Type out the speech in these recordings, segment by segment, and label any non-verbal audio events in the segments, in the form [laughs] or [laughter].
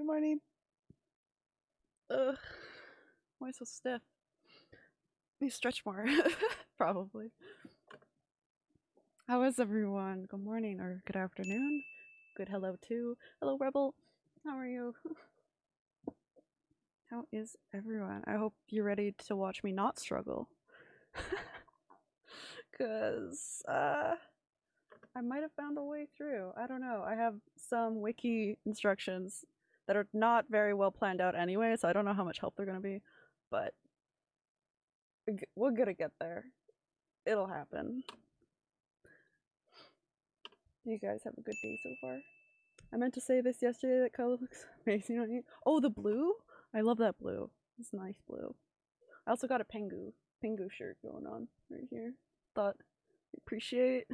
Good morning. Ugh. Why so stiff? Let me stretch more. [laughs] Probably. How is everyone? Good morning or good afternoon. Good hello too. Hello Rebel. How are you? [laughs] How is everyone? I hope you're ready to watch me not struggle. [laughs] Cause uh I might have found a way through. I don't know. I have some wiki instructions that are not very well planned out anyway, so I don't know how much help they're gonna be. But we're gonna get there. It'll happen. You guys have a good day so far. I meant to say this yesterday. That color looks [laughs] amazing on you. Oh, the blue! I love that blue. It's nice blue. I also got a Pengu Pengu shirt going on right here. Thought appreciate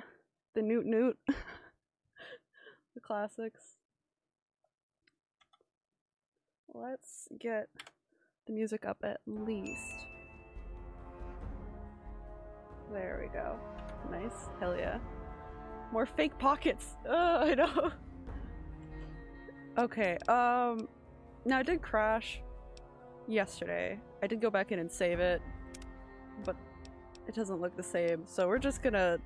the Newt Newt, [laughs] the classics. Let's get the music up at least. There we go. Nice. Hell yeah. More fake pockets. Ugh, I know. Okay, um now I did crash yesterday. I did go back in and save it, but it doesn't look the same. So we're just gonna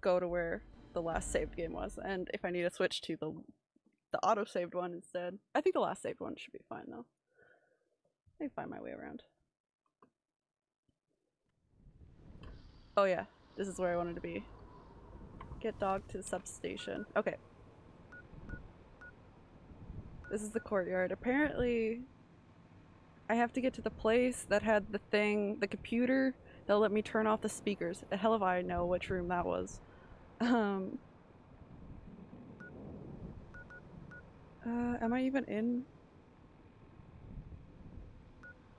go to where the last saved game was, and if I need to switch to the the auto saved one instead, I think the last saved one should be fine though. I find my way around. Oh yeah, this is where I wanted to be. Get dog to the substation. Okay. This is the courtyard. Apparently, I have to get to the place that had the thing, the computer that'll let me turn off the speakers. The hell if I know which room that was. Um. Uh, am I even in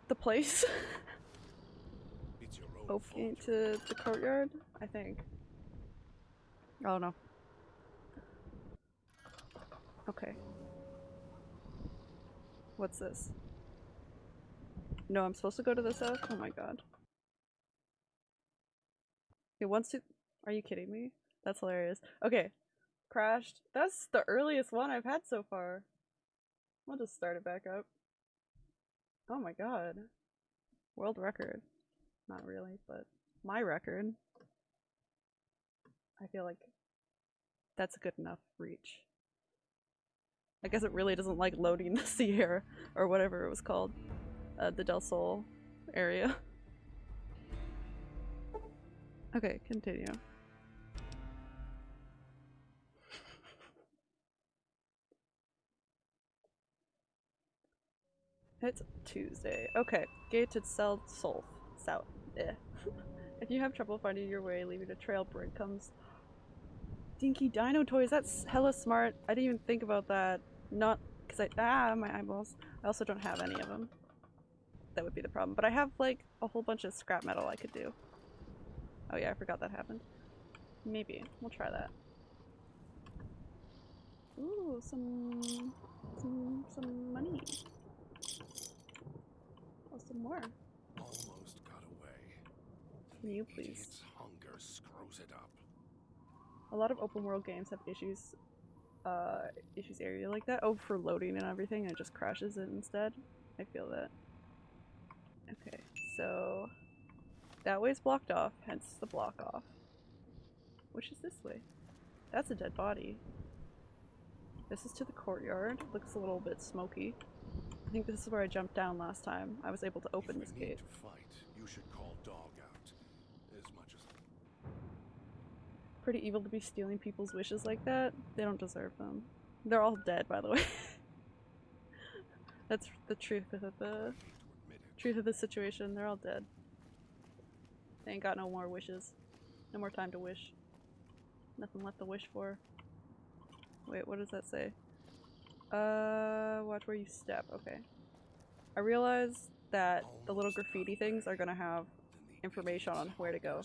the place? [laughs] It's your own fault. Opening to the courtyard? I think. Oh no. Okay. What's this? No, I'm supposed to go to this house? Oh my god. It wants to- Are you kidding me? That's hilarious. Okay. Crashed. That's the earliest one I've had so far. I'll just start it back up. Oh my god. World record. Not really, but my record. I feel like that's a good enough reach. I guess it really doesn't like loading [laughs] the Sierra or whatever it was called. Uh, the Del Sol area. [laughs] Okay, continue. It's Tuesday. Okay, gated cell south. South. Eh. [laughs] if you have trouble finding your way, leaving a trail bread comes. Dinky Dino Toys, that's hella smart. I didn't even think about that. Not because I- ah, my eyeballs. I also don't have any of them. That would be the problem. But I have like a whole bunch of scrap metal I could do. Oh yeah, I forgot that happened. Maybe. We'll try that. Ooh, some... some... some money. Some more. Almost got away. Can you please? hunger screws it up. A lot of open world games have issues, uh, issues area like that. Oh, for loading and everything, and it just crashes it instead. I feel that. Okay, so that way's blocked off, hence the block off. Which is this way? That's a dead body. This is to the courtyard. Looks a little bit smoky. I think this is where I jumped down last time. I was able to open this gate. to fight, you should call dog out. As much as Pretty evil to be stealing people's wishes like that. They don't deserve them. They're all dead, by the way. [laughs] That's the truth of the I hate to admit it. truth of the situation. They're all dead. They ain't got no more wishes. No more time to wish. Nothing left to wish for. Wait, what does that say? Uh, watch where you step. Okay. I realize that the little graffiti things are gonna have information on where to go.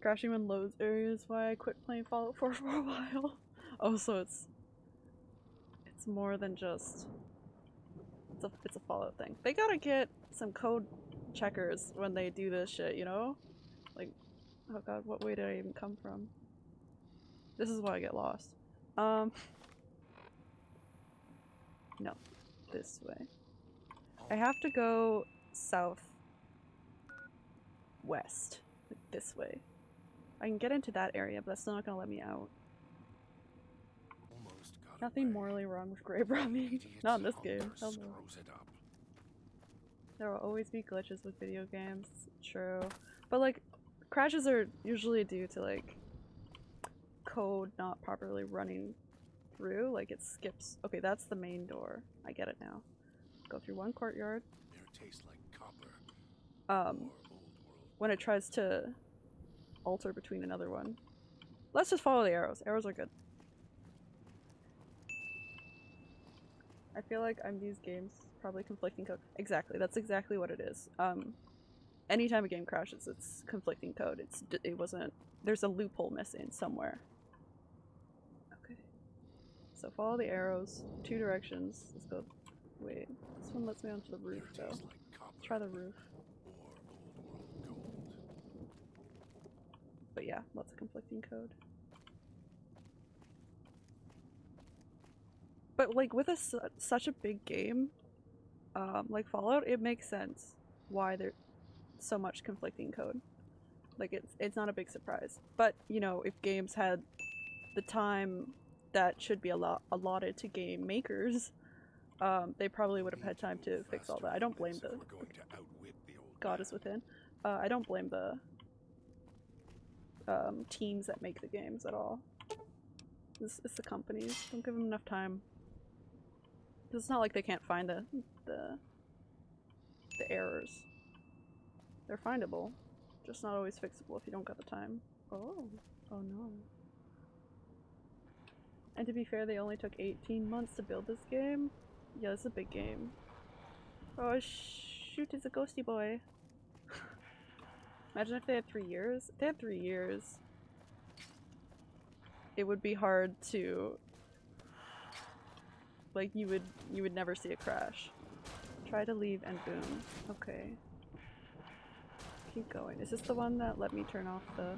Crashing in loads areas why I quit playing Fallout 4 [laughs] for a while. Oh, so it's it's more than just it's a it's a Fallout thing. They gotta get some code checkers when they do this shit, you know? Like, oh god, what way did I even come from? This is why I get lost. Um, [laughs] No, this way. I have to go south west, like this way. I can get into that area, but that's not gonna let me out. Almost got Nothing away. morally wrong with grave robbing. [laughs] [laughs] Not in this game. Hell no. There will always be glitches with video games. True. But like, crashes are usually due to like code not properly running through. Like it skips. Okay, that's the main door. I get it now. Go through one courtyard. Like copper. Um, or old world. when it tries to alter between another one. Let's just follow the arrows. Arrows are good. I feel like I'm these games probably conflicting code. Exactly, that's exactly what it is. Um, anytime a game crashes, it's conflicting code. It's it wasn't. There's a loophole missing somewhere. So follow the arrows, two directions. Let's go. Wait, this one lets me onto the roof though. like. Try the roof. Or old world gold. But yeah, lots of conflicting code. But like with a su- such a big game, um, like Fallout, it makes sense why there's so much conflicting code. Like it's it's not a big surprise. But you know, if games had the time that should be allo- allotted to game makers, um, they probably would have had time to fix all that. I don't blame the God is within. Uh, I don't blame the um, teams that make the games at all. It's, it's the companies. Don't give them enough time. it's not like they can't find the the the errors. They're findable, just not always fixable if you don't got the time. Oh, oh no. And to be fair, they only took 18 months to build this game. Yeah, it's a big game. Oh shoot, it's a ghosty boy. [laughs] Imagine if they had three years. If they had three years, it would be hard to like you would you would never see a crash. Try to leave and boom. Okay. Keep going. Is this the one that let me turn off the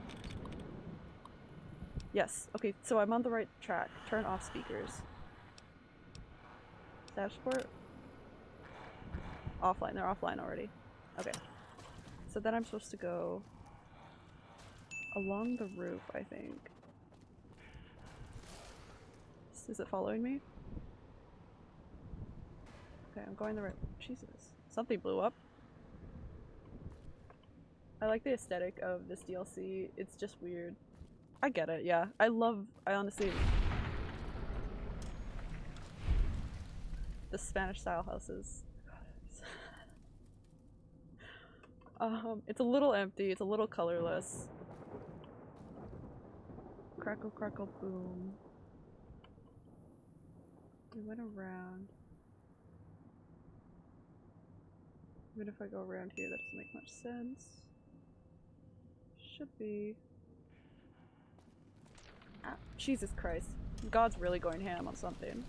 Yes. Okay, so I'm on the right track. Turn off speakers. Dashboard? Offline. They're offline already. Okay. So then I'm supposed to go along the roof, I think. Is it following me? Okay, I'm going the right. Jesus. Something blew up. I like the aesthetic of this DLC. It's just weird. I get it, yeah. I love. I honestly. The Spanish style houses. [laughs] Um, it's a little empty, it's a little colorless. Crackle, crackle, boom. We went around. Even if I go around here, that doesn't make much sense. Should be. Ah, Jesus Christ. God's really going ham on something.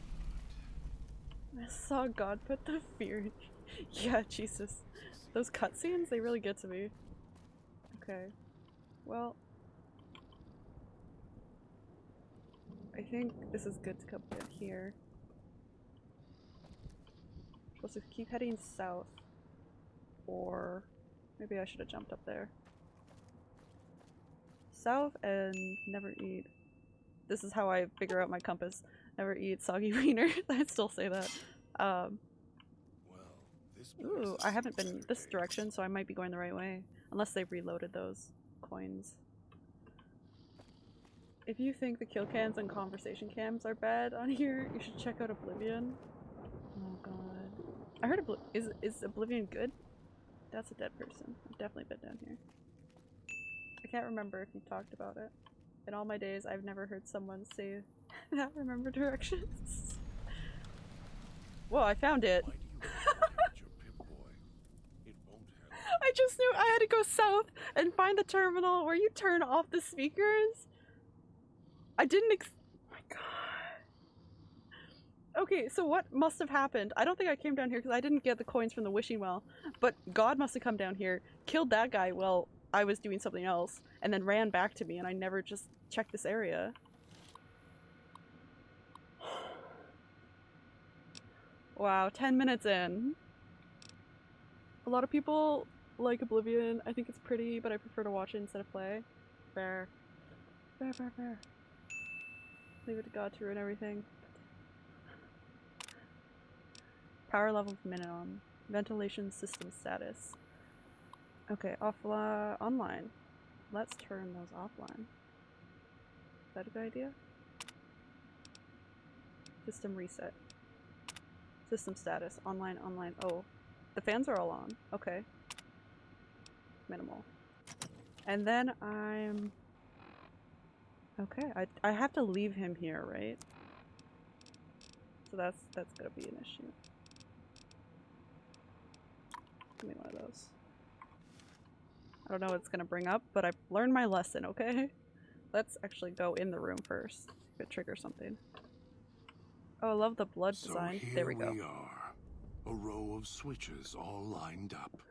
I saw God put the fear in. [laughs] yeah, Jesus. Those cutscenes, they really get to me. Okay. Well. I think this is good to come down here. Supposed to keep heading south. Or maybe I should have jumped up there. South and never eat. This is how I figure out my compass. Never eat soggy [laughs] wiener. I still say that. Um, Ooh, I haven't been this direction, so I might be going the right way. Unless they've reloaded those coins. If you think the kill cams and conversation cams are bad on here, you should check out Oblivion. Oh god. I heard is is Oblivion good? That's a dead person. I've definitely been down here. I can't remember if you talked about it. In all my days, I've never heard someone say [laughs] that remember directions. Whoa, I found it. Why do you [laughs] sabotage your Pip-Boy? It won't help. I just knew I had to go south and find the terminal where you turn off the speakers. I didn't ex- oh my god. Okay, so what must have happened? I don't think I came down here because I didn't get the coins from the wishing well, but God must have come down here, killed that guy while I was doing something else, and then ran back to me, and I never just checked this area. Wow, 10 minutes in. A lot of people like Oblivion. I think it's pretty, but I prefer to watch it instead of play. Fair. Fair, fair, fair. Leave it to God to ruin everything. Power level minimum. Ventilation system status. Okay, offline, online. Let's turn those offline. That a good idea? System reset. System status. Online, online. Oh, the fans are all on. Okay. Minimal. And then I'm... Okay, I, I have to leave him here, right? So that's that's gonna be an issue. Give me one of those. I don't know what it's gonna bring up, but I've learned my lesson, okay? [laughs] Let's actually go in the room first. If it triggers something. Oh, I love the blood So design. here There we go. we are. A row of switches all lined up.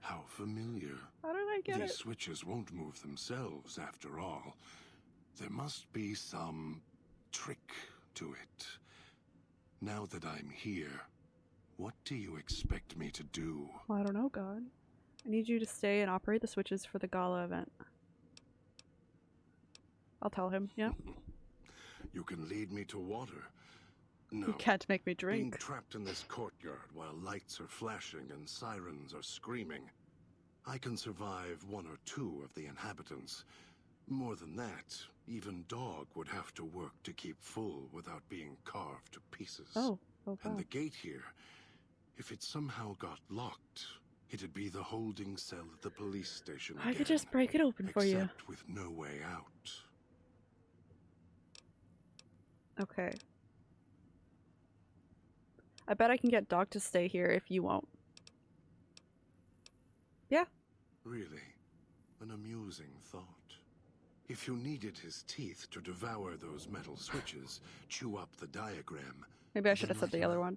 How familiar. How did I get These it? switches won't move themselves after all. There must be some trick to it. Now that I'm here, what do you expect me to do? Well, I don't know, God. I need you to stay and operate the switches for the gala event. I'll tell him, yeah. You can lead me to water. No. You can't make me drink. Being trapped in this courtyard while lights are flashing and sirens are screaming. I can survive one or two of the inhabitants. More than that, even Dog would have to work to keep full without being carved to pieces. Oh, oh And the gate here, if it somehow got locked, it'd be the holding cell at the police station. I could just break it open for you. except with no way out. Okay. I bet I can get Dog to stay here if you won't. Yeah. Really, an amusing thought. If you needed his teeth to devour those metal switches, chew up the diagram. Maybe I should have said the other one.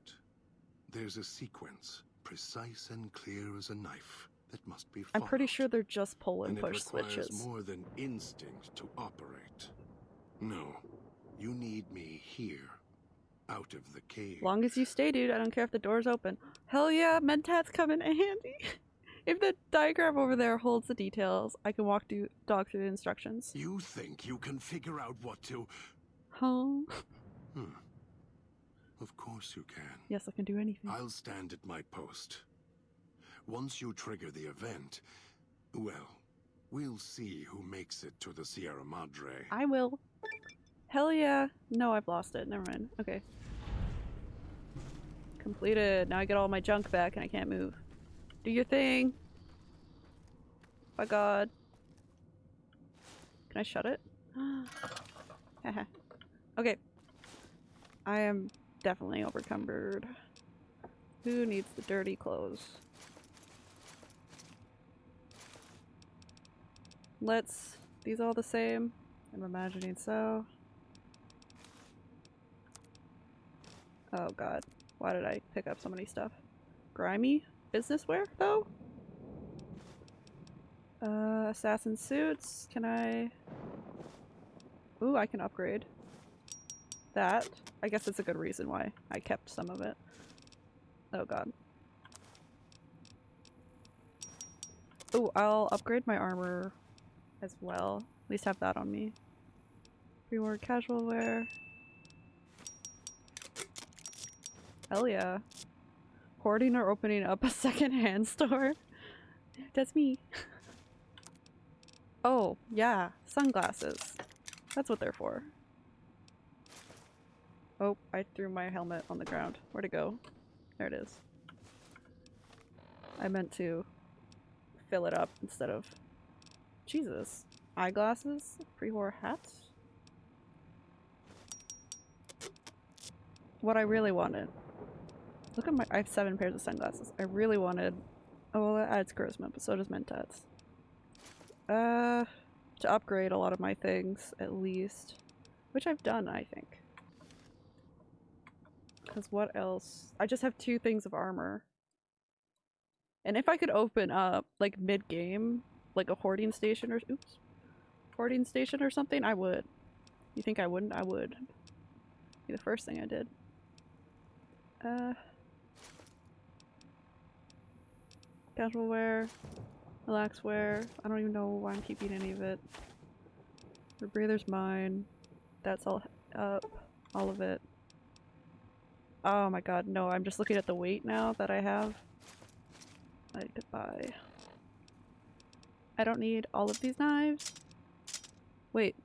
There's a sequence, precise and clear as a knife, that must be followed. I'm pretty sure they're just pull and and push it requires switches. more than instinct to operate. No, you need me here, out of the cave. Long as you stay, dude, I don't care if the door's open. Hell yeah, Mentats come in handy. [laughs] if the diagram over there holds the details, I can walk do- Dog through the instructions. You think you can figure out what to? Huh? Hmm. Of course you can. Yes, I can do anything. I'll stand at my post. Once you trigger the event, well, we'll see who makes it to the Sierra Madre. I will. Hell yeah. No, I've lost it. Never mind. Okay. Completed. Now I get all my junk back and I can't move. Do your thing. By God. Can I shut it? [gasps] Okay. I am definitely overcumbered. Who needs the dirty clothes? Let's. These all the same? I'm imagining so. Oh god. Why did I pick up so many stuff? Grimy? Business wear, though? Uh, assassin suits. Can I... Ooh, I can upgrade. That. I guess it's a good reason why I kept some of it. Oh god. Ooh, I'll upgrade my armor as well. At least have that on me. Reward casual wear. Hell yeah. Hoarding or opening up a [laughs] second-hand store? That's me. oh, yeah. Sunglasses. That's what they're for. Oh, I threw my helmet on the ground. Where'd it go? There it is. I meant to fill it up instead of... Jesus. Eyeglasses? Pre-war hats? What I really wanted. Look at my- I have seven pairs of sunglasses. I really wanted... Oh, well that adds charisma, but so does Mentats. Uh, to upgrade a lot of my things, at least. Which I've done, I think. Because what else? I just have two things of armor. And if I could open up, like, mid-game, like a hoarding station or- oops. Hoarding station or something, I would. You think I wouldn't? I would. Be the first thing I did. Uh, casual wear, relax wear. I don't even know why I'm keeping any of it. The breather's mine. That's all up. All of it. Oh my god, no, I'm just looking at the weight now that I have. I could buy. I don't need all of these knives. Wait.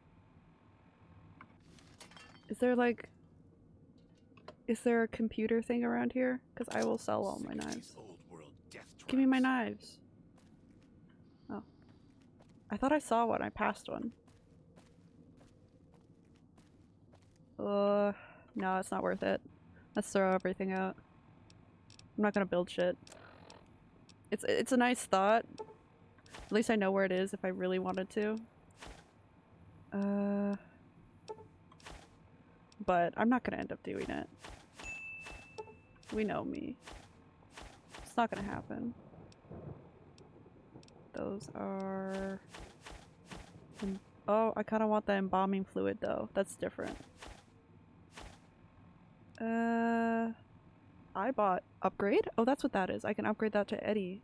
Is there like... Is there a computer thing around here? Because I will sell all my knives. Give me my knives. Oh. I thought I saw one. I passed one. Uh, no, it's not worth it. Let's throw everything out. I'm not gonna build shit. It's it's a nice thought. At least I know where it is if I really wanted to. Uh, but I'm not gonna end up doing it. We know me. It's not gonna happen. Those are... Oh, I kind of want the embalming fluid though. That's different. Uh, I bought upgrade? Oh, that's what that is. I can upgrade that to Eddie.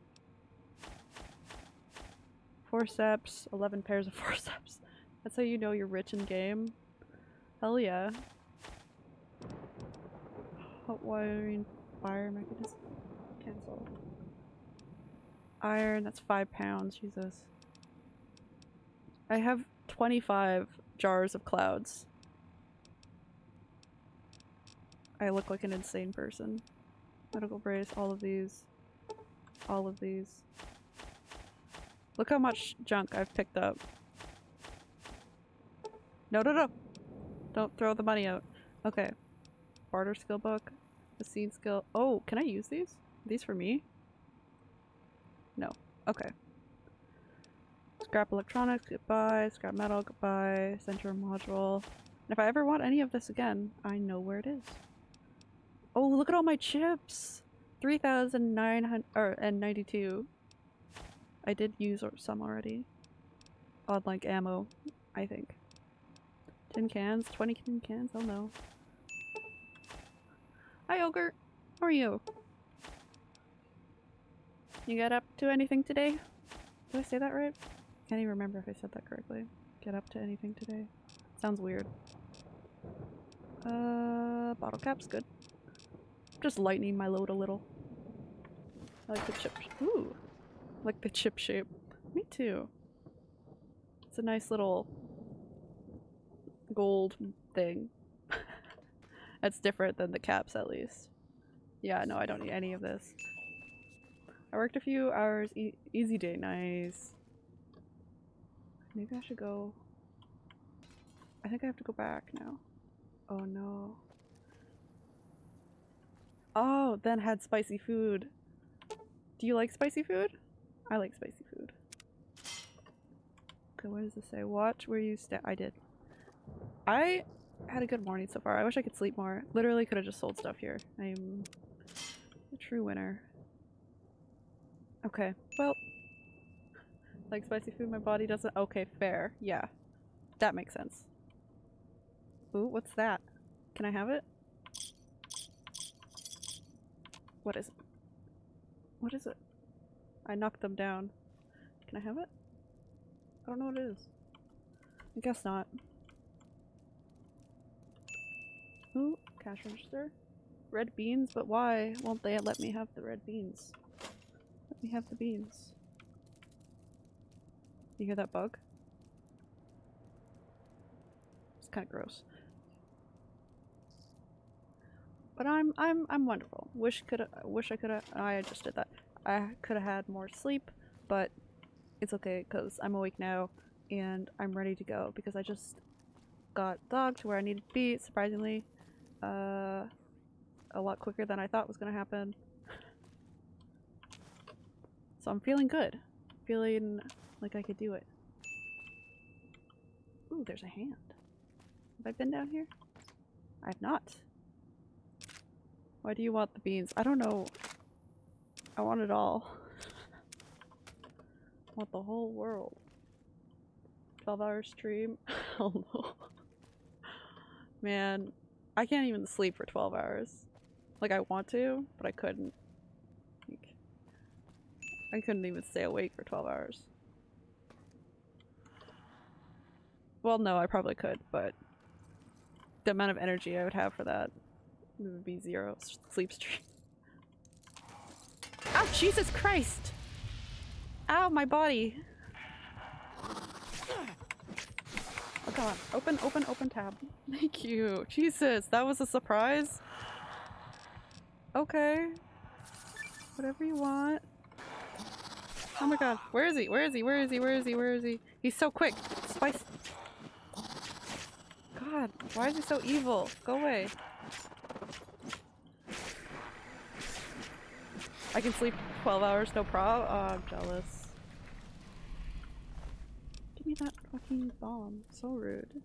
Forceps, 11 pairs of [laughs] forceps. That's how you know you're rich in game. Hell yeah. Hot wiring, fire mechanism. Cancel. Iron, that's five pounds, Jesus. I have 25 jars of clouds. I look like an insane person. Medical brace, all of these. All of these. Look how much junk I've picked up. No, no, no! Don't throw the money out. Okay. Barter skill book. The scene skill. Oh, can I use these? These for me? No. Okay. Scrap electronics, goodbye. Scrap metal, goodbye. Center module. And if I ever want any of this again, I know where it is. Oh, look at all my chips! 3,992. I did use some already. On like ammo, I think. Tin cans? 20 tin cans? Oh no. Hi, Ogre. How are you? You get up to anything today? Did I say that right? Can't even remember if I said that correctly. Get up to anything today? Sounds weird. Uh, bottle cap's good. Just lightening my load a little. I like the chip. Ooh, I like the chip shape. Me too. It's a nice little gold thing. [laughs] That's different than the caps, at least. Yeah, no, I don't need any of this. I worked a few hours. E easy day, nice. Maybe I should go. I think I have to go back now. Oh no. Oh, then had spicy food. Do you like spicy food? I like spicy food. Okay, what does this say? Watch where you stay. I did. I had a good morning so far. I wish I could sleep more. Literally could have just sold stuff here. I'm a true winner. Okay, well. Like spicy food, my body doesn't- okay, fair. Yeah. That makes sense. Ooh, what's that? Can I have it? What is it? What is it? I knocked them down. Can I have it? I don't know what it is. I guess not. Ooh, cash register. Red beans, but why won't they let me have the red beans? Me have the beans. You hear that bug? It's kind of gross. But I'm I'm I'm wonderful. Wish could wish I could have I just did that. I could have had more sleep, but it's okay because I'm awake now and I'm ready to go because I just got dog to where I needed to be. Surprisingly, uh, a lot quicker than I thought was gonna happen. So I'm feeling good. Feeling like I could do it. Ooh, there's a hand. Have I been down here? I have not. Why do you want the beans? I don't know. I want it all. I [laughs] want the whole world. 12 hour stream? [laughs] Hell no. Man, I can't even sleep for 12 hours. Like, I want to, but I couldn't. I couldn't even stay awake for 12 hours. Well, no, I probably could, but the amount of energy I would have for that would be zero sleep stream. [laughs] Ow, oh, Jesus Christ! Ow, my body! Oh god, open, open, open tab. [laughs] Thank you. Jesus, that was a surprise. Okay. Whatever you want. Oh my god, where is he? Where is he? Where is he? Where is he? Where is he? He's so quick. Spice. God, why is he so evil? Go away. I can sleep 12 hours, no prob. Oh, I'm jealous. Give me that fucking bomb. So rude.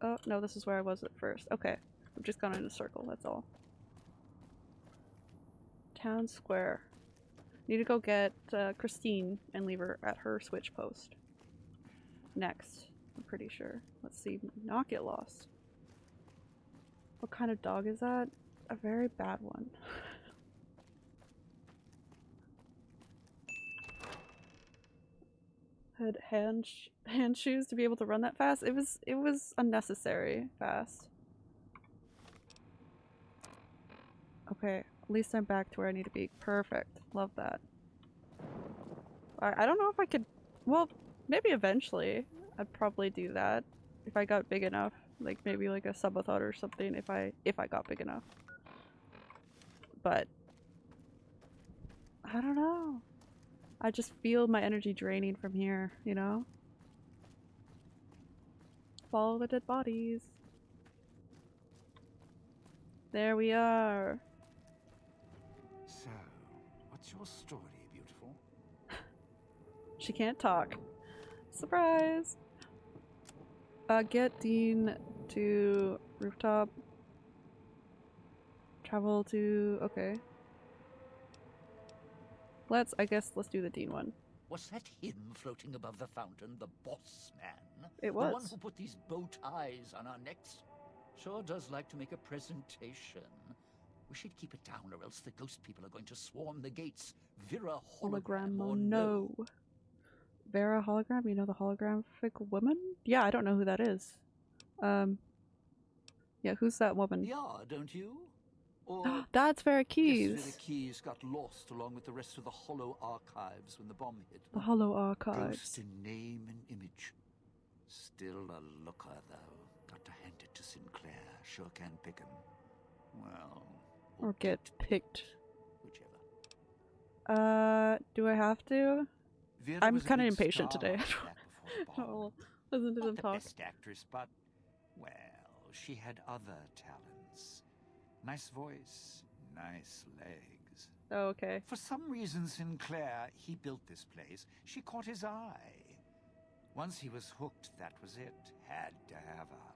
Oh, no, this is where I was at first. Okay. I've just gone in a circle, that's all. Town Square. Need to go get uh, Christine and leave her at her switch post. Next, I'm pretty sure. Let's see, not get lost. What kind of dog is that? A very bad one. [laughs] Had hand sh hand shoes to be able to run that fast. It was it was unnecessary fast. Okay, at least I'm back to where I need to be. Perfect. Love that. I, I don't know if I could. Well, maybe eventually I'd probably do that if I got big enough. Like maybe like a subathon or something if I if I got big enough. But I don't know. I just feel my energy draining from here, you know? Follow the dead bodies. There we are. What's your story, beautiful? [laughs] She can't talk. Surprise! Uh, get Dean to rooftop. Travel to. Okay. Let's. I guess let's do the Dean one. Was that him floating above the fountain, the boss man? It was. The one who put these bow ties on our necks? Sure does like to make a presentation. We should keep it down, or else the ghost people are going to swarm the gates. Vera hologram, Hologram or or no. no. Vera hologram? You know the holographic woman? Yeah, I don't know who that is. Um. Yeah, who's that woman? Yeah, don't you? [gasps] Or That's Vera Yes, Vera Keyes. Keys got lost along with the rest of the Hollow Archives when the bomb hit. The Hollow Archives. Ghost in name and image. Still a looker, though. Got to hand it to Sinclair. Sure can pick him. Well, Or get picked. whichever. Uh, do I have to? Vera I'm kinda impatient today. back [laughs] before the bomb. Oh, listen to Not them the talk. best actress, but well, she had other talents. Nice voice, nice legs. Oh, okay. For some reason, Sinclair, he built this place. She caught his eye. Once he was hooked, that was it. Had to have her.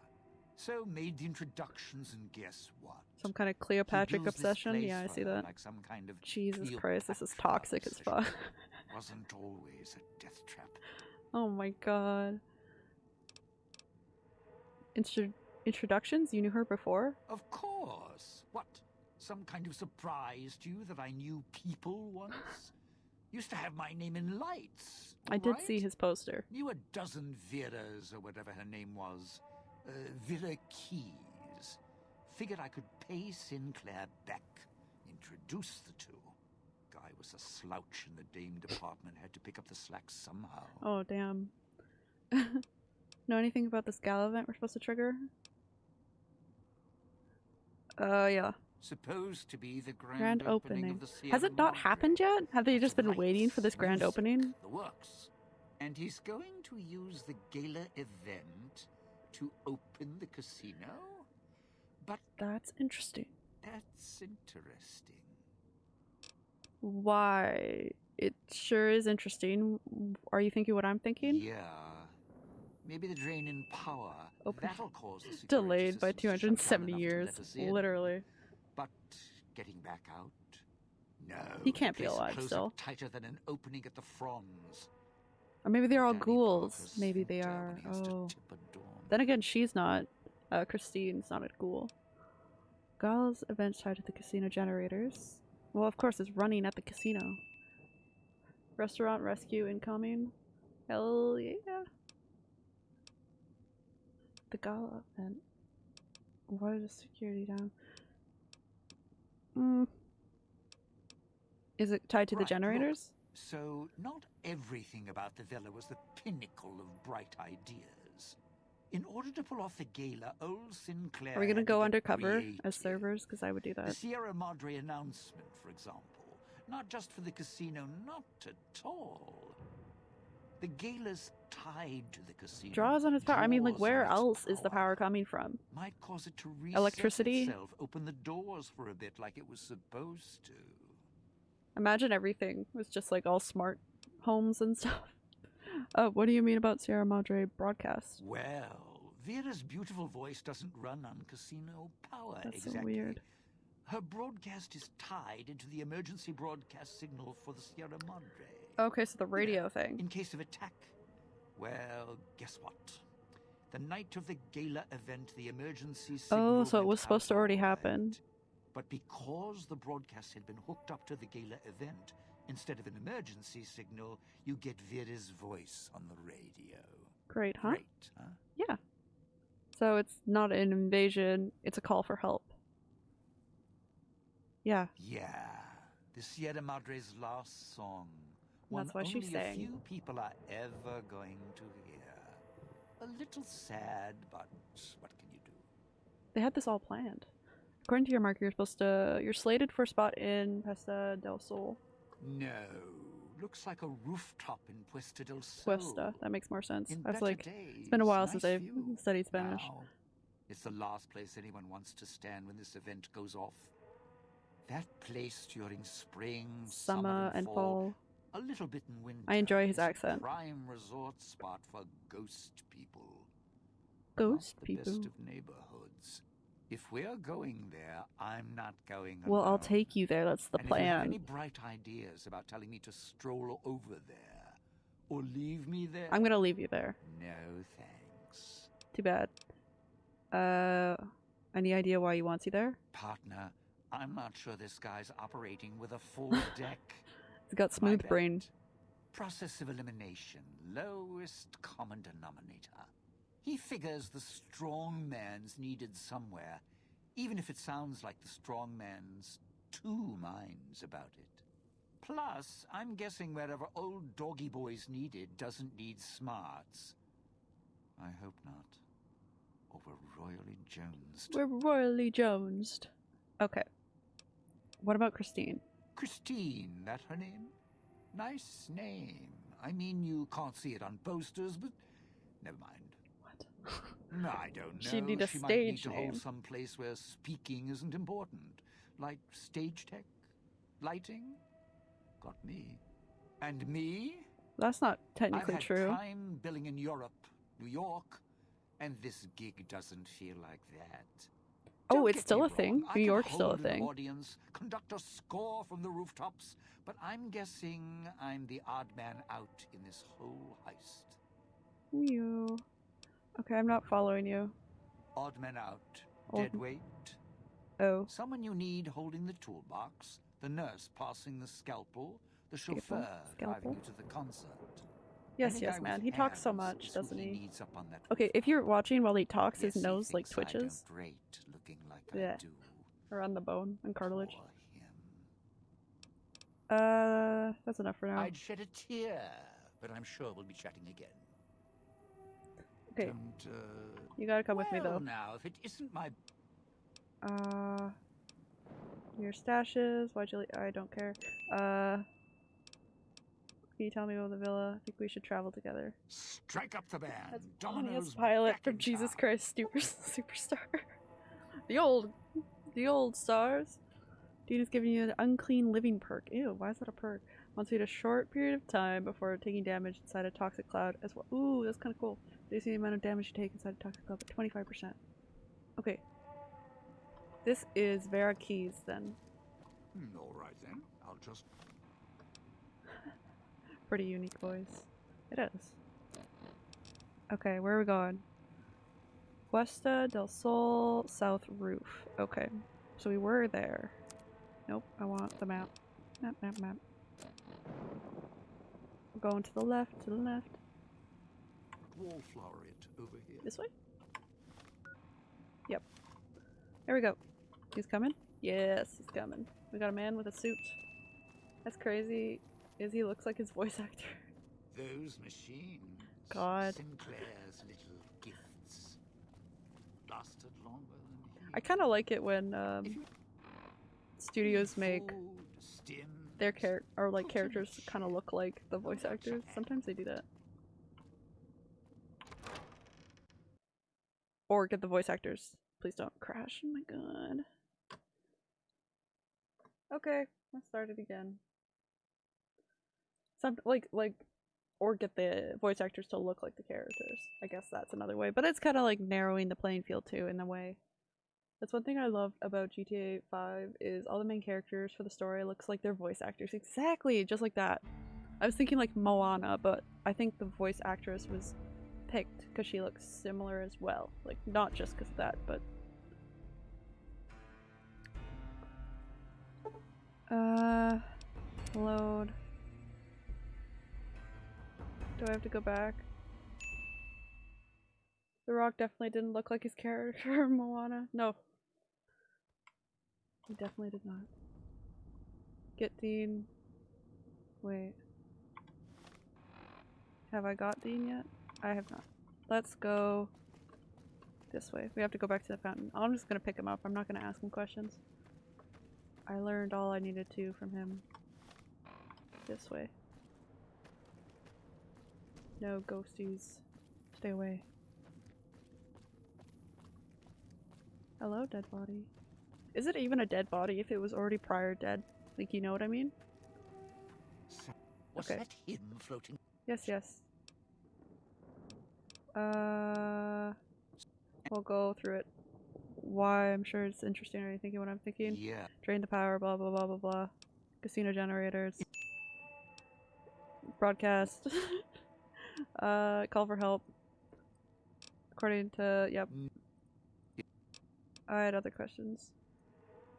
So made the introductions, and guess what? Some kind of He Cleopatrick builds this obsession? Yeah, I see that. Like some kind of Jesus Christ, this is Cleopatra toxic as fuck. [laughs] Wasn't always a death trap. oh my god. Intro- introductions? You knew her before? Of course. What? Some kind of surprise to you that I knew people once? [sighs] Used to have my name in lights. I did see his poster. Knew a dozen Veras or whatever her name was. Uh, Vera Keyes. Figured I could pay Sinclair back. Introduce the two. Guy was a slouch in the dame department. Had to pick up the slack somehow. Oh, damn. [laughs] know anything about this gala event we're supposed to trigger? Uh, yeah. Supposed to be the grand, Grand opening. opening. of the Sierra Has it not Madre. happened yet? Have they just been Lights, waiting for this grand opening? The works. And he's going to use the gala event to open the casino? But That's interesting. that's interesting. Why? It sure is interesting. Are you thinking what I'm thinking? Yeah. Maybe the drain in power. Open- That'll cause the Delayed by systems to shut down 270 years. let us in. Literally. But getting back out? No. He can't be alive still. Tighter than an opening at the Fronds. Or maybe they're all Danny ghouls. Maybe they are. when he has to Oh. Tip a dorm. Then again, she's not. Uh, Christine's not a ghoul. Gala's events tied to the casino generators. Well, of course, it's running at the casino. Restaurant rescue incoming. Hell yeah. The gala event. Why is security down? Mm. Is it tied to the Right, look. generators? So, not everything about the villa was the pinnacle of bright ideas. In order to pull off the gala, old Sinclair. Are we gonna go get undercover as servers? Because I would do that. The. Sierra Madre announcement, for example. Not just for the casino, not at all. The gala's tied to the casino. Draws on its power. I mean, like, where else is the power coming from? Might cause it to reset Electricity? itself, open the doors for a bit like it was supposed to. Imagine everything was just like all smart homes and [laughs] stuff. Uh, what do you mean about Sierra Madre broadcast? Well, Vera's beautiful voice doesn't run on casino power That's so exactly. weird. Her broadcast is tied into the emergency broadcast signal for the Sierra Madre. Okay, so the radio thing. In case of attack, well, guess what? The night of the gala event, the emergency signal Oh, so it was supposed to already happen. But because the broadcast had been hooked up to the gala event, instead of an emergency signal, you get Vera's voice on the radio. Great, huh? Great, huh? Yeah. So it's not an invasion, it's a call for help. Yeah. Yeah, the Sierra Madre's last song. One That's why she only a few people are ever going to hear. A little sad, but what can you do? They had this all planned. According to your marker, you're supposed to. You're slated for a spot in Puesta del Sol. No, looks like a rooftop in Puesta del Sol. Cuesta. That makes more sense. In I was like, days, it's been a while nice since I've studied Spanish. Now, it's the last place anyone wants to stand when this event goes off. That place during spring, Summer and fall. a little bit in winter. I enjoy his accent. Prime resort spot for ghost people. Ghost Not the people. best of. If we're going there, I'm not going Well, I'll take you there. That's the and If you have any bright ideas about telling me to stroll over there or leave me there, I'm gonna leave you there. no thanks, Too bad. Uh, any idea why he wants you there? partner. I'm not sure this guy's operating with a full [laughs] deck. He's got smooth brain. Process of elimination, lowest common denominator. He figures the strong man's needed somewhere, even if it sounds like the strong man's two minds about it. Plus, I'm guessing wherever old doggy boy's needed doesn't need smarts. I hope not. Or we're royally jonesed. We're royally jonesed. Okay. What about Christine? Christine, that her name? Nice name. I mean, you can't see it on posters, but never mind. I don't know. She'd need a she might need stage to name. hold some place where speaking isn't important, like stage tech, lighting. Got me, and me. That's not technically I've had true. time billing in Europe, New York, and this gig doesn't feel like that. Oh, Don't it's still a thing. wrong, I New York's still a thing. Audience, conduct a score from the rooftops, but I'm guessing I'm the odd man out in this whole heist. You. Okay, I'm not following you. Odd man out, Odd- dead weight. Oh, Someone you need holding the toolbox, the nurse passing the scalpel, the chauffeur driving you to the concert. yes, yes, man. He talks so much, doesn't he? needs up on that Okay, if you're watching while he talks, his Yes, nose like twitches don't looking like Yeah. I do. around the bone and cartilage. Uh, that's enough for now. I'd shed a tear, but I'm sure we'll be chatting again. Okay, Don't, uh, you gotta come with me though. now, if it isn't my Uh, your stashes. Why'd you? le- I don't care. Uh, can you tell me about the villa? I think we should travel together. strike up the band, That's Domino's Pilot from Jesus town. Christ Super [laughs] Superstar. the old, the old stars. Dean is giving you an unclean living perk. Ew, why is that a perk? Wants you to a short period of time before taking damage inside a toxic cloud as well. Ooh, that's kind of cool. Reduce the amount of damage you take inside a toxic cloud by 25%. Okay. This is Vera Keyes then. Hmm, all right then, I'll just [laughs] Pretty unique voice. It is. Okay, where are we going? Cuesta del Sol South Roof. Okay. So we were there. Nope, I want the map. Map, map, map. We're going to the left, to the left. Wallflower it over here. This way? Yep. There we go. He's coming? Yes, he's coming. We got a man with a suit. That's crazy. Is he looks like his voice [laughs] actor. Those machines. God. Sinclair's little gifts. Lasted longer than he. I kind of like it when um, studios make their char- or like put in a characters kind of look like the voice actors. Sometimes they do that. Or get the voice actors. Please don't crash. Oh my god. Okay, let's start it again. Some like like or get the voice actors to look like the characters. I guess that's another way. But it's kind of like narrowing the playing field too in a way. That's one thing I love about GTA 5 is all the main characters for the story looks like they're voice actors. Exactly, just like that. I was thinking like Moana, but I think the voice actress was picked because she looks similar as well. Like not just because of that, but uh load. Do I have to go back? The Rock definitely didn't look like his character [laughs] Moana. No. He definitely did not. Get Dean. Wait. Have I got Dean yet? I have not. Let's go this way. We have to go back to the fountain. I'm just gonna pick him up. I'm not gonna ask him questions. I learned all I needed to from him. This way. No ghosties. Stay away. Hello, dead body. Is it even a dead body if it was already prior dead? Like, you know what I mean? Was Okay. that him floating? Yes, yes. Uh, we'll go through it. Why I'm sure it's interesting. Are you thinking what I'm thinking? Yeah. Drain the power, blah blah blah blah blah. Casino generators. Broadcast. [laughs] uh, call for help. According to yep. Mm. I had other questions.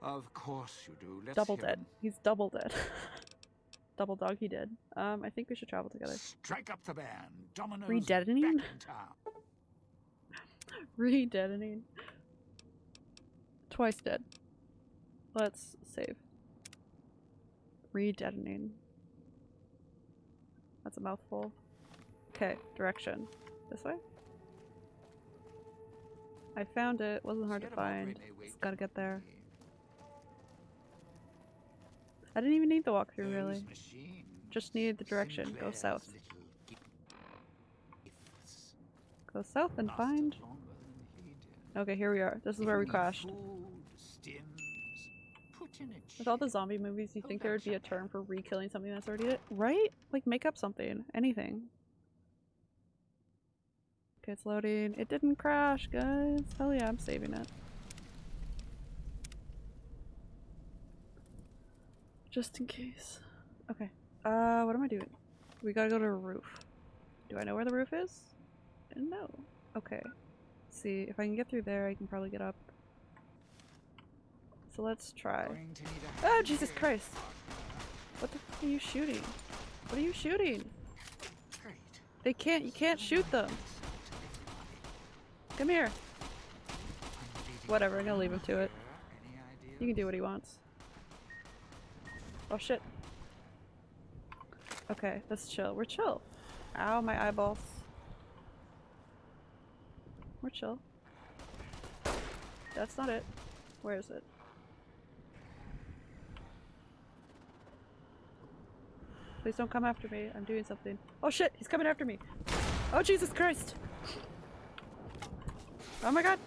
Of course you do. Let's double dead. 'em. He's double dead. [laughs] double dog. He did. Um, I think we should travel together. Strike up the band. Domino's Redetonating? back in town. [laughs] Re-detonating. Twice dead. Let's save. Re-detonating. That's a mouthful. Okay, direction. This way? I found it. Wasn't hard to find. Just gotta get there. I didn't even need the walkthrough, really. Just needed the direction. Go south. Go south and find. longer than he did. Okay, here we are. This is where we crashed. Food, stems, put in a With all the zombie movies, you think there would be a term for re-killing something that's already dead? Right? Like, make up something. Anything. Okay, it's loading. It didn't crash, guys. Hell yeah, I'm saving it. Just in case. Okay. Uh, what am I doing? We gotta go to a roof. Do I know where the roof is? No. Okay. Let's see, if I can get through there, I can probably get up. So let's try. Going to need a Oh, Jesus. Christ. What the f are you shooting? What are you shooting? They can't, you can't shoot them. Come here. Whatever, I'm gonna leave him to it. He can do what he wants. Oh shit. Okay, let's chill. We're chill. Ow, my eyeballs. We're chill. That's not it. Where is it? Please don't come after me. I'm doing something. Oh shit, he's coming after me. Oh Jesus Christ. Oh my god.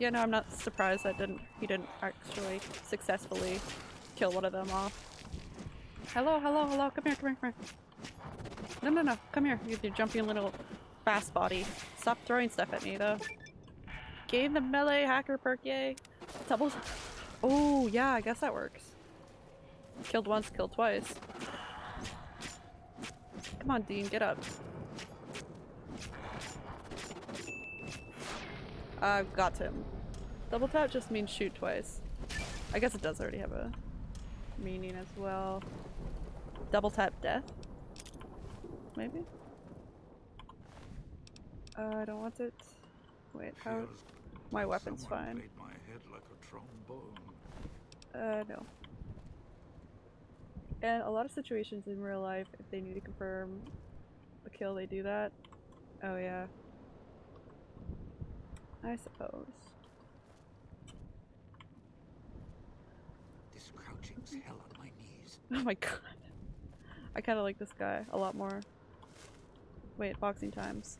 Yeah, no, I'm not surprised that didn't he didn't actually successfully kill one of them off. Hello, hello, hello, come here, come here, come here. No, no, no, come here, you your jumpy little fast body. Stop throwing stuff at me, though. Gain the melee hacker perk, yay. Double. Oh, yeah, I guess that works. Killed once, killed twice. Come on, Dean, get up. I've got him. Double tap just means shoot twice. I guess it does already have a meaning as well. Double tap death? Maybe? Uh, I don't want it. Wait, how? My weapon's someone fine. played my head like a trombone. Uh, no. And a lot of situations in real life, if they need to confirm a kill, they do that. Oh, yeah. I suppose. This crouching's hell on my knees. [laughs] Oh my god. I kind of like this guy a lot more. Wait, boxing times.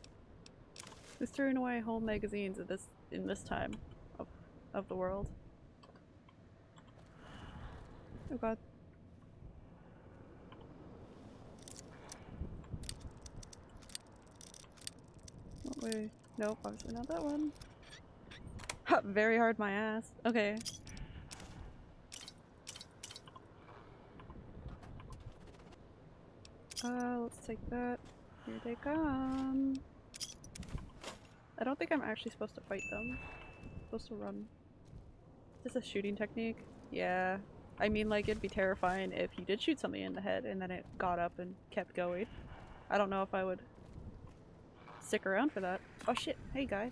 Who's throwing away whole magazines at this in this time of of the world? Oh god. Oh, wait. Nope, obviously not that one. Ha, [laughs] very hard my ass. Okay. Uh, let's take that. Here they come. I don't think I'm actually supposed to fight them. I'm supposed to run. Is this a shooting technique? Yeah. I mean, like, it'd be terrifying if you did shoot something in the head and then it got up and kept going. I don't know if I would stick around for that. Oh shit, hey guy.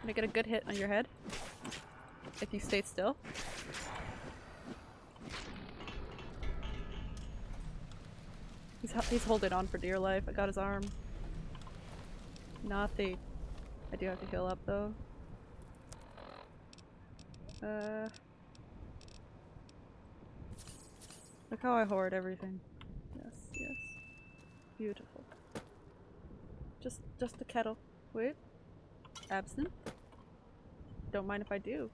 Can I get a good hit on your head? If you stay still? He's, he's holding on for dear life. I got his arm. Nothing. I do have to heal up though. Uh. Look how I hoard everything. Yes, yes. Beautiful. Just, just the kettle. Wait. Absinthe? Don't mind if I do.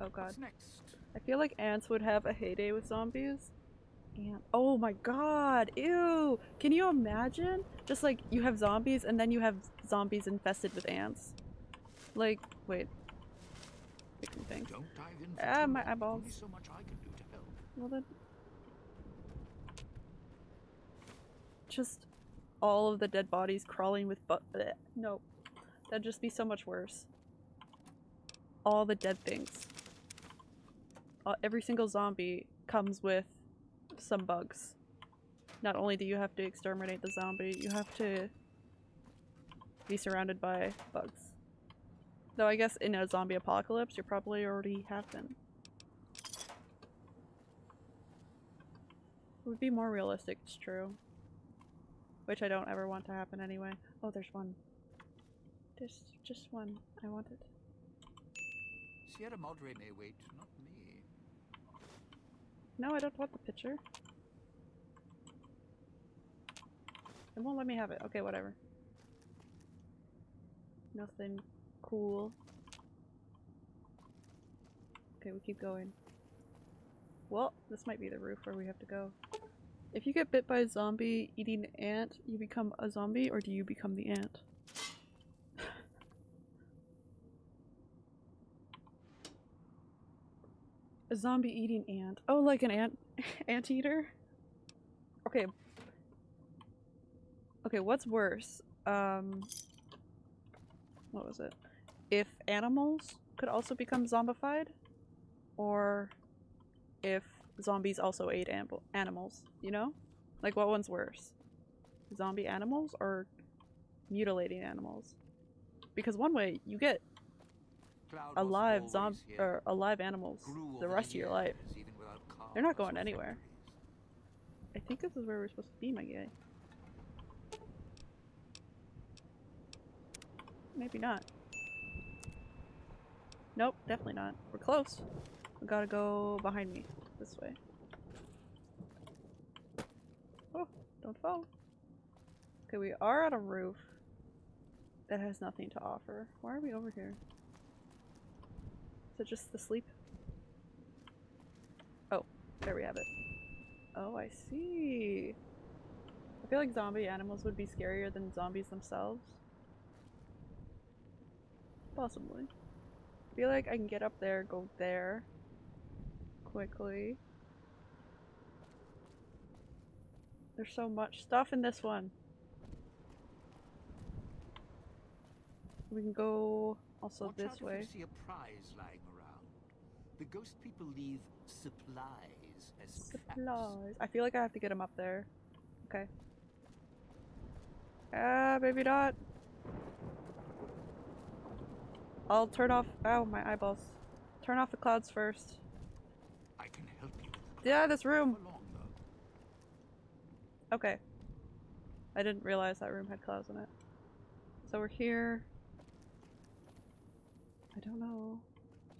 Oh god. What's next? I feel like ants would have a heyday with zombies. Ant. Oh my god, ew! Can you imagine? Just like you have zombies and then you have zombies infested with ants. Like, wait. Fixing things. Don't dive in Ah, my eyeballs. So much I can do to help. Well then. Just all of the dead bodies crawling with but no. That'd just be so much worse. All the dead things. Uh, every single zombie comes with some bugs. Not only do you have to exterminate the zombie, you have to be surrounded by bugs. Though I guess in a zombie apocalypse, you probably already have been. It would be more realistic, it's true. Which I don't ever want to happen anyway. Oh, there's one. There's just one. I want it. Sierra Madre may wait. No, I don't want the picture. It won't let me have it. Okay, whatever. Nothing cool. Okay, we keep going. Well, this might be the roof where we have to go. If you get bit by a zombie eating an ant, you become a zombie or do you become the ant? A zombie eating ant. Oh, like an ant [laughs] anteater? Okay. Okay, what's worse? Um what was it? If animals could also become zombified or if zombies also ate animals, you know? Like what one's worse? Zombie animals or mutilating animals? Because one way you get alive always zomb here. or alive animals the rest of your life. years, even without They're not going anywhere. I think this is where we're supposed to be, my guy. Maybe not. Nope, definitely not. We're close. We gotta go behind me. This way. Oh, don't fall. Okay, we are on a roof that has nothing to offer. Why are we over here? It just the sleep? Oh, there we have it. Oh, I see. I feel like zombie animals would be scarier than zombies themselves. Possibly. I feel like I can get up there, go there quickly. There's so much stuff in this one. We can go also Watch this way. you see a prize lying around. The ghost people leave supplies as. Supplies. I feel like I have to get him up there. Okay. Ah, maybe not. I'll turn off- ow, my eyeballs. Turn off the clouds first. I can help you Yeah, this room! Come along, though. Okay. I didn't realize that room had clouds in it. So we're here. I don't know.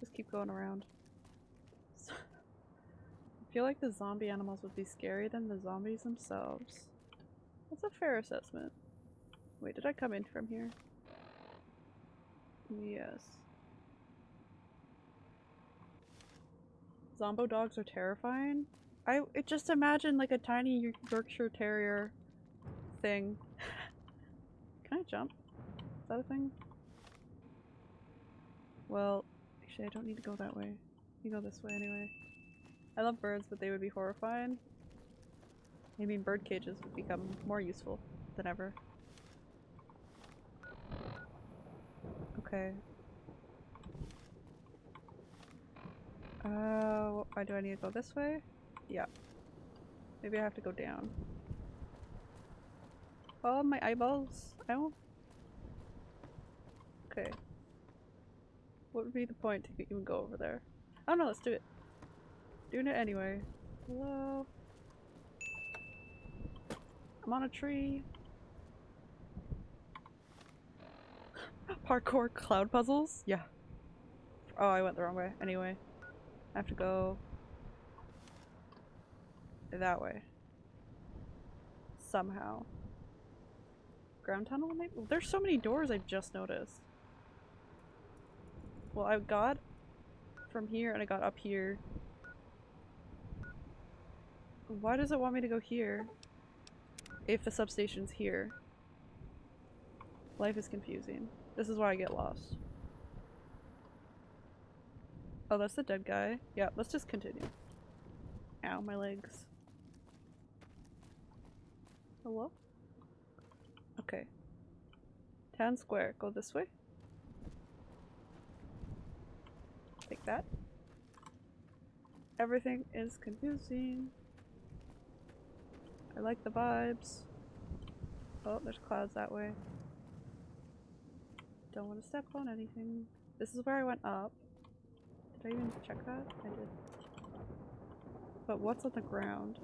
Just keep going around. I feel like the zombie animals would be scarier than the zombies themselves. That's a fair assessment. Wait, did I come in from here? Yes. Zombo dogs are terrifying. I just imagine like a tiny Yorkshire Terrier thing. [laughs] Can I jump? Is that a thing? Well, actually I don't need to go that way. You go this way anyway. I love birds, but they would be horrifying. I mean bird cages would become more useful than ever. Okay. Uh, why do I need to go this way? Yeah. Maybe I have to go down. Oh, my eyeballs. Ow. Okay. What would be the point to even go over there? Oh no, let's do it. Doing it anyway. Hello? I'm on a tree. Parkour cloud puzzles? Yeah. Oh, I went the wrong way. Anyway. I have to go that way. Somehow. Ground tunnel maybe? There's so many doors I've just noticed. Well, I got from here and I got up here. Why does it want me to go here? If the substation's here. Life is confusing. This is why I get lost. Oh, that's the dead guy. Yeah, let's just continue. Ow, my legs. Hello? Okay. Town square. Go this way. Take that. Everything is confusing. I like the vibes. Oh, there's clouds that way. Don't want to step on anything. This is where I went up. Did I even check that? I did. But what's on the ground?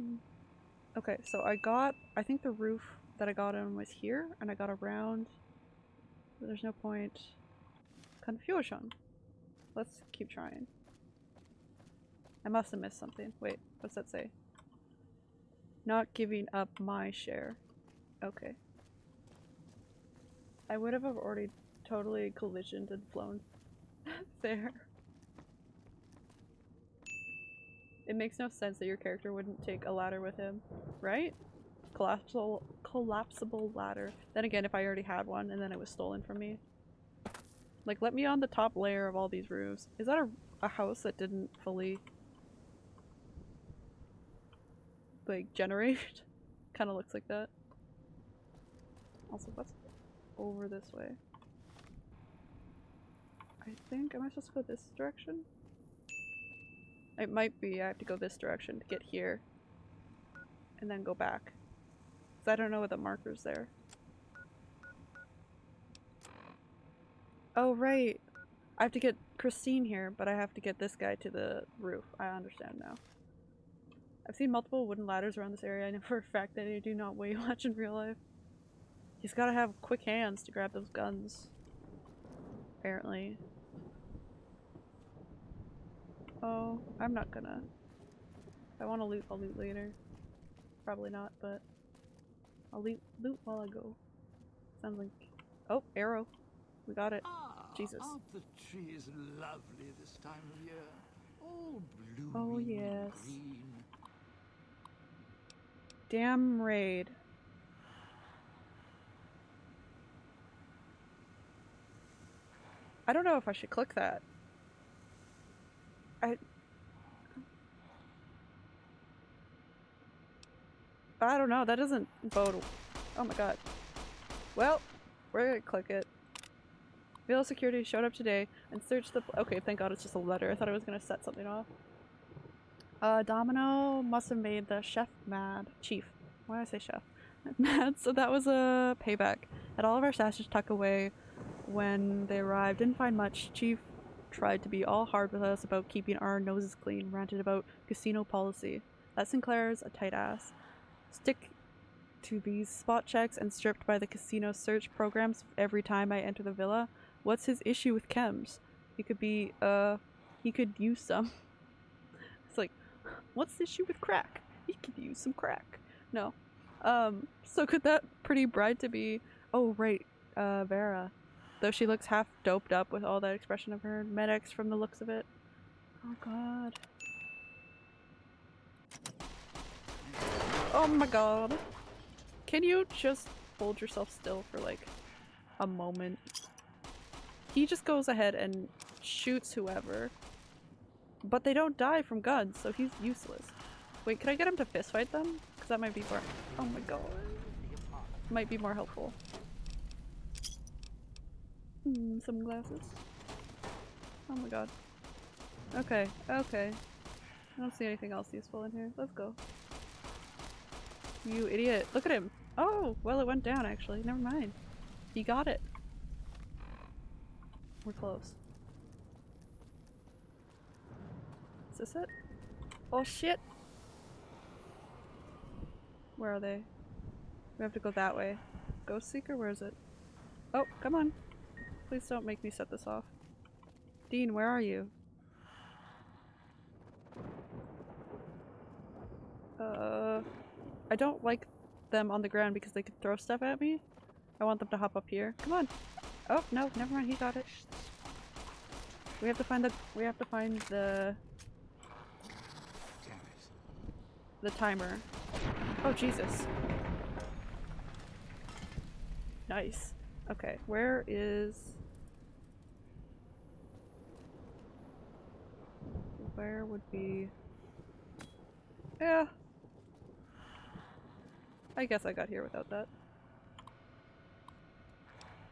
Hmm. Okay, so I got, I think the roof that I got on was here, and I got around. There's no point. Confusion. Let's keep trying. I must have missed something. Wait, what's that say? Not giving up my share. Okay. I would have already totally collisioned and flown [laughs] there. It makes no sense that your character wouldn't take a ladder with him, right? Collapsible, collapsible ladder. Then again, if I already had one and then it was stolen from me. Like, let me on the top layer of all these roofs. Is that a, a house that didn't fully, like, generate? [laughs] kind of looks like that. Also, what's over this way? I think, am I supposed to go this direction? It might be I have to go this direction to get here. And then go back. Because I don't know what the marker's there. Oh, right. I have to get Christine here, but I have to get this guy to the roof. I understand now. I've seen multiple wooden ladders around this area. I know for a fact that they do not weigh [laughs] much in real life. He's gotta have quick hands to grab those guns. Apparently. Oh, I'm not gonna. If I want to loot, I'll loot later. Probably not, but I'll loot, loot while I go. Sounds like... Oh, arrow. We got it. Ah, Jesus. aren't the trees lovely this time of year? All blooming Oh, yes. green. Damn raid. I don't know if I should click that. I... I don't know, that doesn't bode... Oh my god. Well, we're gonna click it. Villa security showed up today and searched the. Okay, thank God it's just a letter. I thought I was gonna set something off. Uh, Domino must have made the chef mad. Chief. Why did I say chef? [laughs] Mad. So that was a payback. Had all of our stashes tucked away when they arrived. Didn't find much. Chief tried to be all hard with us about keeping our noses clean. Ranted about casino policy. That Sinclair's a tight ass. Stick to these spot checks and stripped by the casino search programs every time I enter the villa. What's his issue with chems? He could be, uh, he could use some. [laughs] What's the issue with crack? He could use some crack. No. Um, so could that pretty bride to be, oh, right, uh, Vera. Though she looks half doped up with all that expression of her medics from the looks of it. Oh god. Oh my god. Can you just hold yourself still for like a moment? He just goes ahead and shoots whoever. But they don't die from guns, so he's useless. Wait, can I get him to fistfight them? Because that might be more- Oh my god. Might be more helpful. Hmm, some glasses. Oh my god. Okay, okay. I don't see anything else useful in here. Let's go. You idiot. Look at him. Oh, well it went down actually. Never mind. He got it. We're close. Is this it? Oh shit! Where are they? We have to go that way. Ghost Seeker? Where is it? Oh, come on. Please don't make me set this off. Dean, where are you? Uh, I don't like them on the ground because they could throw stuff at me. I want them to hop up here. Come on. Oh, no, never mind. He got it. We have to find the, we have to find the, Damn it. The timer. Oh, Jesus. Nice. Okay, where is... Where would be... Yeah. I guess I got here without that.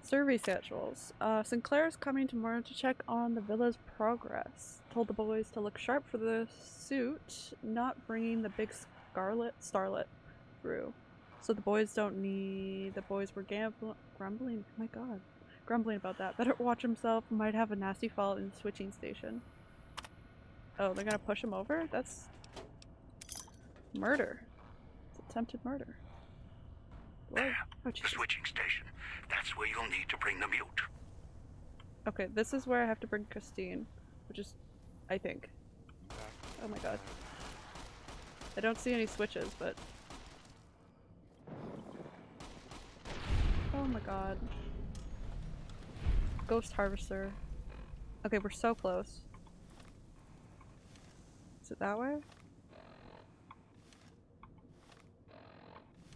Survey schedules. Uh, Sinclair's coming tomorrow to check on the villa's progress. Told the boys to look sharp for the suit, not bringing the big scarlet starlet through. So the boys don't need. The boys were gambl- grumbling. Oh my god. Grumbling about that. Better watch himself. Might have a nasty fall in the switching station. Oh, they're gonna push him over? That's. murder. It's attempted murder. Whoa. Oh, The switching station. That's where you'll need to bring the mute. Okay, this is where I have to bring Christine, which is, I think. Oh my god. I don't see any switches, but. Oh my god. Ghost Harvester. Okay, we're so close. Is it that way?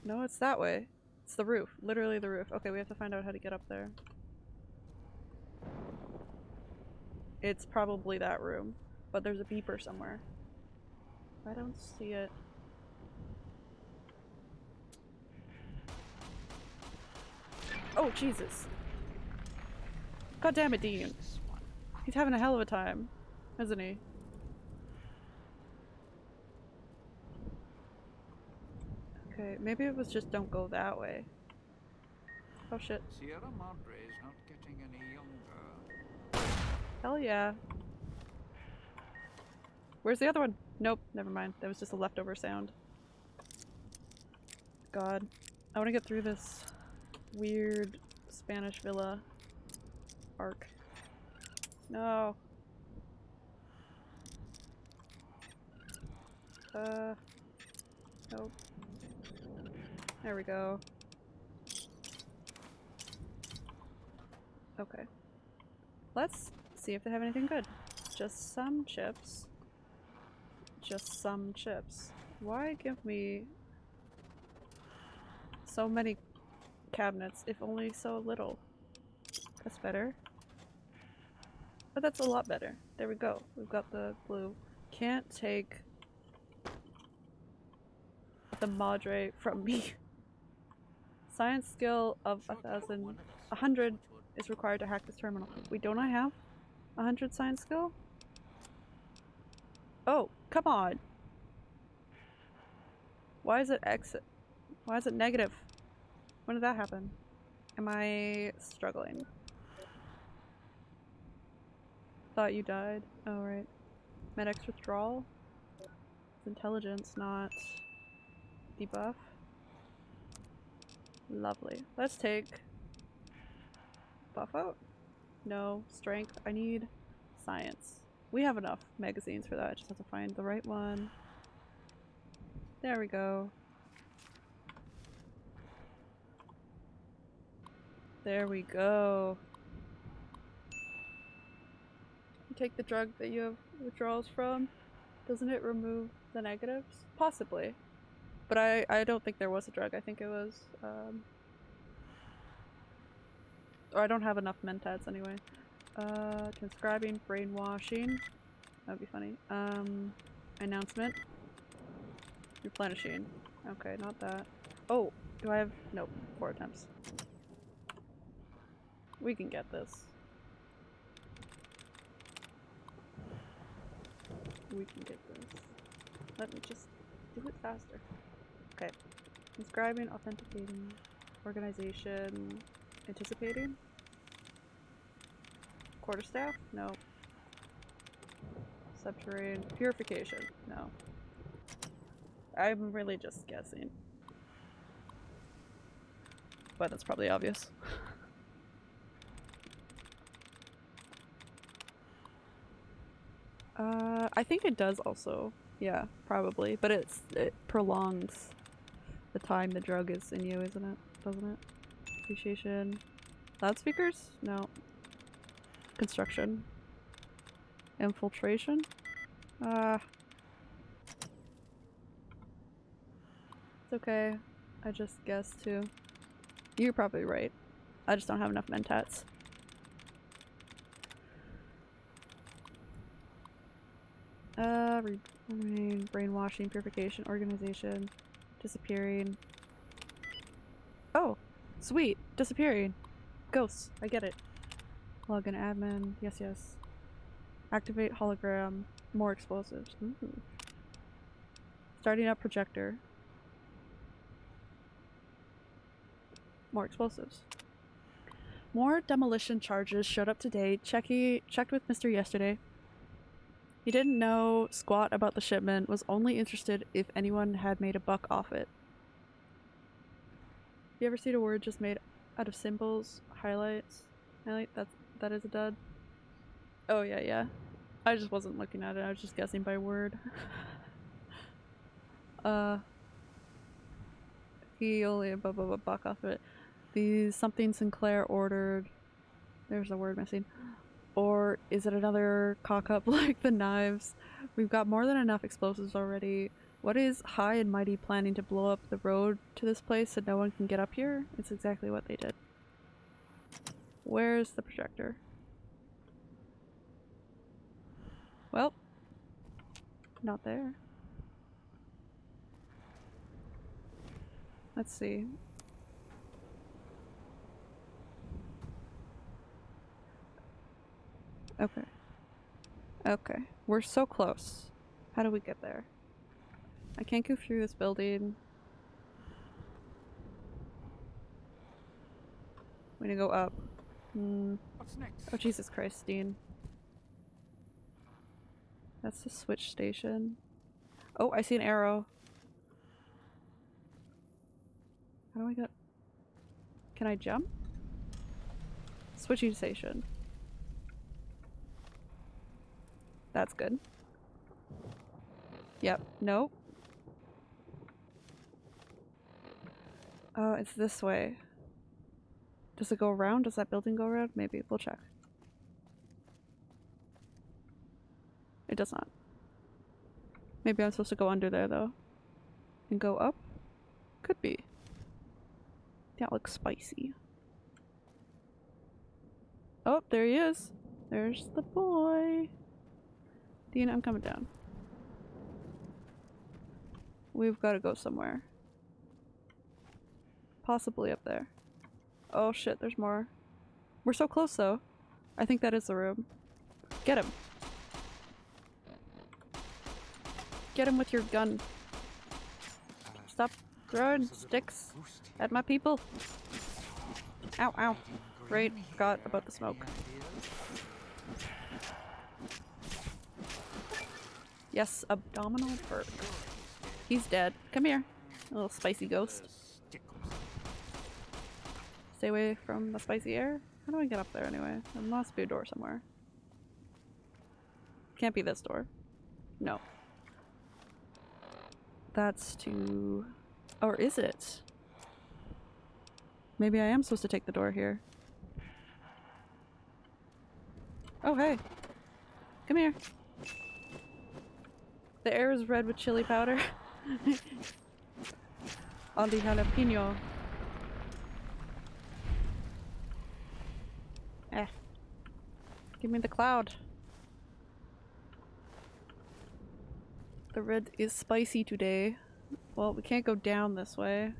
No, it's that way. It's the roof. Literally the roof. Okay, we have to find out how to get up there. It's probably that room, but there's a beeper somewhere. I don't see it. Oh, Jesus. God damn it, Dean. He's having a hell of a time, isn't he? Okay, maybe it was just don't go that way. Oh shit. Sierra Madre's not getting any younger. Hell yeah. Where's the other one? Nope, never mind. That was just a leftover sound. God. I want to get through this weird Spanish villa arc. No. Uh. Nope. There we go. Okay. Let's see if they have anything good. Just some chips. Just some chips. Why give me so many cabinets if only so little? That's better. But that's a lot better. There we go. We've got the blue. Can't take the Madre from me. [laughs] Science skill of a thousand, a hundred is required to hack this terminal. We don't I have a hundred science skill? Oh, come on. Why is it exit? Why is it negative? When did that happen? Am I struggling? Thought you died. Oh, right. Med-X withdrawal? It's intelligence, not debuff. Lovely. Let's take buff out. No. Strength. I need science. We have enough magazines for that. I just have to find the right one. There we go. There we go. You take the drug that you have withdrawals from. Doesn't it remove the negatives? Possibly. But I, I don't think there was a drug. I think it was, um... Or I don't have enough mentats anyway. Uh, transcribing, brainwashing. That'd be funny. Um, announcement. Replenishing. Okay, not that. Oh, do I have- nope, four attempts. We can get this. We can get this. Let me just do it faster. Okay. Inscribing, authenticating, organization, anticipating. Quarterstaff? No. Subterranean. Purification? No. I'm really just guessing. But that's probably obvious. [laughs] Uh, I think it does also. Yeah, probably. But it's it prolongs the time the drug is in you, isn't it? Doesn't it? Appreciation. Loudspeakers? No. Construction. Infiltration? Uh. It's okay. I just guessed too. You're probably right. I just don't have enough mentats. Uh, re brain- brainwashing, purification, organization, disappearing. Oh, sweet, disappearing. Ghosts, I get it. Login admin, yes, yes. Activate hologram, more explosives. Ooh. Starting up projector. More explosives. More demolition charges showed up today. Checky checked with Mr. yesterday. He didn't know squat about the shipment, was only interested if anyone had made a buck off it. You ever seen a word just made out of symbols, highlights? Highlight that's that is a dud. Oh yeah, yeah. I just wasn't looking at it, I was just guessing by word. [laughs] uh he only a bu- bu- bu- buck off it. These something Sinclair ordered. There's a word missing. Or is it another cock up [laughs] like the knives? We've got more than enough explosives already. What is High and Mighty planning to blow up the road to this place so no one can get up here? It's exactly what they did. Where's the projector? Well, not there. Let's see. Okay. Okay. We're so close. How do we get there? I can't go through this building. We need to go up. Hmm. What's next? Oh, Jesus Christ, Dean. That's the switch station. Oh, I see an arrow. How do I get... Can I jump? Switching station. That's good. Yep. Nope. Oh, it's this way. Does it go around? Does that building go around? Maybe. We'll check. It does not. Maybe I'm supposed to go under there, though. And go up? Could be. That looks spicy. Oh, there he is. There's the boy. Dean, I'm coming down. We've got to go somewhere. Possibly up there. Oh shit, there's more. We're so close though. I think that is the room. Get him. Get him with your gun. Stop throwing sticks at my people. Ow, ow. Right, forgot about the smoke. Yes, abdominal perk. He's dead. Come here, little spicy ghost. Stay away from the spicy air. How do I get up there anyway? There must be a door somewhere. Can't be this door. No. That's too... Or is it? Maybe I am supposed to take the door here. Oh, hey. Come here. The air is red with chili powder. [laughs] On the jalapeno. Eh. Give me the cloud. The red is spicy today. Well, we can't go down this way.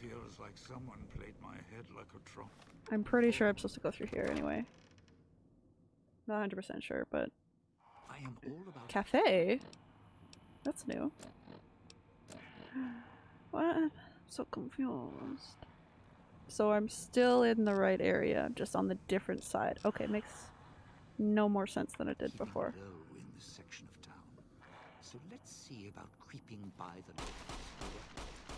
Feels like someone played my head like a drum. I'm pretty sure I'm supposed to go through here anyway. Not 100% sure, but... I am all about Cafe? That's new. [sighs] What? I'm so confused. So I'm still in the right area, just on the different side. Okay, makes no more sense than it did before. in this section of town. So let's see about creeping by the locals.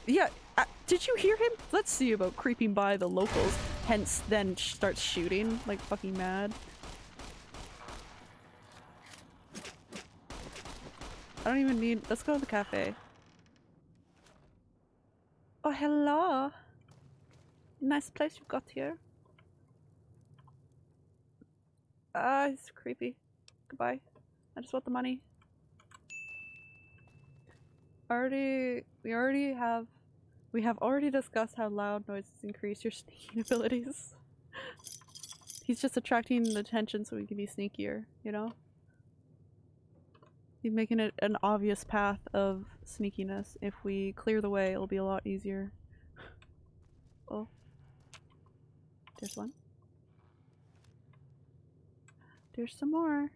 Yeah, uh, did you hear him? Let's see about creeping by the locals, hence then sh starts shooting like fucking mad. I don't even need- let's go to the cafe. Oh, hello! Nice place you've got here. Ah, it's creepy. Goodbye. I just want the money. Already, we already have, we have already discussed how loud noises increase your [laughs] sneaking abilities. He's just attracting the attention so he can be sneakier, you know? He's making it an obvious path of sneakiness. If we clear the way, it'll be a lot easier. [laughs] oh. There's one. There's some more.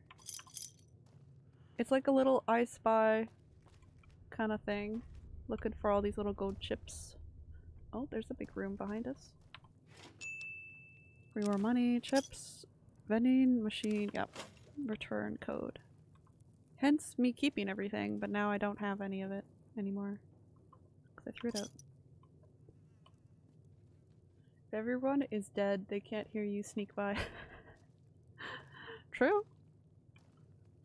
It's like a little I spy kind of thing. Looking for all these little gold chips. Oh, there's a big room behind us. Free more money, chips, vending machine, yep. Return code. Hence me keeping everything, but now I don't have any of it anymore. Because I threw it out. If everyone is dead, they can't hear you sneak by. [laughs] True.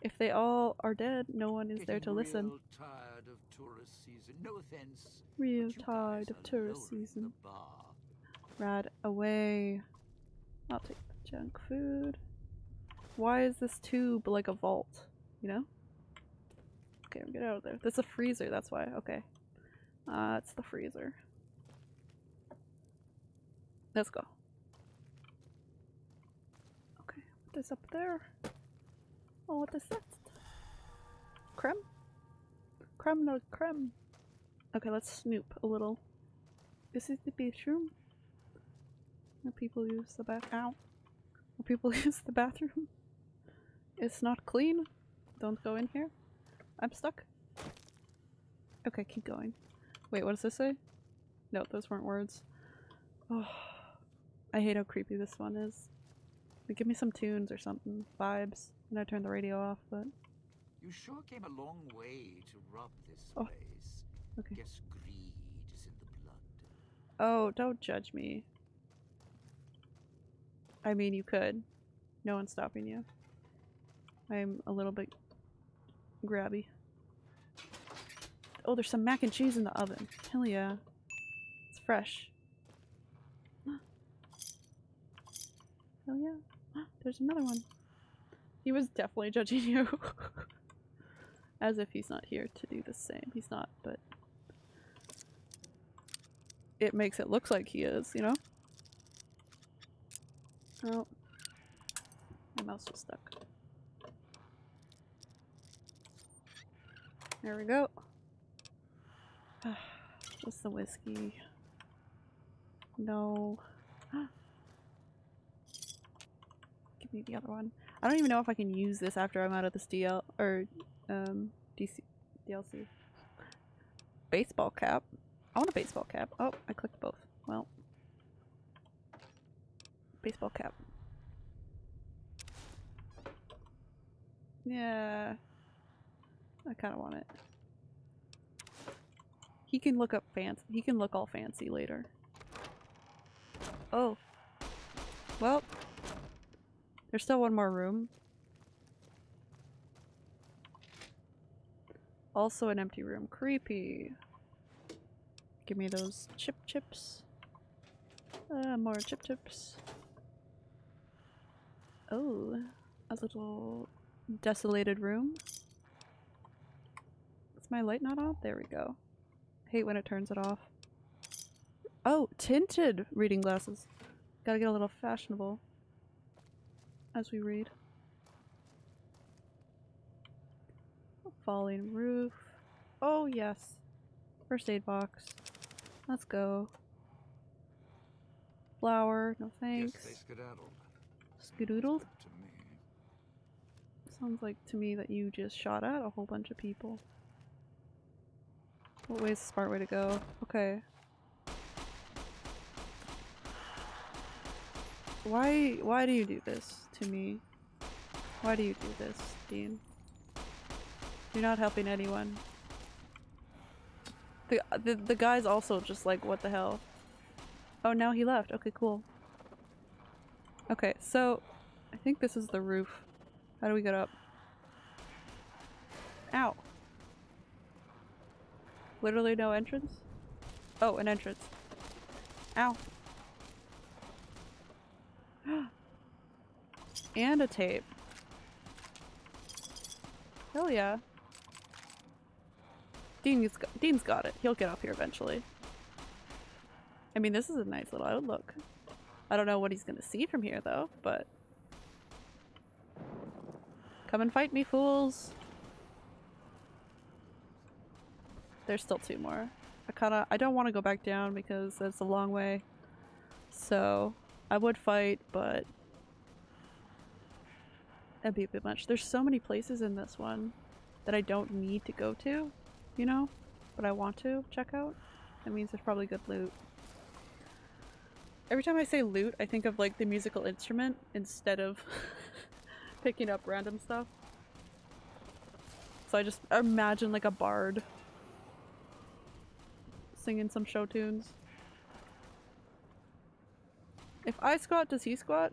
If they all are dead, no one is there to Getting listen. real tired of tourist season. No offense. Real tired of tourist season. Rad away. I'll take the junk food. Why is this tube like a vault? You know? Okay, get out of there. That's a freezer, that's why. Okay. Uh, it's the freezer. Let's go. Okay, what is up there? Oh, what is that? Creme? Creme no creme. Okay, let's snoop a little. This is the bathroom. Where people use the bath. Ow. Where people [laughs] use the bathroom. It's not clean. Don't go in here. I'm stuck. Okay, keep going. Wait, what does this say? No, those weren't words. Oh, I hate how creepy this one is. Like, give me some tunes or something. Vibes. And I turned the radio off, but You sure came a long way to rob this Oh. place. okay. Guess greed is in the blood. Oh, don't judge me. I mean, you could. No one's stopping you. I'm a little bit grabby. Oh, there's some mac and cheese in the oven. Hell yeah. It's fresh. [gasps] Hell yeah. There's another one. He was definitely judging you. [laughs] As if he's not here to do the same. He's not, but it makes it look like he is, you know? Oh. My mouse was stuck. There we go. [sighs] What's the whiskey. No. Me the other one. I don't even know if I can use this after I'm out of this DL or um DC DLC. Baseball cap. I want a baseball cap. Oh, I clicked both. Well. Baseball cap. Yeah. I kind of want it. He can look up fancy. He can look all fancy later. Oh. Well. There's still one more room. Also an empty room. Creepy. Give me those chip chips. Uh, more chip chips. Oh, a little desolated room. Is my light not on? There we go. Hate when it turns it off. Oh, tinted reading glasses. Gotta get a little fashionable as we read. Falling roof. Oh, yes. First aid box. Let's go. Flower. No thanks. Yes. Skedoodled? Sounds like to me that you just shot at a whole bunch of people. What way is the smart way to go? Okay. Why why do you do this to me? Why do you do this, Dean? You're not helping anyone. The, the the guy's also just like, what the hell? Oh, now he left. Okay, cool. Okay, so I think this is the roof. How do we get up? Ow. Literally no entrance? Oh, an entrance. Ow. [gasps] and a tape. Hell yeah. Dean's got, Dean's got it. He'll get up here eventually. I mean, this is a nice little outlook. I don't know what he's gonna see from here though, but... Come and fight me, fools! There's still two more. I kinda- I don't want to go back down because it's a long way. So, I would fight, but... That'd be a bit much. There's so many places in this one that I don't need to go to, you know? But I want to check out. That means there's probably good loot. Every time I say loot, I think of like the musical instrument instead of [laughs] picking up random stuff. So I just imagine like a bard singing some show tunes. If I squat, does he squat?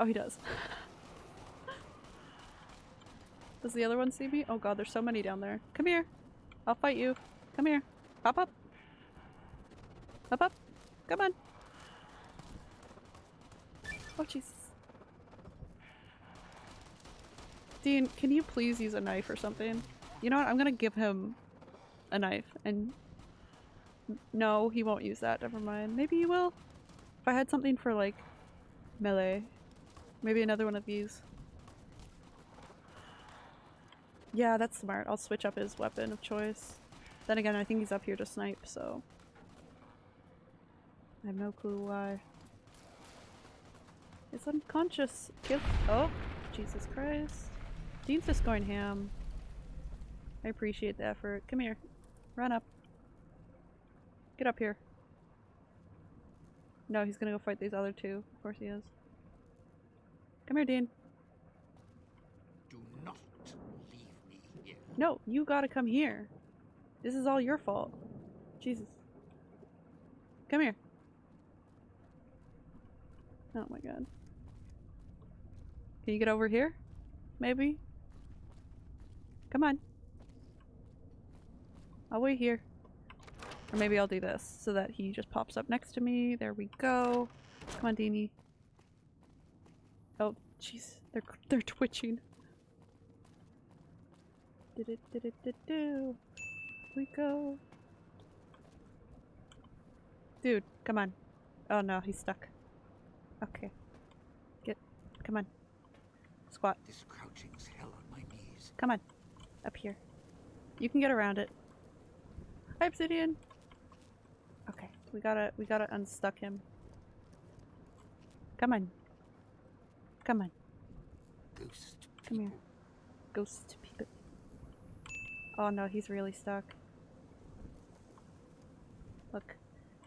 Oh, he does. [laughs] does the other one see me? Oh god, there's so many down there. Come here. I'll fight you. Come here. Hop up. Hop up. Come on. Oh, Jesus. Dean, can you please use a knife or something? You know what? I'm gonna give him a knife and... No, he won't use that. Never mind. Maybe he will. If I had something for, like, melee. Maybe another one of these. Yeah, that's smart. I'll switch up his weapon of choice. Then again, I think he's up here to snipe, so... I have no clue why. It's unconscious. Kill- Oh! Jesus Christ. Dean's just going ham. I appreciate the effort. Come here. Run up. Get up here. No, he's gonna go fight these other two. Of course he is. Come here, Dean. Do not leave me here. No, you gotta come here. This is all your fault. Jesus. Come here. Oh my god. Can you get over here? Maybe? Come on. I'll wait here. Or maybe I'll do this so that he just pops up next to me. There we go. Come on, Deanie. Oh, jeez. They're, they're twitching. Did it, did it, did do. We go. Dude, come on. Oh no, he's stuck. Okay. Get, come on. Squat. This crouching's hell on my knees. Come on. Up here. You can get around it. Hi, Obsidian! We gotta, we gotta unstuck him. Come on. Come on. Ghost Come here. Ghost people. Oh no, he's really stuck. Look,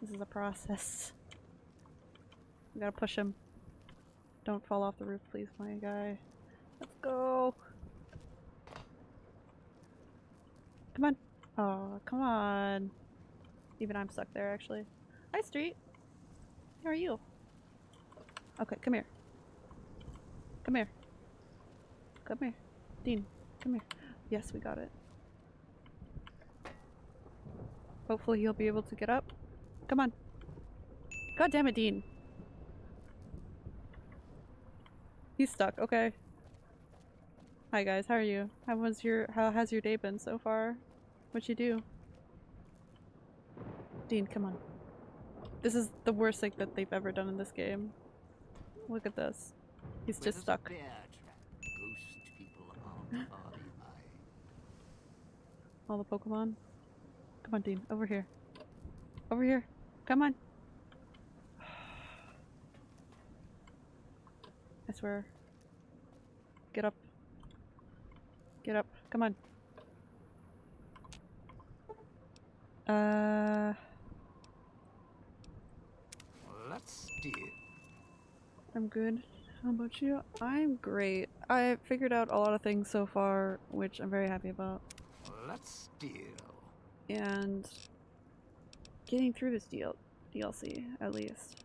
this is a process. We gotta push him. Don't fall off the roof, please, my guy. Let's go. Come on. Oh, come on. Even I'm stuck there, actually. Hi, Street. How are you? Okay, come here. Come here. Come here. Dean, come here. Yes, we got it. Hopefully he'll be able to get up. Come on. God damn it, Dean. He's stuck. Okay. Hi guys, how are you? How was your how has your day been so far? What'd you do? Dean, come on. This is the worst thing that they've ever done in this game. Look at this. He's Where just stuck. bear Ghost people are. [laughs] All the Pokemon. Come on, Dean. Over here. Over here. Come on. [sighs] I swear. Get up. Get up. Come on. Uh, Let's steer. I'm good. How about you? I'm great. I figured out a lot of things so far, which I'm very happy about. Let's deal. and getting through this deal DLC at least.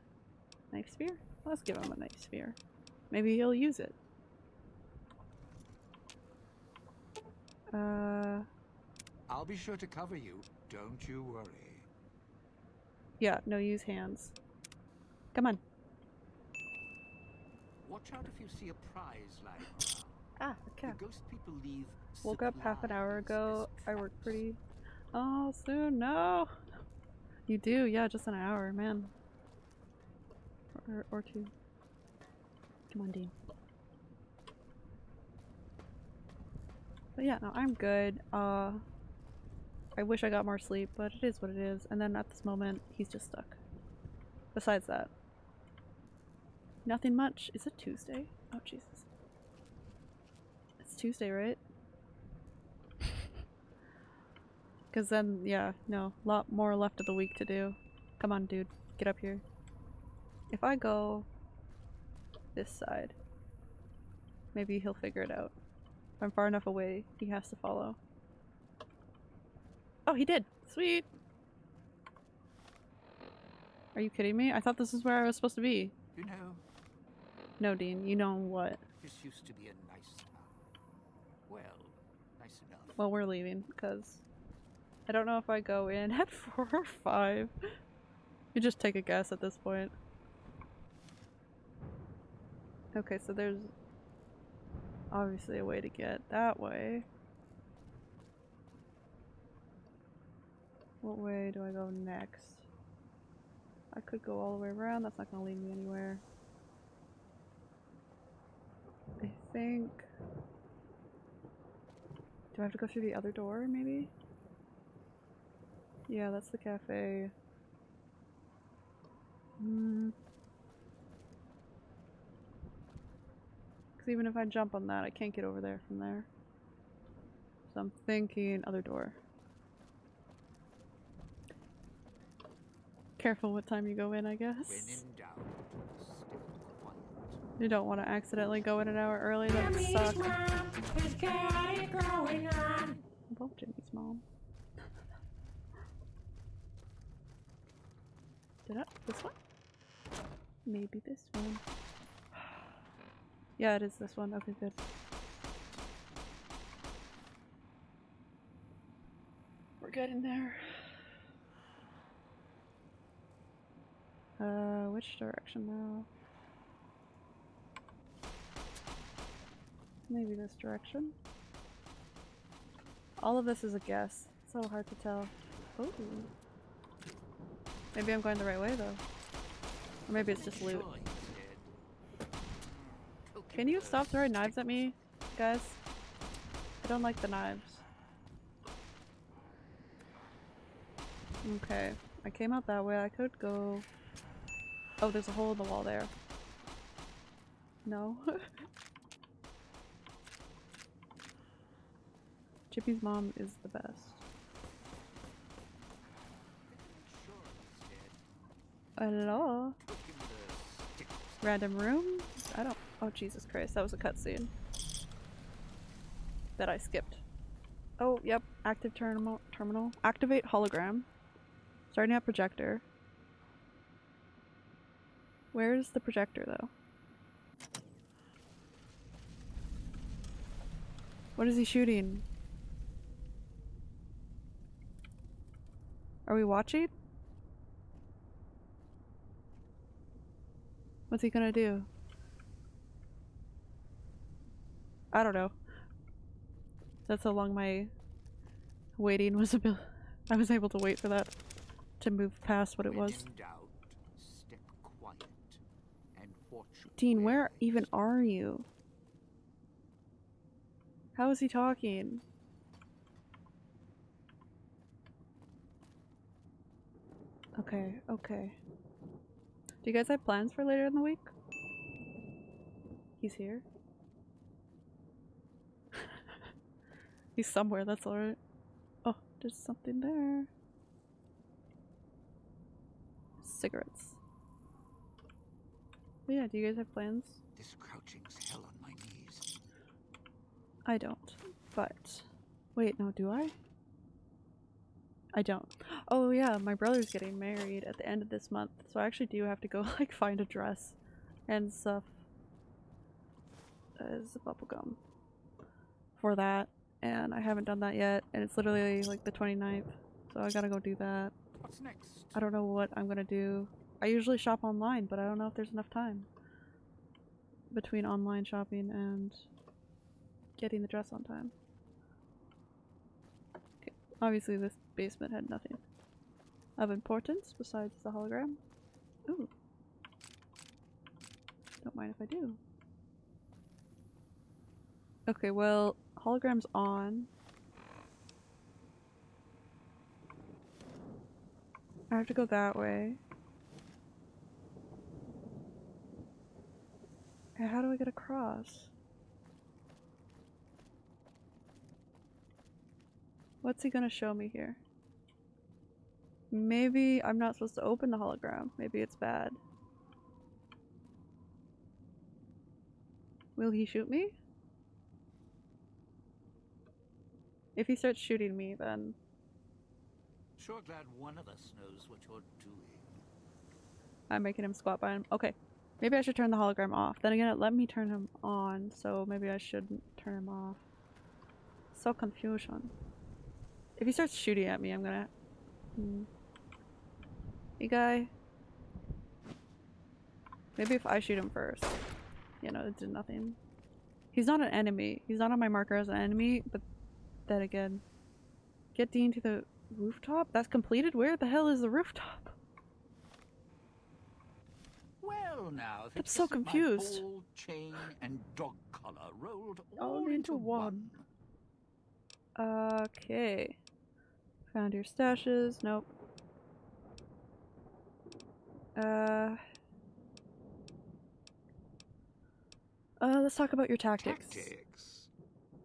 Knife spear? Let's give him a knife spear. Maybe he'll use it. Uh, I'll be sure to cover you. Don't you worry. yeah, no use hands. Come on. Watch out if you see a prize around. [gasps] Ah, a The ghost people leave. Woke up half an hour ago. I work pretty. Oh, soon. No. You do, yeah, just an hour, man. Or, or two. Come on, Dean. But yeah, no, I'm good. Uh, I wish I got more sleep, but it is what it is. And then at this moment, he's just stuck. Besides that, nothing much. Is it Tuesday? Oh, Jesus. It's Tuesday, right? [laughs] Because then, yeah, no, A lot more left of the week to do. Come on, dude, get up here. If I go this side, maybe he'll figure it out. If I'm far enough away, he has to follow. Oh, he did! Sweet! Are you kidding me? I thought this is where I was supposed to be. You know, No, Dean, you know what? this used to be a nice town. Well, nice enough. Well, we're leaving, because I don't know if I go in [laughs] at 4 or 5. You just take a guess at this point. Okay, so there's obviously a way to get that way. What way do I go next? I could go all the way around, that's not gonna lead me anywhere. I think... Do I have to go through the other door, maybe? Yeah, that's the cafe. Hmm. Because even if I jump on that, I can't get over there from there. So I'm thinking other door. Careful what time you go in, I guess. When in doubt, stay quiet. You don't want to accidentally go in an hour early, that would suck. Both Jimmy's mom. Did I? This one? Maybe this one. Yeah, it is this one. Okay, good. We're getting there. Uh, which direction now? Maybe this direction. All of this is a guess. So hard to tell. Ooh. Maybe I'm going the right way though. Or maybe it's just loot. Can you stop throwing knives at me, guys? I don't like the knives. Okay, I came out that way. I could go. Oh, there's a hole in the wall there. No. [laughs] Chippy's mom is the best. Hello? Random room? I don't. Oh, Jesus Christ. That was a cutscene. That I skipped. Oh, yep. Active terminal. Terminal. Activate hologram. Starting at projector. Where's the projector, though? What is he shooting? Are we watching? What's he gonna do? I don't know. That's how long my waiting was able [laughs] I was able to wait for that to move past what it was. in doubt, step quiet and watch Dean, where even are you? How is he talking? Okay, okay. Do you guys have plans for later in the week? He's here. [laughs] He's somewhere, that's alright. Oh, there's something there. Cigarettes. But yeah, do you guys have plans? This crouching's hell on my knees. I don't. But wait, no, do I? I don't. Oh yeah, my brother's getting married at the end of this month, so I actually do have to go [laughs] like find a dress and stuff as a bubblegum for that, and I haven't done that yet, and it's literally like the 29th, so I gotta go do that. What's next? I don't know what I'm gonna do. I usually shop online, but I don't know if there's enough time between online shopping and getting the dress on time. Okay. Obviously, this basement had nothing of importance besides the hologram. Ooh. Don't mind if I do. Okay, well, hologram's on. I have to go that way. And how do I get across? What's he gonna show me here? Maybe I'm not supposed to open the hologram. Maybe it's bad. Will he shoot me? If he starts shooting me, then Sure glad one of us knows what you're doing. I'm making him squat by him. Okay. Maybe I should turn the hologram off. Then again, it let me turn him on, so maybe I shouldn't turn him off. So confusion. If he starts shooting at me, I'm gonna... Hmm. Hey, guy. Maybe if I shoot him first. You know, it did nothing. He's not an enemy. He's not on my marker as an enemy, but then again... Get Dean to the rooftop? That's completed? Where the hell is the rooftop? Well, now, I'm so confused. ball, chain, and dog collar rolled All all, into into one. one. Okay. Found your stashes. Nope. Uh. Uh, let's talk about your tactics. Tactics.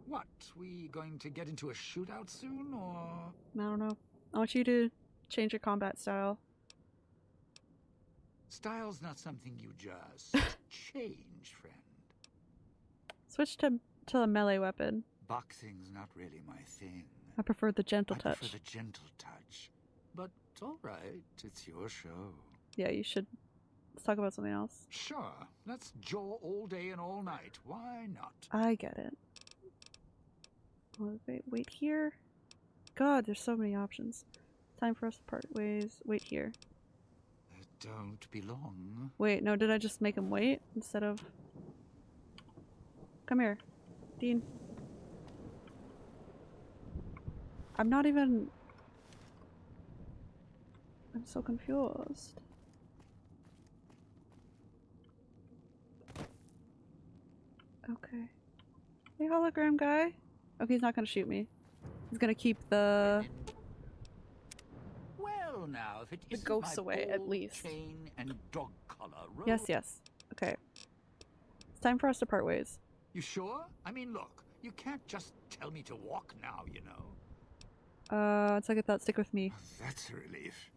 What? We going to get into a shootout soon, or I don't know. I want you to change your combat style. Style's not something you just [laughs] change, friend. Switch to to a melee weapon. Boxing's not really my thing. I prefer the gentle I touch. prefer the gentle touch. But all right, it's your show. Yeah, you should. Let's talk about something else. sure? Let's jaw all day and all night. Why not? I get it. Wait, wait here. God, there's so many options. Time for us to part ways. Wait here. Don't be long. Wait, no, did I just make him wait instead of... Come here. Dean. I'm not even... I'm so confused. Okay. Hey, hologram guy. Okay, he's not gonna shoot me. He's gonna keep the... Well, now, if it The ghosts away, at least. Chain and dog collar rolled Yes, yes. Okay. It's time for us to part ways. You sure? I mean, look, you can't just tell me to walk now, you know. Uh, it's like a thought. Stick with me. That's a relief.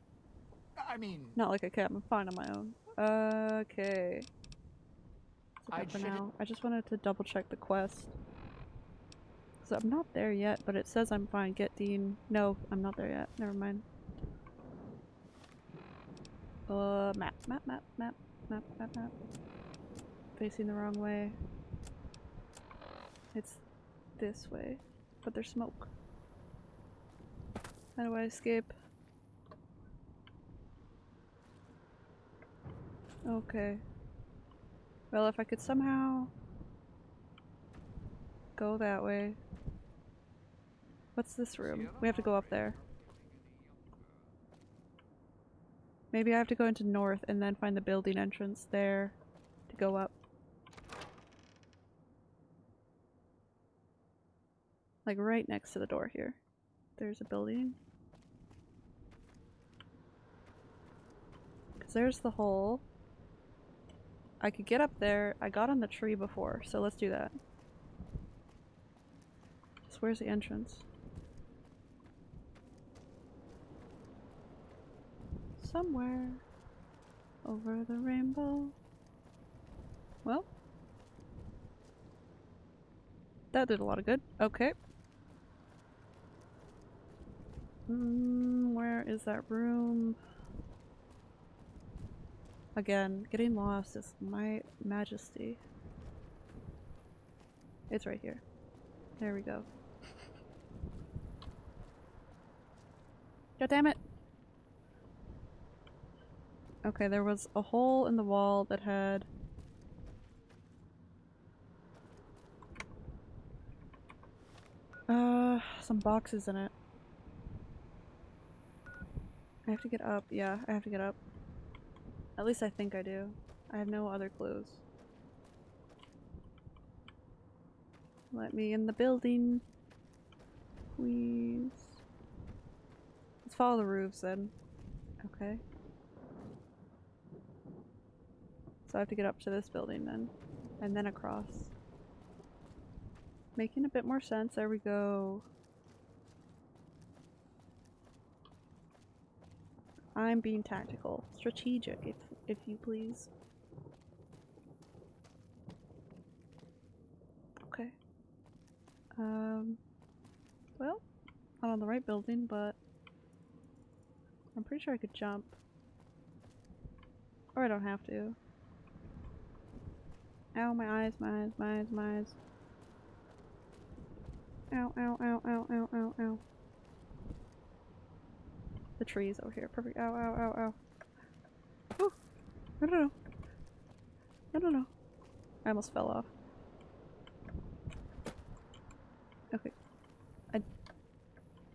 I mean, Not like I can. I'm fine on my own. Okay. That's I'd for now. I just wanted to double check the quest. So I'm not there yet, but it says I'm fine. Get Dean. No, I'm not there yet. Never mind. Uh, map, map, map, map, map, map, map. Facing the wrong way. It's this way, but there's smoke. How do I escape? Okay. Well, if I could somehow go that way. What's this room? We have to go up there. Maybe I have to go into north and then find the building entrance there to go up. Like right next to the door here. There's a building. Cause there's the hole. I could get up there. I got on the tree before, so let's do that. Just where's the entrance? Somewhere over the rainbow. Well, that did a lot of good. Okay. Mm, where is that room? Again, getting lost is my majesty. It's right here. There we go. God damn it! Okay, there was a hole in the wall that had uh some boxes in it. I have to get up. Yeah, I have to get up. At least I think I do. I have no other clues. Let me in the building. Please. Let's follow the roofs then. Okay. So I have to get up to this building then. And then across. Making a bit more sense. There we go. I'm being tactical. Strategic, if, if you please. Okay. Um, well, not on the right building, but I'm pretty sure I could jump. Or I don't have to. Ow, my eyes, my eyes, my eyes, my eyes. Ow, ow, ow, ow, ow, ow, ow. The trees over here. Perfect. Ow, ow, ow, ow. Oh! No, no, no. No, no, know. I almost fell off. Okay. I...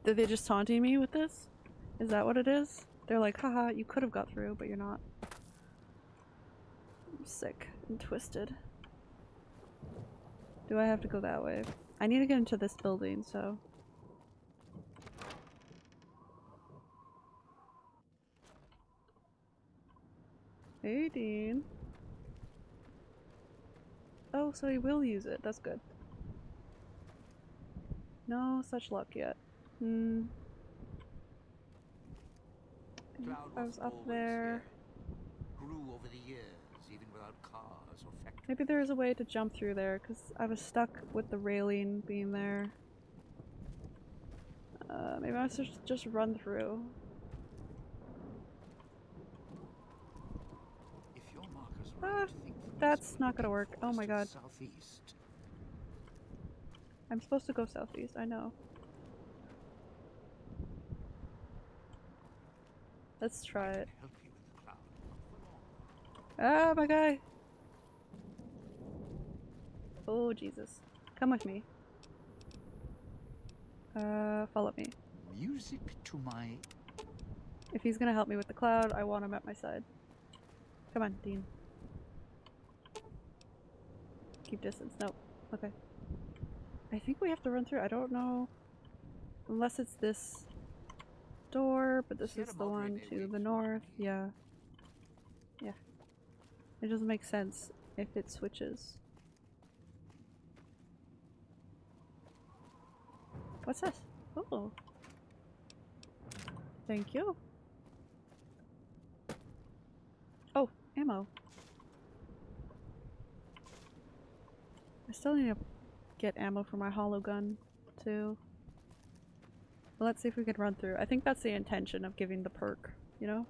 Did they just taunting me with this? Is that what it is? They're like, haha, you could have got through, but you're not. I'm sick and twisted. Do I have to go that way? I need to get into this building, so... Hey, Dean. Oh, so he will use it. That's good. No such luck yet. Hmm. I was up there. Grew over the years, even without cars or factories. Maybe there is a way to jump through there, because I was stuck with the railing being there. Uh, maybe I just, just run through. If your Ah, right, think from this that's not gonna work. Oh my god. Southeast. I'm supposed to go southeast, I know. Let's try it. Help you in the cloud. not for long. Ah, my guy! Oh, Jesus. Come with me. Uh, follow me. Music to my If he's gonna help me with the cloud, I want him at my side. Come on, Dean. Keep distance. No. Okay. I think we have to run through. I don't know. Unless it's this door, but this is the one to the north. Yeah. Yeah. It doesn't make sense if it switches. What's this? Oh. Thank you. Oh, ammo. I still need to get ammo for my hollow gun, too. Well, let's see if we can run through. I think that's the intention of giving the perk, you know?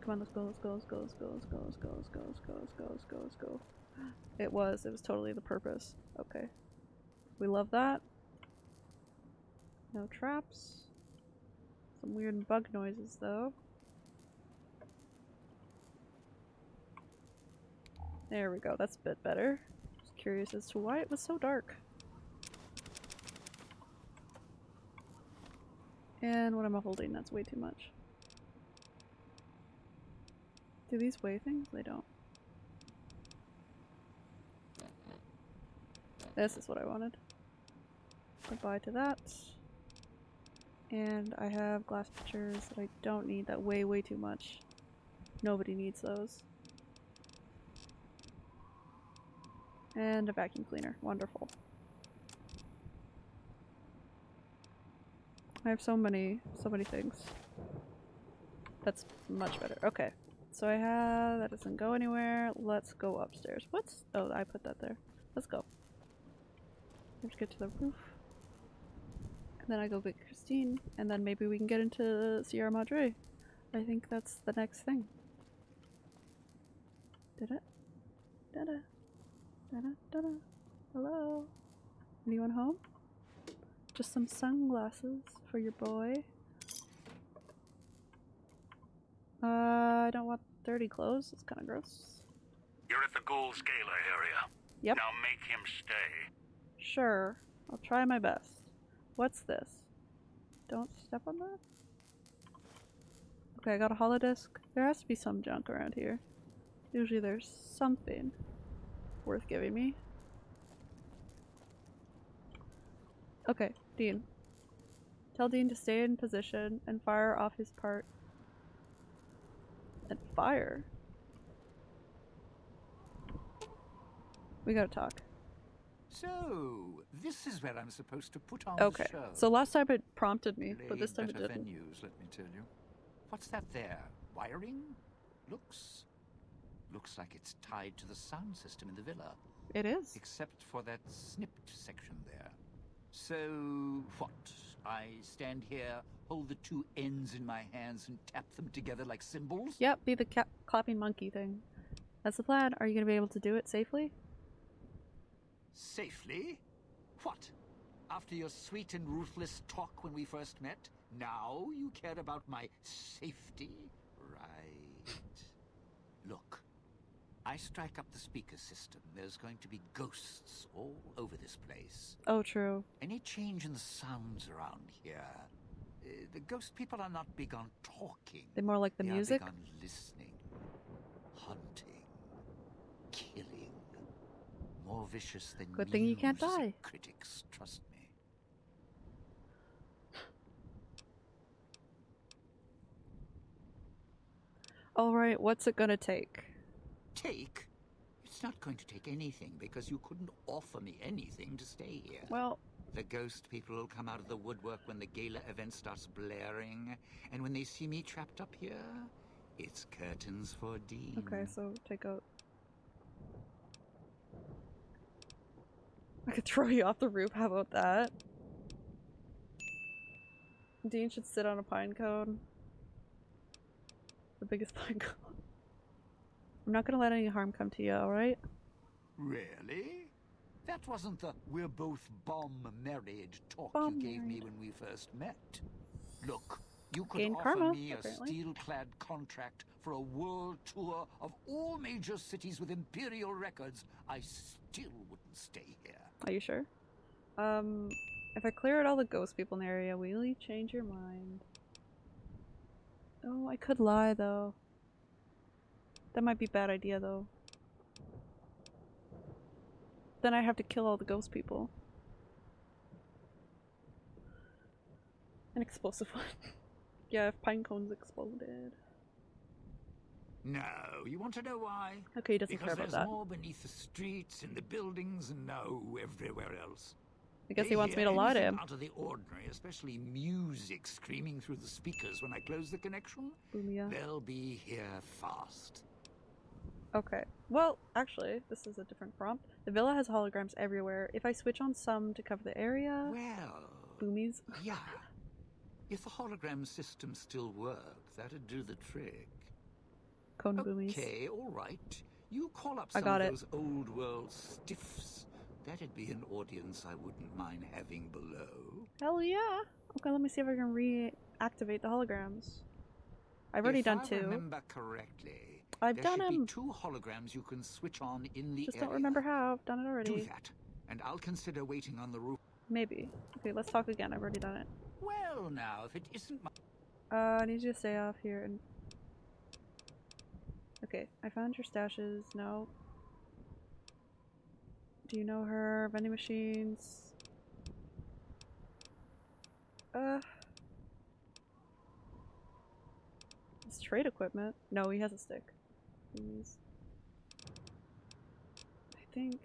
Come on, let's go, let's go, let's go, let's go, let's go, let's go, let's go, let's go, let's go, let's go, let's go. It was, it was totally the purpose. Okay. We love that. No traps. Some weird bug noises though. There we go, that's a bit better. Curious as to why it was so dark. And what am I holding? That's way too much. Do these weigh things? They don't. This is what I wanted. Goodbye to that. And I have glass pitchers that I don't need that weigh way too much. Nobody needs those. And a vacuum cleaner. Wonderful. I have so many, so many things. That's much better. Okay. So I have, that doesn't go anywhere. Let's go upstairs. What's, oh, I put that there. Let's go. Let's get to the roof. And then I go get Christine, and then maybe we can get into Sierra Madre. I think that's the next thing. Did it? Da da. Da da da da. Hello? Anyone home? Just some sunglasses for your boy. Uh, I don't want dirty clothes. It's kind of gross. You're at the Ghouls Gala area. Yep. Now make him stay. Sure. I'll try my best. What's this? Don't step on that? Okay, I got a holodisc. There has to be some junk around here. Usually there's something worth giving me. Okay, Dean. Tell Dean to stay in position and fire off his part. And fire? We gotta talk. So, this is where I'm supposed to put on Okay, the show. so last time it prompted me, but this time it didn't. venues, let me tell you. What's that there? Wiring? Looks... Looks like it's tied to the sound system in the villa. It is. Except for that snipped section there. So, what? I stand here, hold the two ends in my hands, and tap them together like cymbals? Yep, be the clapping monkey thing. That's the plan. Are you gonna be able to do it safely? Safely? What? After your sweet and ruthless talk when we first met, now you care about my safety? Right. Look, I strike up the speaker system. There's going to be ghosts all over this place. Oh, true. Any change in the sounds around here? Uh, the ghost people are not big on talking. They're more like the They music. Are big on listening, hunting, killing. More vicious than Good thing you can't die. Critics, trust me. All right, what's it gonna take? Take? It's not going to take anything because you couldn't offer me anything to stay here. Well, The ghost people will come out of the woodwork when the gala event starts blaring, and when they see me trapped up here, it's curtains for Dean. okay, so take out. I could [laughs] throw you off the roof. How about that? Dean should sit on a pine cone. The biggest [laughs] pine cone. I'm not gonna let any harm come to you, alright? Really? That wasn't the we're both bomb married talk Bomb you gave me when we first met. Look, you could Gain offer karma, me a steel-clad contract for a world tour of all major cities with imperial records. I still wouldn't stay here. Are you sure? Um, if I clear out all the ghost people in the area, will you change your mind? Oh, I could lie though. That might be a bad idea though. Then I have to kill all the ghost people. An explosive one. [laughs] yeah, if pine cones exploded. No, you want to know why? Okay, he doesn't because care about there's that. more beneath the streets, in the buildings, and no, everywhere else. I guess he wants me to lie to him. Out of the ordinary, especially music screaming through the speakers when I close the connection. Boomia. They'll be here fast. Okay. Well, actually, this is a different prompt. The villa has holograms everywhere. If I switch on some to cover the area, Well, boomies. yeah. If the hologram system still worked, that'd do the trick. Cone boomies. Okay, all right. You call up I some got of it. those old world stiffs. That'd be an audience I wouldn't mind having below. Hell yeah. Okay, let me see if I can reactivate the holograms. I've already if done I two. remember correctly, I've there done should them. be two holograms you can switch on in the Just area. don't remember how. I've done it already. Do that, and I'll consider waiting on the roof. Maybe. Okay, let's talk again. I've already done it. Well, now, if it isn't my... Uh, I need you to stay off here and. Okay, I found your stashes. No. Do you know her? Vending machines. Uh. It's trade equipment. No, he has a stick. I think.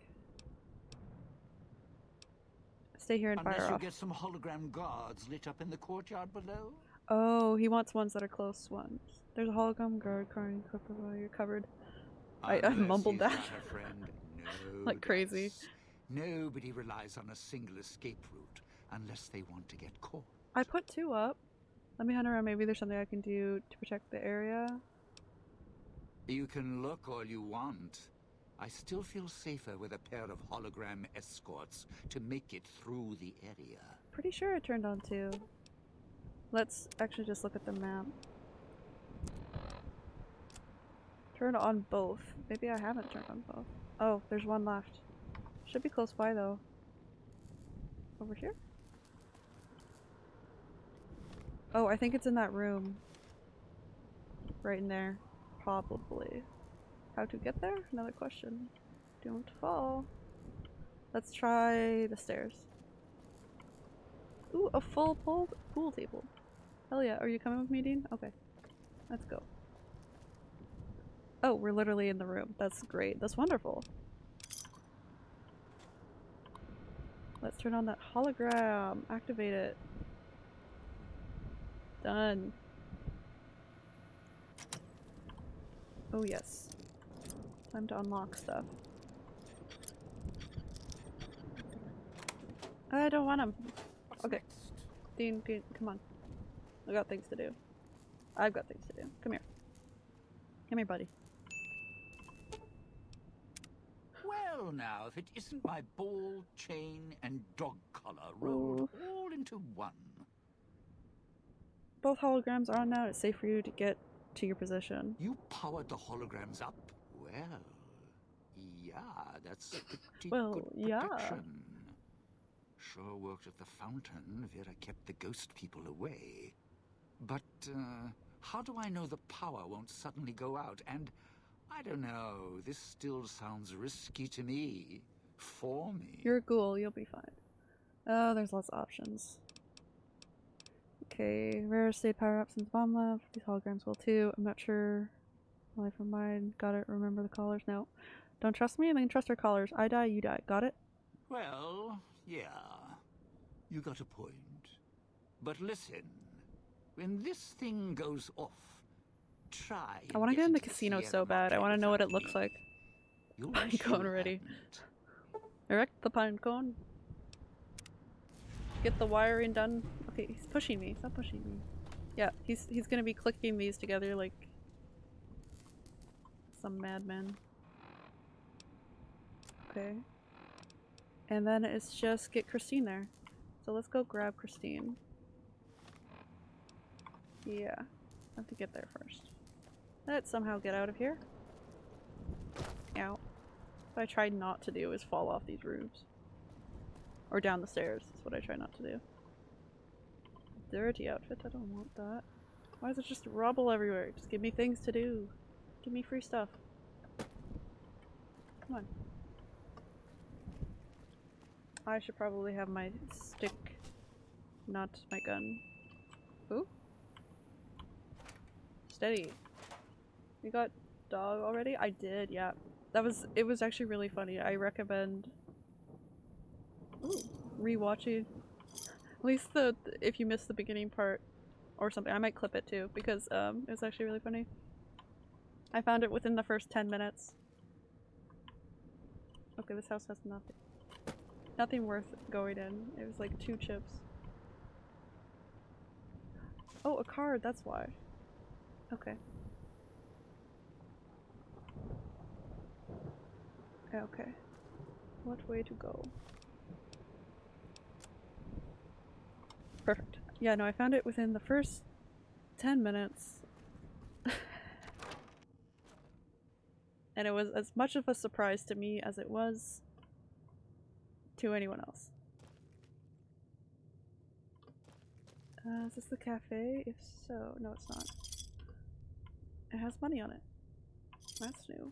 Stay here and Unless fire you off. get some hologram guards lit up in the courtyard below? Oh, he wants ones that are close ones. There's a hologram guard car in cover while you're covered. I- I mumbled that. No [laughs] Like crazy. Nobody relies on a single escape route unless they want to get caught. I put two up. Let me hunt around. Maybe there's something I can do to protect the area. You can look all you want. I still feel safer with a pair of hologram escorts to make it through the area. Pretty sure I turned on two. Let's actually just look at the map. Turn on both. Maybe I haven't turned on both. Oh, there's one left. Should be close by though. Over here? Oh, I think it's in that room. Right in there. Probably. How to get there? Another question. Don't fall. Let's try the stairs. Ooh, a full pool, pool table. Hell yeah. Are you coming with me, Dean? Okay. Let's go. Oh, we're literally in the room. That's great. That's wonderful. Let's turn on that hologram. Activate it. Done. Oh yes. Time to unlock stuff. I don't want him. Okay. Dean, Dean, come on. I got things to do. I've got things to do. Come here. Come here, buddy. Well, now, if it isn't my ball, chain, and dog collar rolled all into one. Both holograms are on now. It's safe for you to get to your position. You powered the holograms up? Well, yeah, that's pretty Well, good yeah. protection. Sure worked at the fountain. Vera kept the ghost people away. But, uh, how do I know the power won't suddenly go out? And, I don't know, this still sounds risky to me. For me. You're a ghoul. You'll be fine. Oh, there's lots of options. Okay, rare state power up since bomb left. These holograms will too. I'm not sure. Life of mine. Got it. Remember the collars? No. Don't trust me? Then trust our collars. I die, you die. Got it? Well, yeah, you got a point. But listen, when this thing goes off, try. I want to get in the casino so bad. I want to know what it looks like. Pine [laughs] cone ready. Erect the pine cone. Get the wiring done. Okay, he's pushing me. Stop pushing me. Yeah, he's he's gonna be clicking these together like some madman. Okay. And then it's just get Christine there. So let's go grab Christine. Yeah. I have to get there first. Let's somehow get out of here. Ow. What I try not to do is fall off these roofs. Or down the stairs. That's what I try not to do. Dirty outfit. I don't want that. Why is it just rubble everywhere? Just give me things to do. Give me free stuff. Come on. I should probably have my stick, not my gun. Ooh. Steady. You got dog already? I did, yeah. That was, it was actually really funny. I recommend... Ooh. rewatching. At least the if you missed the beginning part or something, I might clip it too because um it was actually really funny. I found it within the first ten minutes. Okay, this house has nothing. Nothing worth going in. It was like two chips. Oh, a card, that's why. Okay. Okay. What way to go? Perfect. Yeah, no, I found it within the first 10 minutes. [laughs] and it was as much of a surprise to me as it was to anyone else. Uh, is this the cafe? If so, no it's not. It has money on it. That's new.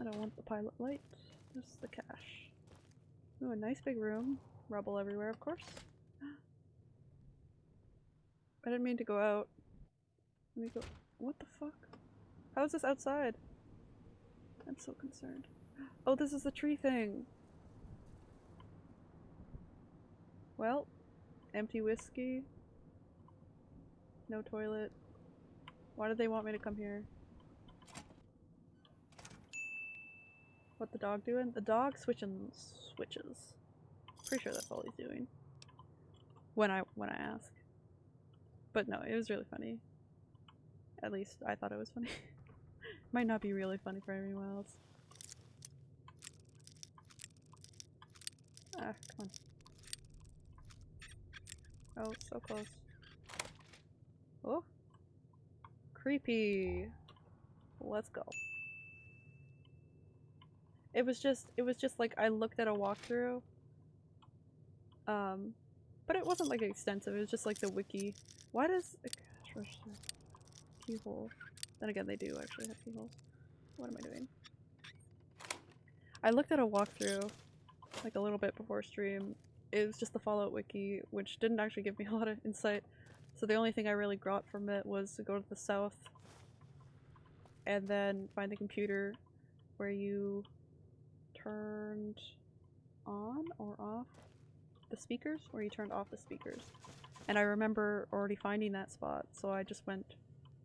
I don't want the pilot light, just the cash. Ooh, a nice big room. Rubble everywhere, of course. [gasps] I didn't mean to go out. Let me go. What the fuck? How is this outside? I'm so concerned. [gasps] Oh, this is the tree thing! Well, empty whiskey. No toilet. Why did they want me to come here? What the dog doing? The dog switching switches. Pretty sure that's all he's doing. When I when I ask. But no, it was really funny. At least I thought it was funny. [laughs] Might not be really funny for anyone else. Ah, come on. Oh, so close. Oh. Creepy. Let's go. It was just, it was just like I looked at a walkthrough. Um, but it wasn't like extensive, it was just like the wiki. Why does cash register keyhole? Then again, they do actually have keyholes. What am I doing? I looked at a walkthrough like a little bit before stream. It was just the Fallout wiki, which didn't actually give me [laughs] a lot of insight. So the only thing I really got from it was to go to the south and then find the computer where you turned on or off the speakers, or you turned off the speakers. And I remember already finding that spot, so I just went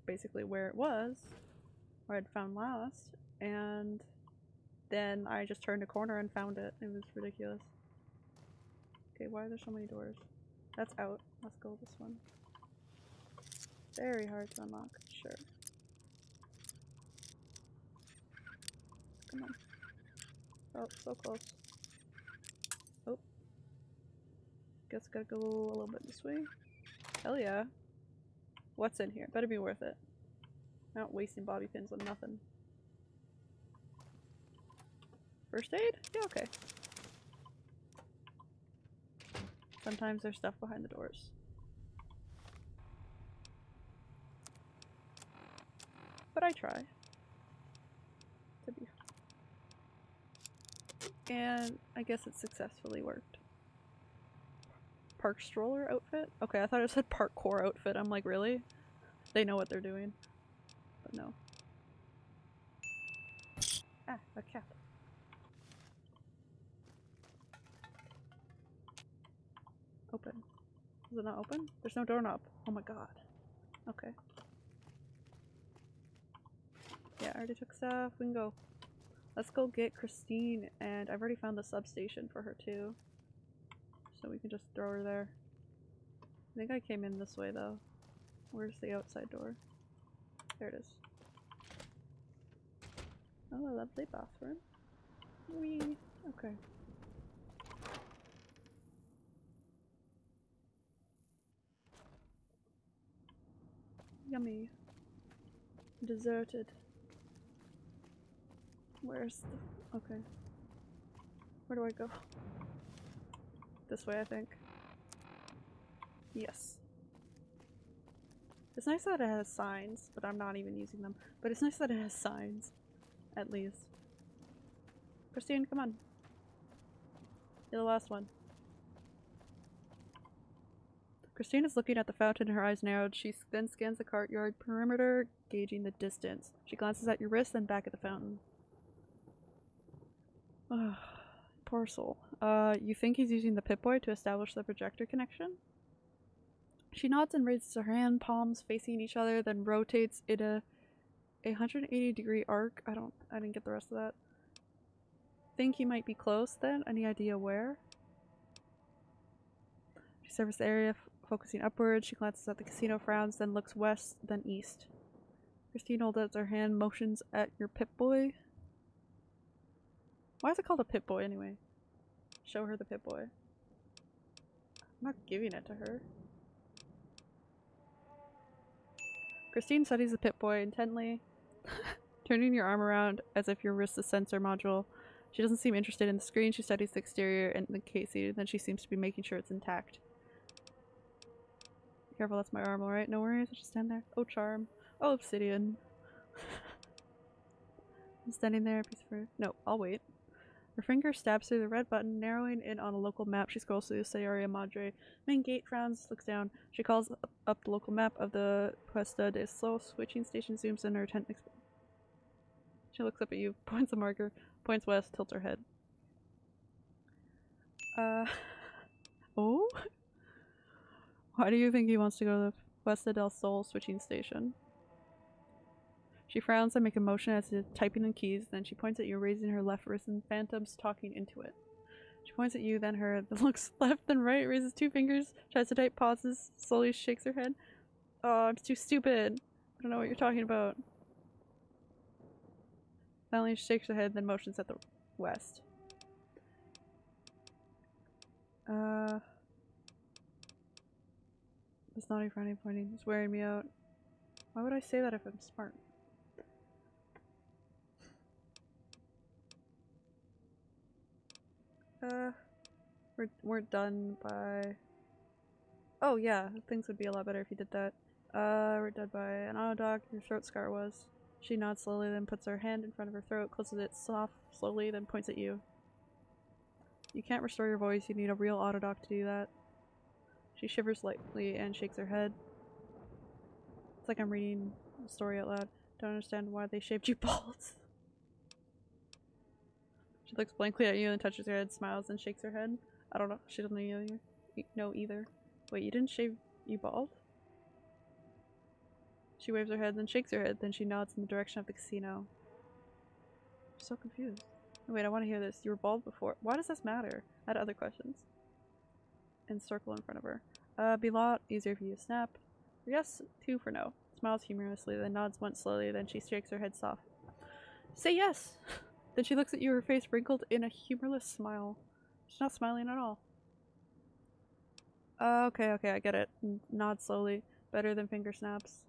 basically where it was, where I'd found last, and then I just turned a corner and found it. It was ridiculous. Okay, why are there so many doors? That's out. Let's go this one. Very hard to unlock, sure. Come on. Oh, so close. Oh. Guess I gotta go a little bit this way. Hell yeah. What's in here? Better be worth it. Not wasting bobby pins on nothing. First aid? Yeah, okay. Sometimes there's stuff behind the doors. But I try. To be and I guess it successfully worked. Park stroller outfit? Okay, I thought it said parkour outfit. I'm like, really? They know what they're doing. But no. Ah, a cat. Open. Is it not open? There's no doorknob. Oh my god. Okay. Yeah, I already took stuff. We can go. Let's go get Christine, and I've already found the substation for her too. So we can just throw her there. I think I came in this way though. Where's the outside door? There it is. Oh, a lovely bathroom. Wee. Okay. Yummy. Deserted. Where's the... Okay. Where do I go? This way, I think. Yes. It's nice that it has signs, but I'm not even using them. But it's nice that it has signs. At least. Christine, come on. You're the last one. Christine is looking at the fountain, her eyes narrowed. She then scans the courtyard perimeter, gauging the distance. She glances at your wrist, then back at the fountain. Parcel. Uh, you think he's using the Pip-Boy to establish the projector connection? She nods and raises her hand, palms facing each other, then rotates in a, a 180 degree arc. I don't, I didn't get the rest of that. Think he might be close then? Any idea where? She surveys the area, focusing upward. She glances at the casino, frowns, then looks west, then east. Christine holds out her hand, motions at your Pip-Boy. Why is it called a Pip-Boy anyway? Show her the Pip-Boy. I'm not giving it to her. Christine studies the Pip-Boy intently, [laughs] turning your arm around as if your wrist is sensor module. She doesn't seem interested in the screen. She studies the exterior and the casing, then she seems to be making sure it's intact. Careful, that's my arm, alright? No worries, I'll just stand there. Oh, charm. Oh, obsidian. [laughs] I'm standing there, piece of her. No, I'll wait. Her finger stabs through the red button, narrowing in on a local map. She scrolls through Sierra Madre. Main gate frowns, looks down. She calls up, the local map of the Puesta de Sol switching station, zooms in her tent. She looks up at you, [laughs] points a marker, points west, tilts her head. Uh. [laughs] Oh? Why do you think he wants to go to the Puesta del Sol switching station? She frowns and makes a motion as if typing in keys, then she points at you, raising her left wrist and phantoms talking into it. She points at you, then her, [laughs] looks left and right, raises two fingers, tries to type, pauses, slowly shakes her head. Oh, it's too stupid. I don't know what you're talking about. Finally, she shakes her head, then motions at the west. Uh. It's naughty, frowny, pointing. It's wearing me out. Why would I say that if I'm smart? Uh, we're we're done by. Oh yeah, things would be a lot better if you did that. Uh, we're done by an auto doc. Your throat scar was. She nods slowly, then puts her hand in front of her throat, closes it soft, slowly, then points at you. You can't restore your voice. You need a real auto doc to do that. She shivers lightly and shakes her head. It's like I'm reading a story out loud. Don't understand why they shaved you [laughs] bald. She looks blankly at you and touches her head, smiles, and shakes her head. I don't know. She doesn't know either. know either. Wait, you didn't shave you bald? She waves her head, then shakes her head, then she nods in the direction of the casino. I'm so confused. Wait, I want to hear this. You were bald before. Why does this matter? I had other questions. And circle in front of her. Uh, be a lot easier for you to snap. Yes, two for no. Smiles humorously, then nods once slowly, then she shakes her head soft. Say yes! [laughs] then she looks at you, her face wrinkled in a humorless smile. She's not smiling at all. Uh, okay, okay, I get it. N- Nod slowly. Better than finger snaps.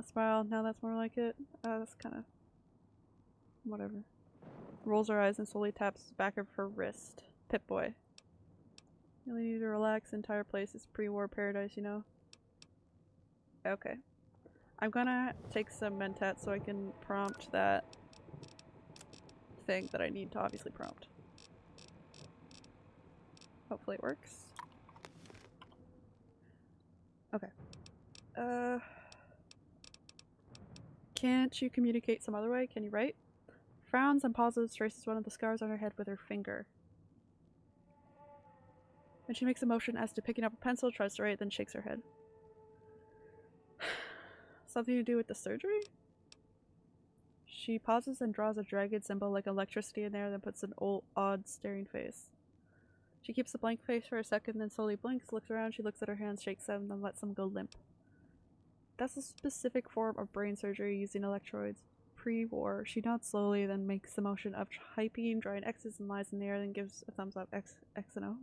A smile, now that's more like it. Uh, that's kind of. Whatever. Rolls her eyes and slowly taps the back of her wrist. Pip boy. You need to relax. The entire place is pre war paradise, you know? Okay. I'm gonna take some mentat so I can prompt that thing that I need to obviously prompt. Hopefully it works. Okay. Uh. Can't you communicate some other way? Can you write? Frowns and pauses, traces one of the scars on her head with her finger. Then she makes a motion as to picking up a pencil, tries to write, then shakes her head. [sighs] Something to do with the surgery? She pauses and draws a dragon symbol like electricity in there, then puts an old, odd, staring face. She keeps the blank face for a second, then slowly blinks, looks around, she looks at her hands, shakes them, then lets them go limp. That's a specific form of brain surgery using electrodes. Pre-war, she nods slowly, then makes the motion of typing, drawing X's and lines in the air, then gives a thumbs up X, X and O.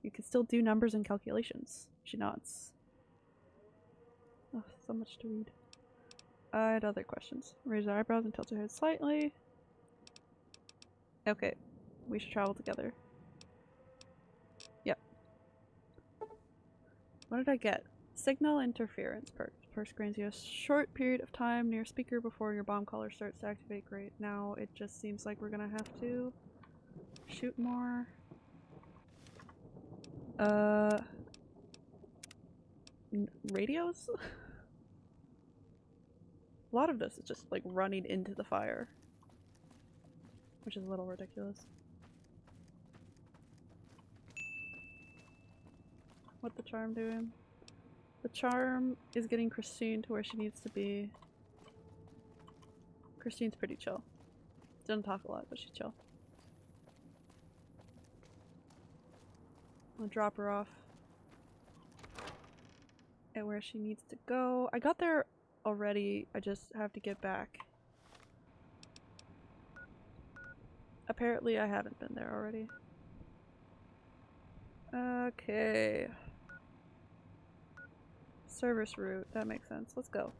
You can still do numbers and calculations. She nods. Oh, so much to read. I had other questions. Raise her eyebrows and tilt her head slightly. Okay, we should travel together. Yep. What did I get? Signal interference perk. Perk grants you a short period of time near speaker before your bomb collar starts to activate. Great. Now it just seems like we're gonna have to shoot more. Uh. Radios? [laughs] A lot of this is just like running into the fire. which is a little ridiculous. What the charm doing? The charm is getting Christine to where she needs to be. Christine's pretty chill. Doesn't talk a lot, but she's chill. I'll drop her off at where she needs to go. I got there already, I just have to get back. Apparently I haven't been there already. Okay. Service route, that makes sense. Let's go.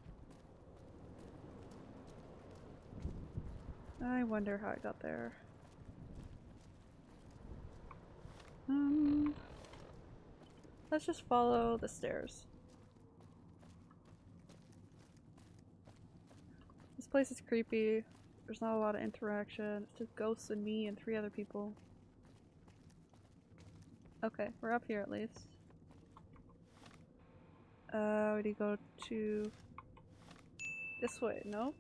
I wonder how I got there. Um, let's just follow the stairs. Place is creepy. There's not a lot of interaction. It's just ghosts and me and three other people. Okay, we're up here at least. Uh, we need to go to this way, no?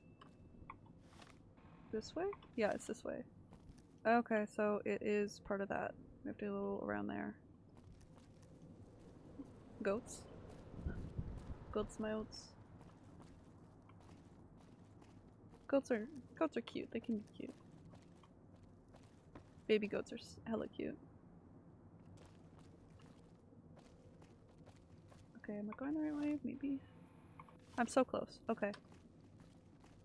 This way? Yeah, it's this way. Okay, so it is part of that. We have to go around there. Goats? Goats my oats. Goats are goats are cute. They can be cute. Baby goats are hella cute. Okay, am I going the right way? Maybe. I'm so close. Okay.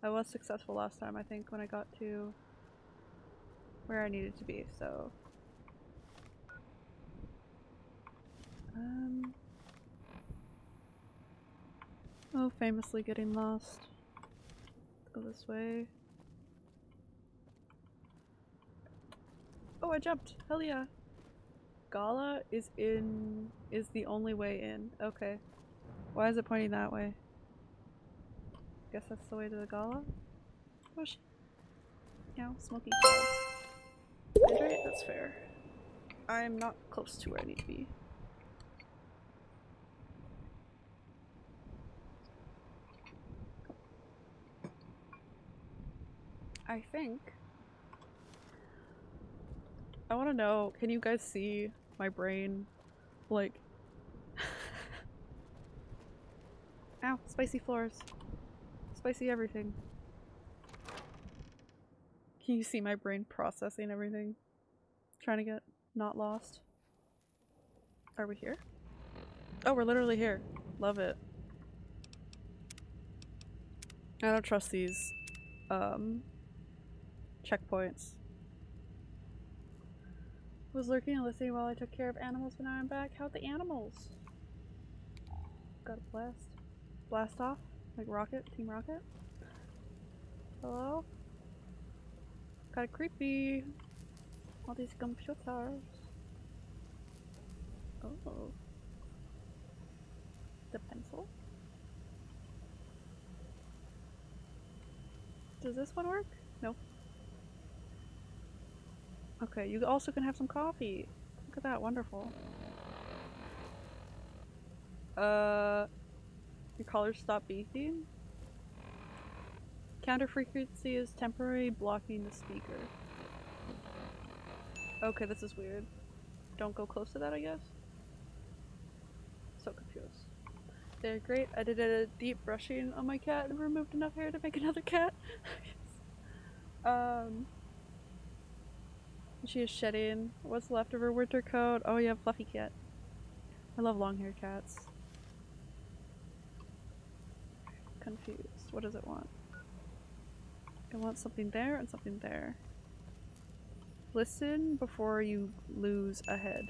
I was successful last time, I think, when I got to where I needed to be, so. Um. Oh, famously getting lost. Go this way. Oh, I jumped! Hell yeah! Gala is in. is the only way in. Okay. Why is it pointing that way? Guess that's the way to the gala? Oh sh- Yeah, smoking. Hydrate? That's fair. I'm not close to where I need to be. I think. I want to know can you guys see my brain? Like. [laughs] Ow, spicy floors. Spicy everything. Can you see my brain processing everything? Trying to get not lost. Are we here? Oh, we're literally here. Love it. I don't trust these um checkpoints. Was lurking and listening while I took care of animals, but now I'm back. How'd the animals? Got a blast. Blast off? Like Rocket? Team Rocket? Hello? Kinda creepy. All these computers. Oh. The pencil? Does this one work? Nope. Okay, you also can have some coffee. Look at that, wonderful. Uh, your collars stop beeping? Counter frequency is temporary blocking the speaker. Okay, this is weird. Don't go close to that, I guess? So confused. They're great. I did a deep brushing on my cat and removed enough hair to make another cat. [laughs] um, she is shedding. What's left of her winter coat? Oh yeah, fluffy cat. I love long-haired cats. Confused. What does it want? It wants something there and something there. Listen before you lose a head.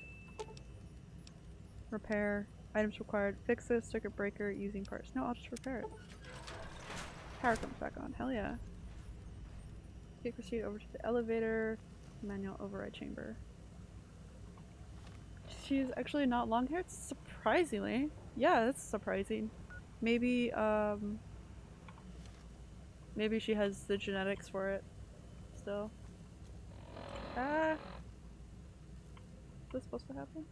Repair. Items required. Fix this circuit breaker using parts. No, I'll just repair it. Power comes back on. Hell yeah. Take proceed over to the elevator. Manual override chamber. She's actually not long haired? Surprisingly. Yeah, that's surprising. Maybe, um. Maybe she has the genetics for it. Still. Ah! Is this supposed to happen?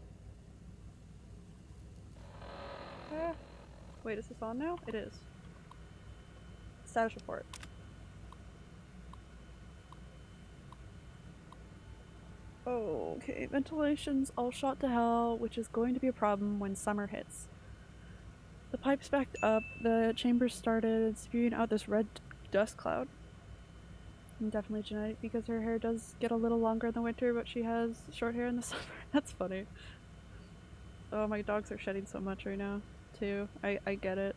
Ah. Wait, is this on now? It is. Status report. Okay, ventilation's all shot to hell, which is going to be a problem when summer hits. The pipes backed up, the chambers started spewing out this red dust cloud. And definitely genetic because her hair does get a little longer in the winter, but she has short hair in the [laughs] summer. That's funny. Oh, my dogs are shedding so much right now, too. I, I get it.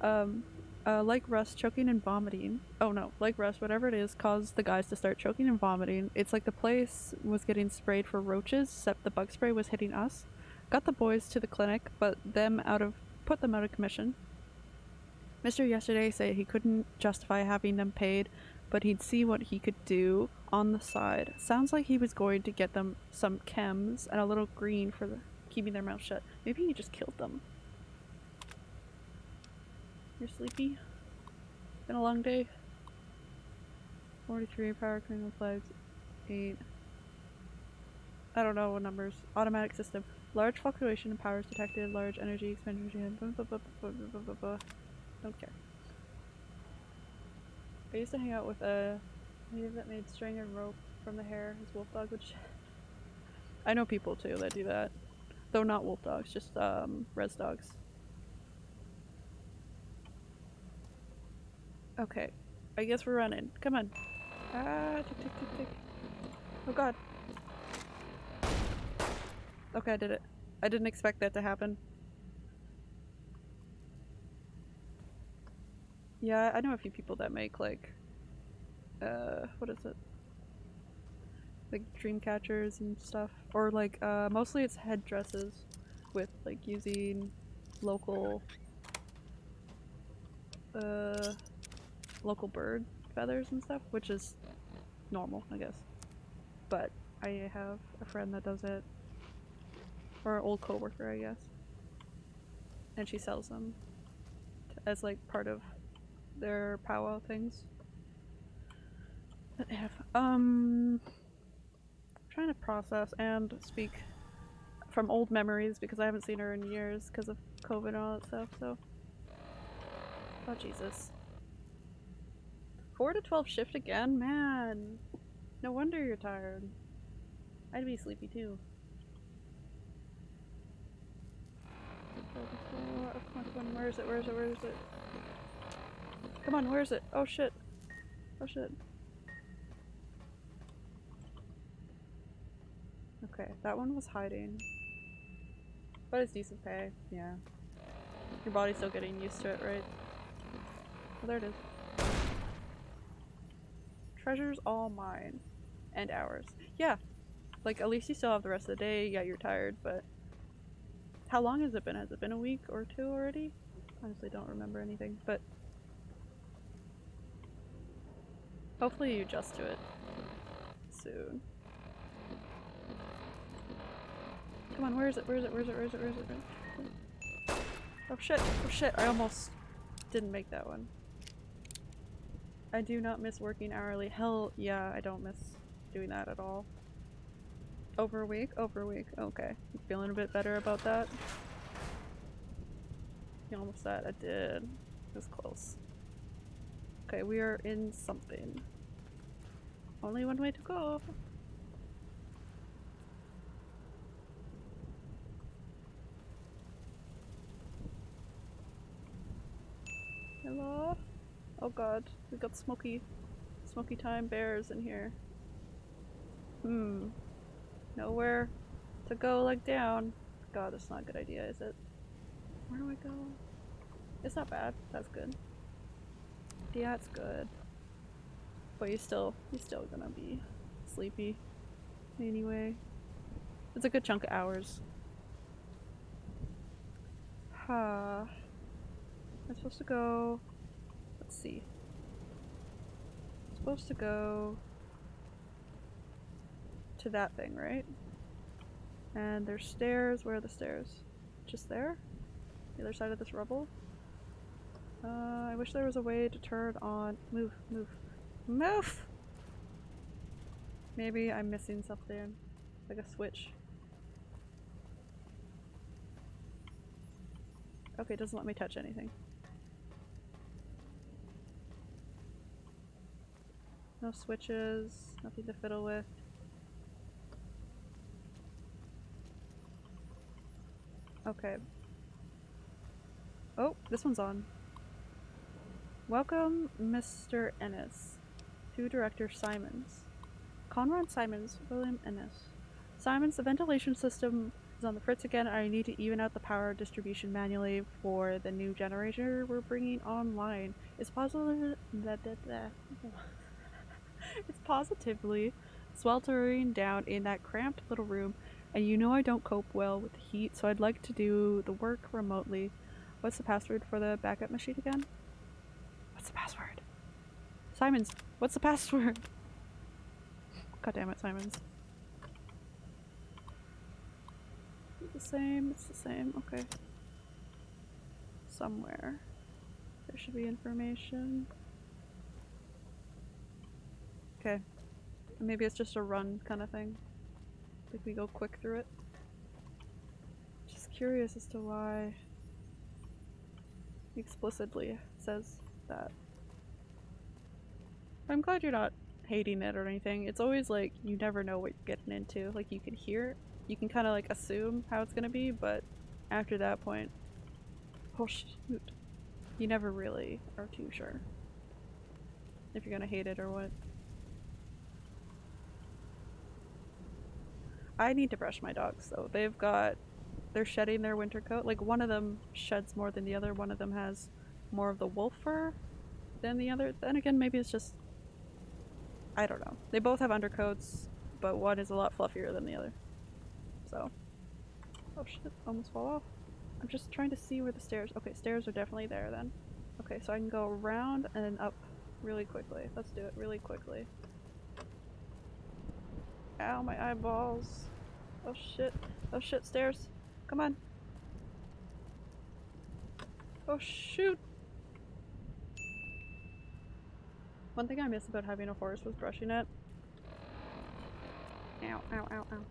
Um, uh, like Russ, choking and vomiting. Oh no, like Russ, whatever it is, caused the guys to start choking and vomiting. It's like the place was getting sprayed for roaches, except the bug spray was hitting us. Got the boys to the clinic, but them out of put them out of commission. Mister yesterday said he couldn't justify having them paid, but he'd see what he could do on the side. Sounds like he was going to get them some chems and a little green for the, keeping their mouth shut. Maybe he just killed them. You're sleepy? Been a long day? 43 power criminal flags. 8. I don't know what numbers. Automatic system. Large fluctuation in powers detected. Large energy expenditure. Don't care. I used to hang out with a native that made string and rope from the hair his wolf dog would. [laughs] I know people too that do that. Though not wolf dogs, just um, res dogs. Okay. I guess we're running. Come on. Ah, tick, tick, tick, tick. Oh god. Okay, I did it. I didn't expect that to happen. Yeah, I know a few people that make like, uh, what is it? Like dream catchers and stuff. Or like, uh, mostly it's headdresses with like using local, uh, local bird feathers and stuff, which is normal, I guess. But I have a friend that does it, or an old coworker, I guess, and she sells them as like part of their powwow things. That they have. Um, I'm trying to process and speak from old memories because I haven't seen her in years because of COVID and all that stuff. So, oh Jesus. 4 to 12 shift again? Man. No wonder you're tired. I'd be sleepy too. Where is it? Where is it? Where is it? Come on, where is it? Oh shit. Oh shit. Okay, that one was hiding. But it's decent pay, yeah. Your body's still getting used to it, right? Oh, there it is. Treasure's all mine. And ours. Yeah. Like, at least you still have the rest of the day. Yeah, you're tired, but... How long has it been? Has it been a week or two already? Honestly, don't remember anything, but... Hopefully you adjust to it. Soon. Come on, where is it? Where is it? Where is it? Where is it? Where is it? Where is it? Oh shit! Oh shit! I almost didn't make that one. I do not miss working hourly. Hell yeah, I don't miss doing that at all. Over a week? Over a week. Okay. Feeling a bit better about that? You almost said I did. It was close. Okay, we are in something. Only one way to go. Hello? Oh god, we've got smoky, smoky time bears in here. Hmm. Nowhere to go like down. God, that's not a good idea, is it? Where do I go? It's not bad. That's good. Yeah, it's good. But you're still, you're still gonna be sleepy. Anyway. It's a good chunk of hours. Ha. I'm supposed to go. Let's see. I'm supposed to go to that thing, right? And there's stairs. Where are the stairs? Just there? The other side of this rubble? Uh, I wish there was a way to turn on. Move, move, move! Maybe I'm missing something. Like a switch. Okay, it doesn't let me touch anything. No switches, nothing to fiddle with. Okay. Oh, this one's on. Welcome, Mr. Ennis, to Director Simons. Conrad Simons, William Ennis. Simons, the ventilation system is on the fritz again. I need to even out the power distribution manually for the new generator we're bringing online. It's possible that... that, that it's positively sweltering down in that cramped little room, and you know I don't cope well with the heat, so I'd like to do the work remotely. What's the password for the backup machine again? What's the password? Simons, what's the password? God damn it, Simons. Is it the same? It's the same. Okay. Somewhere. There should be information. Okay. Maybe it's just a run kind of thing. Like we go quick through it. Just curious as to why explicitly says that. I'm glad you're not hating it or anything. It's always like you never know what you're getting into. Like you can hear, you can kind of like assume how it's gonna be, but after that point, oh shoot, you never really are too sure if you're gonna hate it or what. I need to brush my dogs though. They've got, they're shedding their winter coat. Like one of them sheds more than the other. One of them has more of the wolf fur than the other. Then again, maybe it's just, I don't know. They both have undercoats, but one is a lot fluffier than the other. So, oh shit, almost fall off. I'm just trying to see where the stairs, okay, stairs are definitely there then. Okay, so I can go around and up really quickly. Let's do it really quickly. Ow, my eyeballs. Oh shit. Oh shit, stairs. Come on. Oh shoot. One thing I miss about having a horse was brushing it. Ow, ow, ow, ow.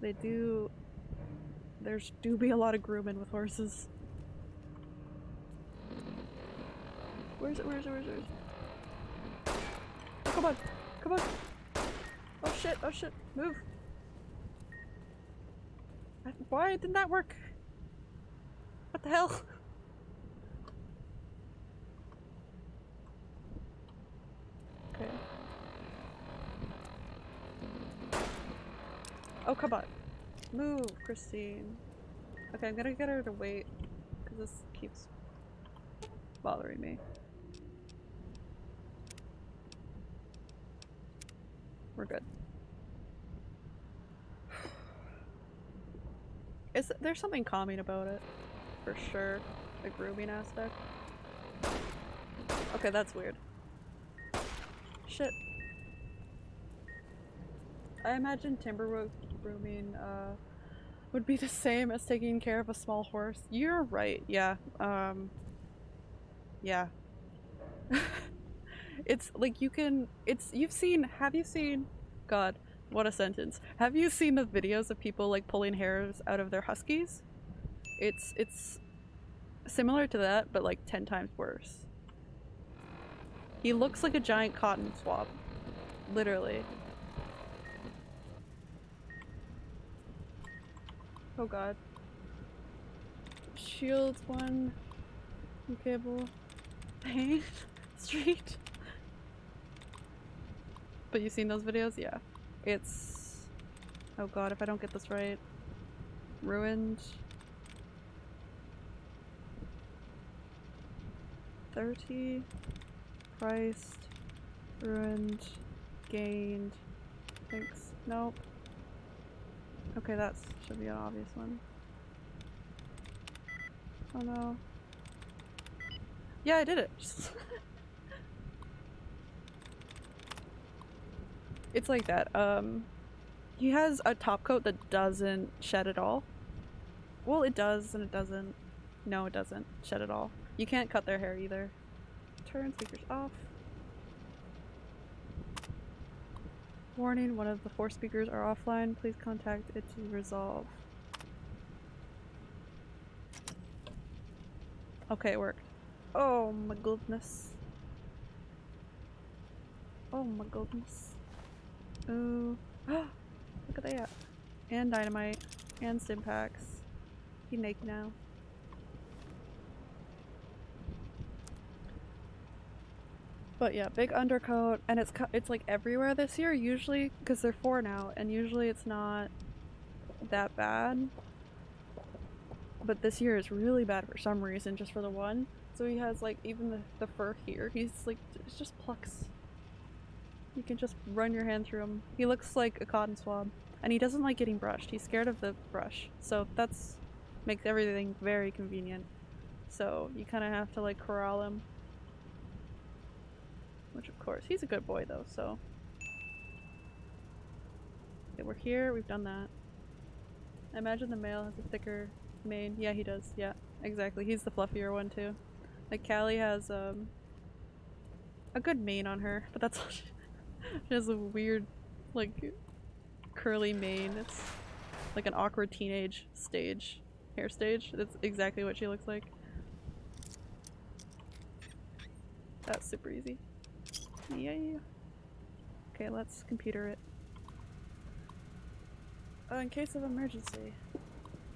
They do... There's do be a lot of grooming with horses. Where's it, where's it, where's it? Where's it? Oh, come on! Come on! Oh shit, oh shit, move! Why didn't that work? What the hell? Okay. Oh, come on. Move, Christine. Okay, I'm gonna get her to wait, because this keeps bothering me. We're good. Is there's something calming about it, for sure. The grooming aspect. Okay, that's weird. Shit. I imagine timberwood grooming uh, would be the same as taking care of a small horse. You're right. Yeah. Um. Yeah. [laughs] it's like you can. It's you've seen. Have you seen? God, what a sentence. Have you seen the videos of people like pulling hairs out of their huskies? It's it's similar to that, but like ten times worse. He looks like a giant cotton swab. Literally. Oh god. Shields one. Cable. Pain. [laughs] Street. But you've seen those videos? Yeah. It's... Oh god, if I don't get this right. Ruined. 30. Priced. Ruined. Gained. Thanks. Nope. Okay, that should be an obvious one. Oh no. Yeah, I did it. [laughs] it's like that. Um, he has a top coat that doesn't shed at all. Well, it does and it doesn't. No, it doesn't shed at all. You can't cut their hair either. Turn speakers off. Warning, one of the four speakers are offline. Please contact it to resolve. Okay, it worked. Oh my goodness. Oh my goodness. Ooh. [gasps] Look at that. And dynamite. And stim packs. He naked now. But yeah, big undercoat, and it's it's like everywhere this year. Usually, because they're four now, and usually it's not that bad. But this year is really bad for some reason, just for the one. So he has like even the, the fur here. He's like it's just plucks. You can just run your hand through him. He looks like a cotton swab, and he doesn't like getting brushed. He's scared of the brush, so that's makes everything very convenient. So you kind of have to like corral him. Which of course, he's a good boy though, so. Okay, we're here, we've done that. I imagine the male has a thicker mane. Yeah, he does. Yeah, exactly. He's the fluffier one too. Like Callie has um a good mane on her, but that's all she, she has a weird like curly mane. It's like an awkward teenage stage hair stage. That's exactly what she looks like. That's super easy. Yay. Okay, let's computer it. Oh, in case of emergency,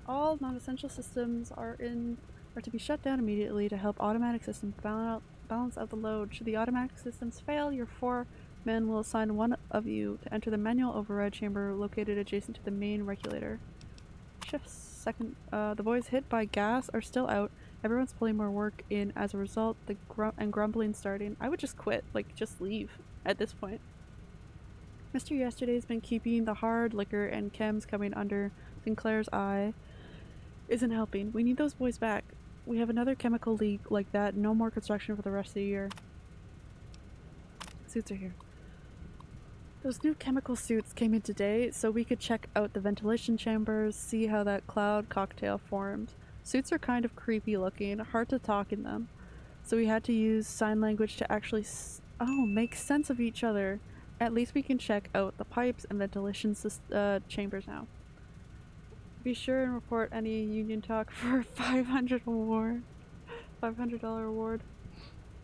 all non-essential systems are in are to be shut down immediately to help automatic systems balance out, balance out the load. Should the automatic systems fail, your four will assign one of you to enter the manual override chamber located adjacent to the main regulator. Shifts. Second, uh, the boys hit by gas are still out. Everyone's pulling more work in as a result. The grum and grumbling starting. I would just quit. Like, just leave at this point. Mr. Yesterday's been keeping the hard liquor and chems coming under Sinclair's eye. Isn't helping. We need those boys back. We have another chemical leak like that. No more construction for the rest of the year. Suits are here. Those new chemical suits came in today, so we could check out the ventilation chambers, see how that cloud cocktail formed. Suits are kind of creepy looking, hard to talk in them, so we had to use sign language to actually oh make sense of each other. At least we can check out the pipes and ventilation uh, chambers now. Be sure and report any union talk [laughs] for 500 award. $500 award.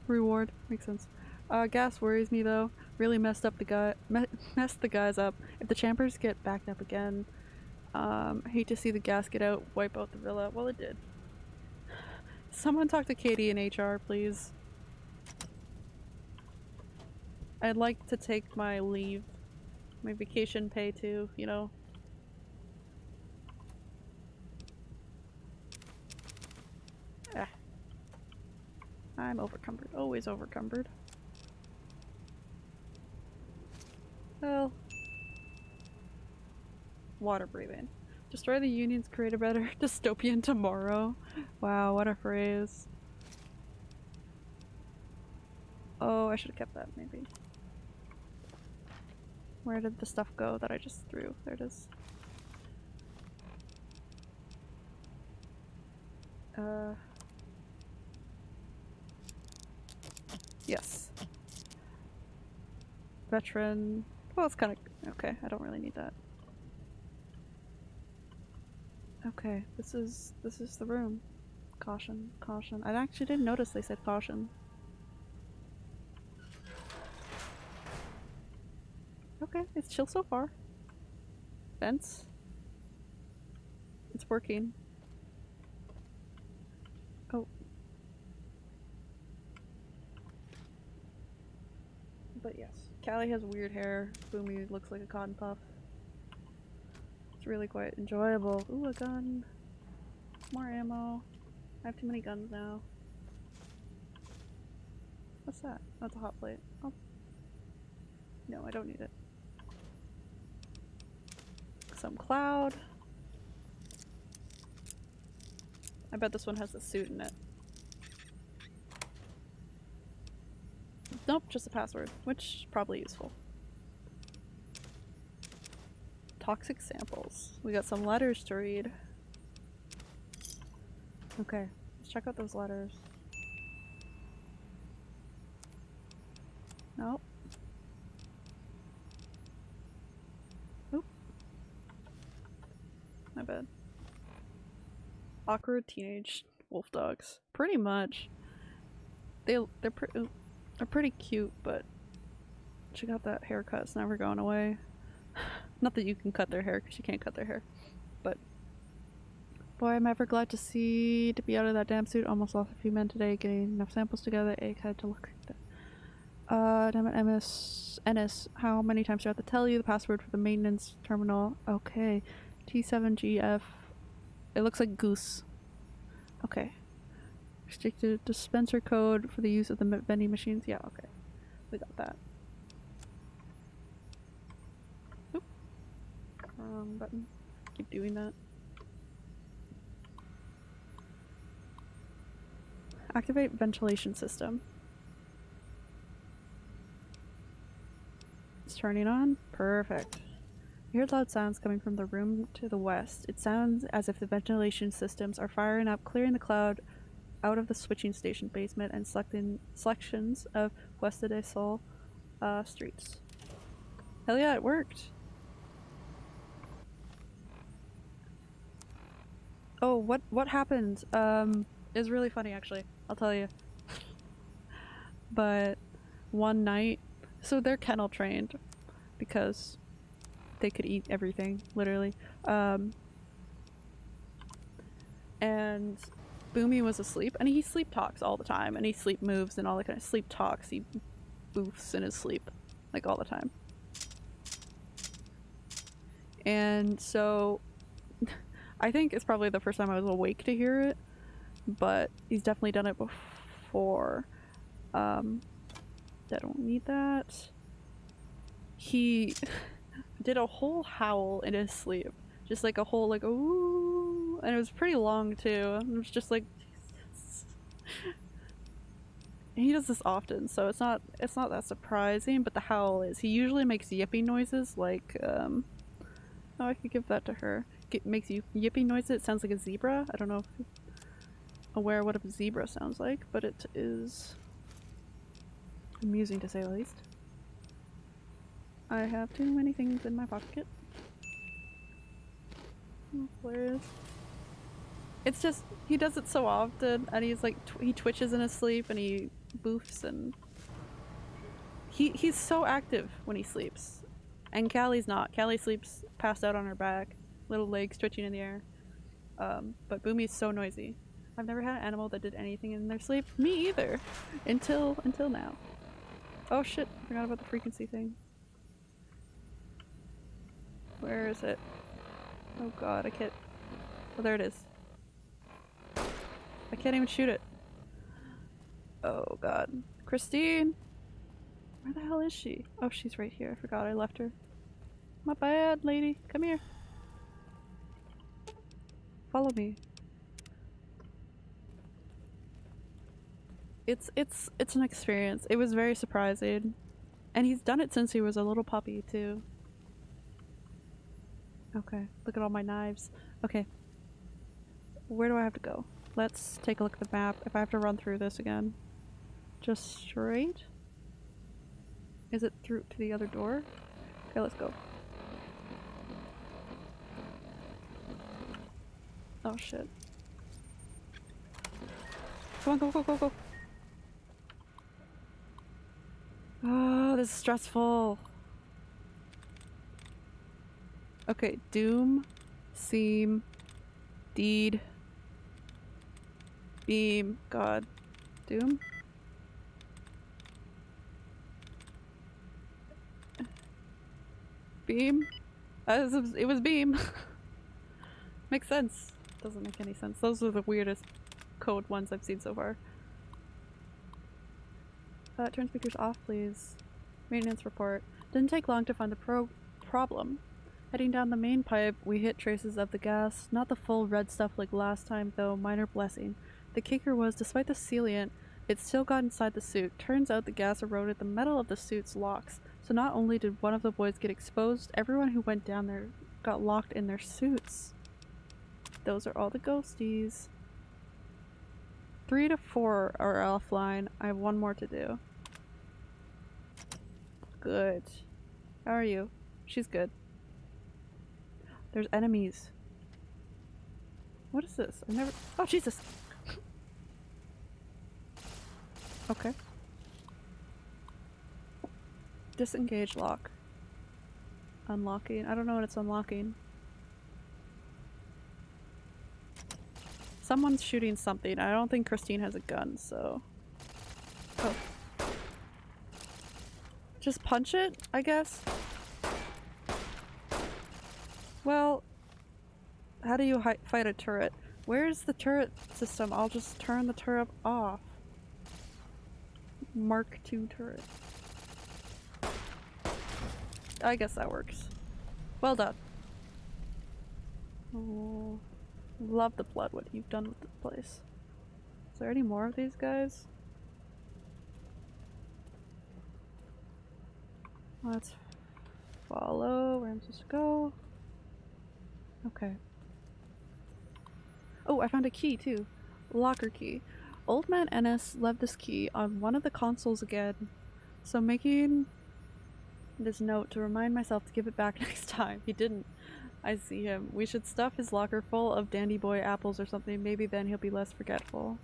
Reward. Makes sense. Uh, gas worries me though. Really messed up the guy, me- messed the guys up. If the chambers get backed up again, um, hate to see the gas get out, wipe out the villa. Well, it did. Someone talk to Katie in HR, please. I'd like to take my leave, my vacation pay too. You know. Ah. I'm overcumbered. Always overcumbered. Well. Water breathing. Destroy the unions, create a better [laughs] dystopian tomorrow. Wow, what a phrase. Oh, I should have kept that maybe. Where did the stuff go that I just threw? There it is. Uh. Yes. Veteran. Well, it's kind of okay. I don't really need that. Okay, this is this is the room. Caution, caution. I actually didn't notice they said caution. Okay, it's chill so far. Vents. It's working. Oh. But yes, Callie has weird hair. Boomy looks like a cotton puff. It's really quite enjoyable. Ooh, a gun. More ammo. I have too many guns now. What's that? That's a hot plate. Oh. No, I don't need it. Some cloud. I bet this one has a suit in it. Nope, just a password, which probably useful. Toxic samples. We got some letters to read. Okay, let's check out those letters. Nope. My bad. Awkward teenage wolf dogs. Pretty much. They they're pretty they're pretty cute, but check out that haircut. It's never going away. [laughs] Not that you can cut their hair because you can't cut their hair, but Boy, I'm ever glad to see to be out of that damn suit. Almost lost a few men today getting enough samples together. Egg had to look like that. Uh, damn it, MS. Ennis, how many times do I have to tell you the password for the maintenance terminal? Okay. T7GF. It looks like goose. Okay. Restricted dispenser code for the use of the vending machines. Yeah, okay. We got that. Oop. Wrong button. Keep doing that. Activate ventilation system. It's turning on. Perfect. You hear loud sounds coming from the room to the west. It sounds as if the ventilation systems are firing up, clearing the cloud out of the switching station basement and selecting selections of Puesta del Sol uh, streets. Hell yeah, it worked. Oh, what what happened? Um, is really funny actually. I'll tell you. [laughs] but one night, so they're kennel trained because they could eat everything, literally. Um, and Boomy was asleep, and he sleep talks all the time, and he sleep moves and all that kind of sleep talks. He boofs in his sleep, like all the time. And so, [laughs] I think it's probably the first time I was awake to hear it, but he's definitely done it before. Um, I don't need that. He [laughs] did a whole howl in his sleep, just like a whole like ooh, and it was pretty long too. It was just like [laughs] he does this often, so it's not it's not that surprising. But the howl is he usually makes yipping noises like um. Oh, I could give that to her. It makes you yipping noises. It sounds like a zebra. I don't know if aware what a zebra sounds like, but it is amusing to say the least. I have too many things in my pocket. It's just he does it so often, and he's like tw he twitches in his sleep, and he boofs, and he he's so active when he sleeps, and Callie's not. Callie sleeps passed out on her back, little legs twitching in the air. Um, but Boomy's so noisy. I've never had an animal that did anything in their sleep. Me either, until until now. Oh shit! Forgot about the frequency thing. Where is it? Oh god, I can't. Oh, there it is. I can't even shoot it. Oh god. Christine! Where the hell is she? Oh, she's right here. I forgot I left her. My bad, lady. Come here. Follow me. It's it's it's an experience. It was very surprising. And he's done it since he was a little puppy too. Okay, look at all my knives. Okay. Where do I have to go? Let's take a look at the map. If I have to run through this again. Just straight? Is it through to the other door? Okay, let's go. Oh shit. Come on, go, go, go, go. Oh, this is stressful. Okay, Doom, Seam, Deed, Beam, God, Doom? Beam? Uh, it was- Beam. [laughs] Makes sense. Doesn't make any sense. Those are the weirdest code ones I've seen so far. Uh, turn speakers off, please. Maintenance report. Didn't take long to find the pro problem. Heading down the main pipe, we hit traces of the gas. Not the full red stuff like last time, though, minor blessing. The kicker was, despite the sealant, it still got inside the suit. Turns out the gas eroded the metal of the suit's locks. So not only did one of the boys get exposed, everyone who went down there got locked in their suits. Those are all the ghosties. Three to four are offline. I have one more to do. Good. How are you? She's good. There's enemies. What is this? I've never- Oh, Jesus! okay. Disengage lock. Unlocking. I don't know when it's unlocking. Someone's shooting something. I don't think Christine has a gun, so. Oh. Just punch it, I guess? Well, how do you fight a turret? Where's the turret system? I'll just turn the turret off. Mark II turret. I guess that works. Well done. Oh, love the blood, what you've done with this place. Is there any more of these guys? Let's follow where I'm supposed to go. Okay. Oh, I found a key too. Locker key. Old man Ennis left this key on one of the consoles again, so making this note to remind myself to give it back [laughs] next time. He didn't. I see him. We should stuff his locker full of dandy boy apples or something. Maybe then he'll be less forgetful.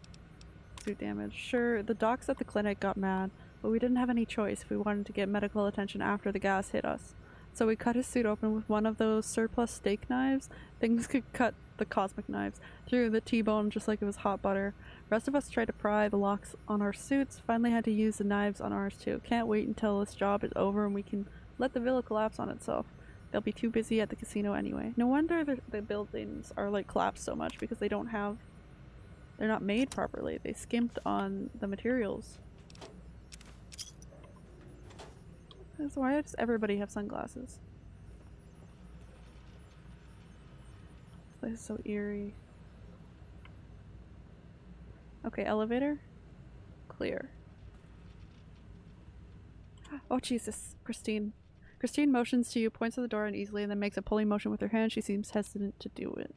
Suit damage. Sure, the docs at the clinic got mad, but we didn't have any choice if we wanted to get medical attention after the gas hit us. So we cut his suit open with one of those surplus steak knives. Things could cut the cosmic knives through the T-bone just like it was hot butter. Rest of us tried to pry the locks on our suits, finally had to use the knives on ours too. Can't wait until this job is over and we can let the villa collapse on itself. They'll be too busy at the casino anyway. No wonder the, the buildings are like collapsed so much because they don't have they're not made properly. They skimped on the materials. So why does everybody have sunglasses? This place is so eerie. Okay, elevator. Clear. Oh Jesus, Christine. Christine motions to you, points to the door uneasily, and then makes a pulling motion with her hand. She seems hesitant to do it.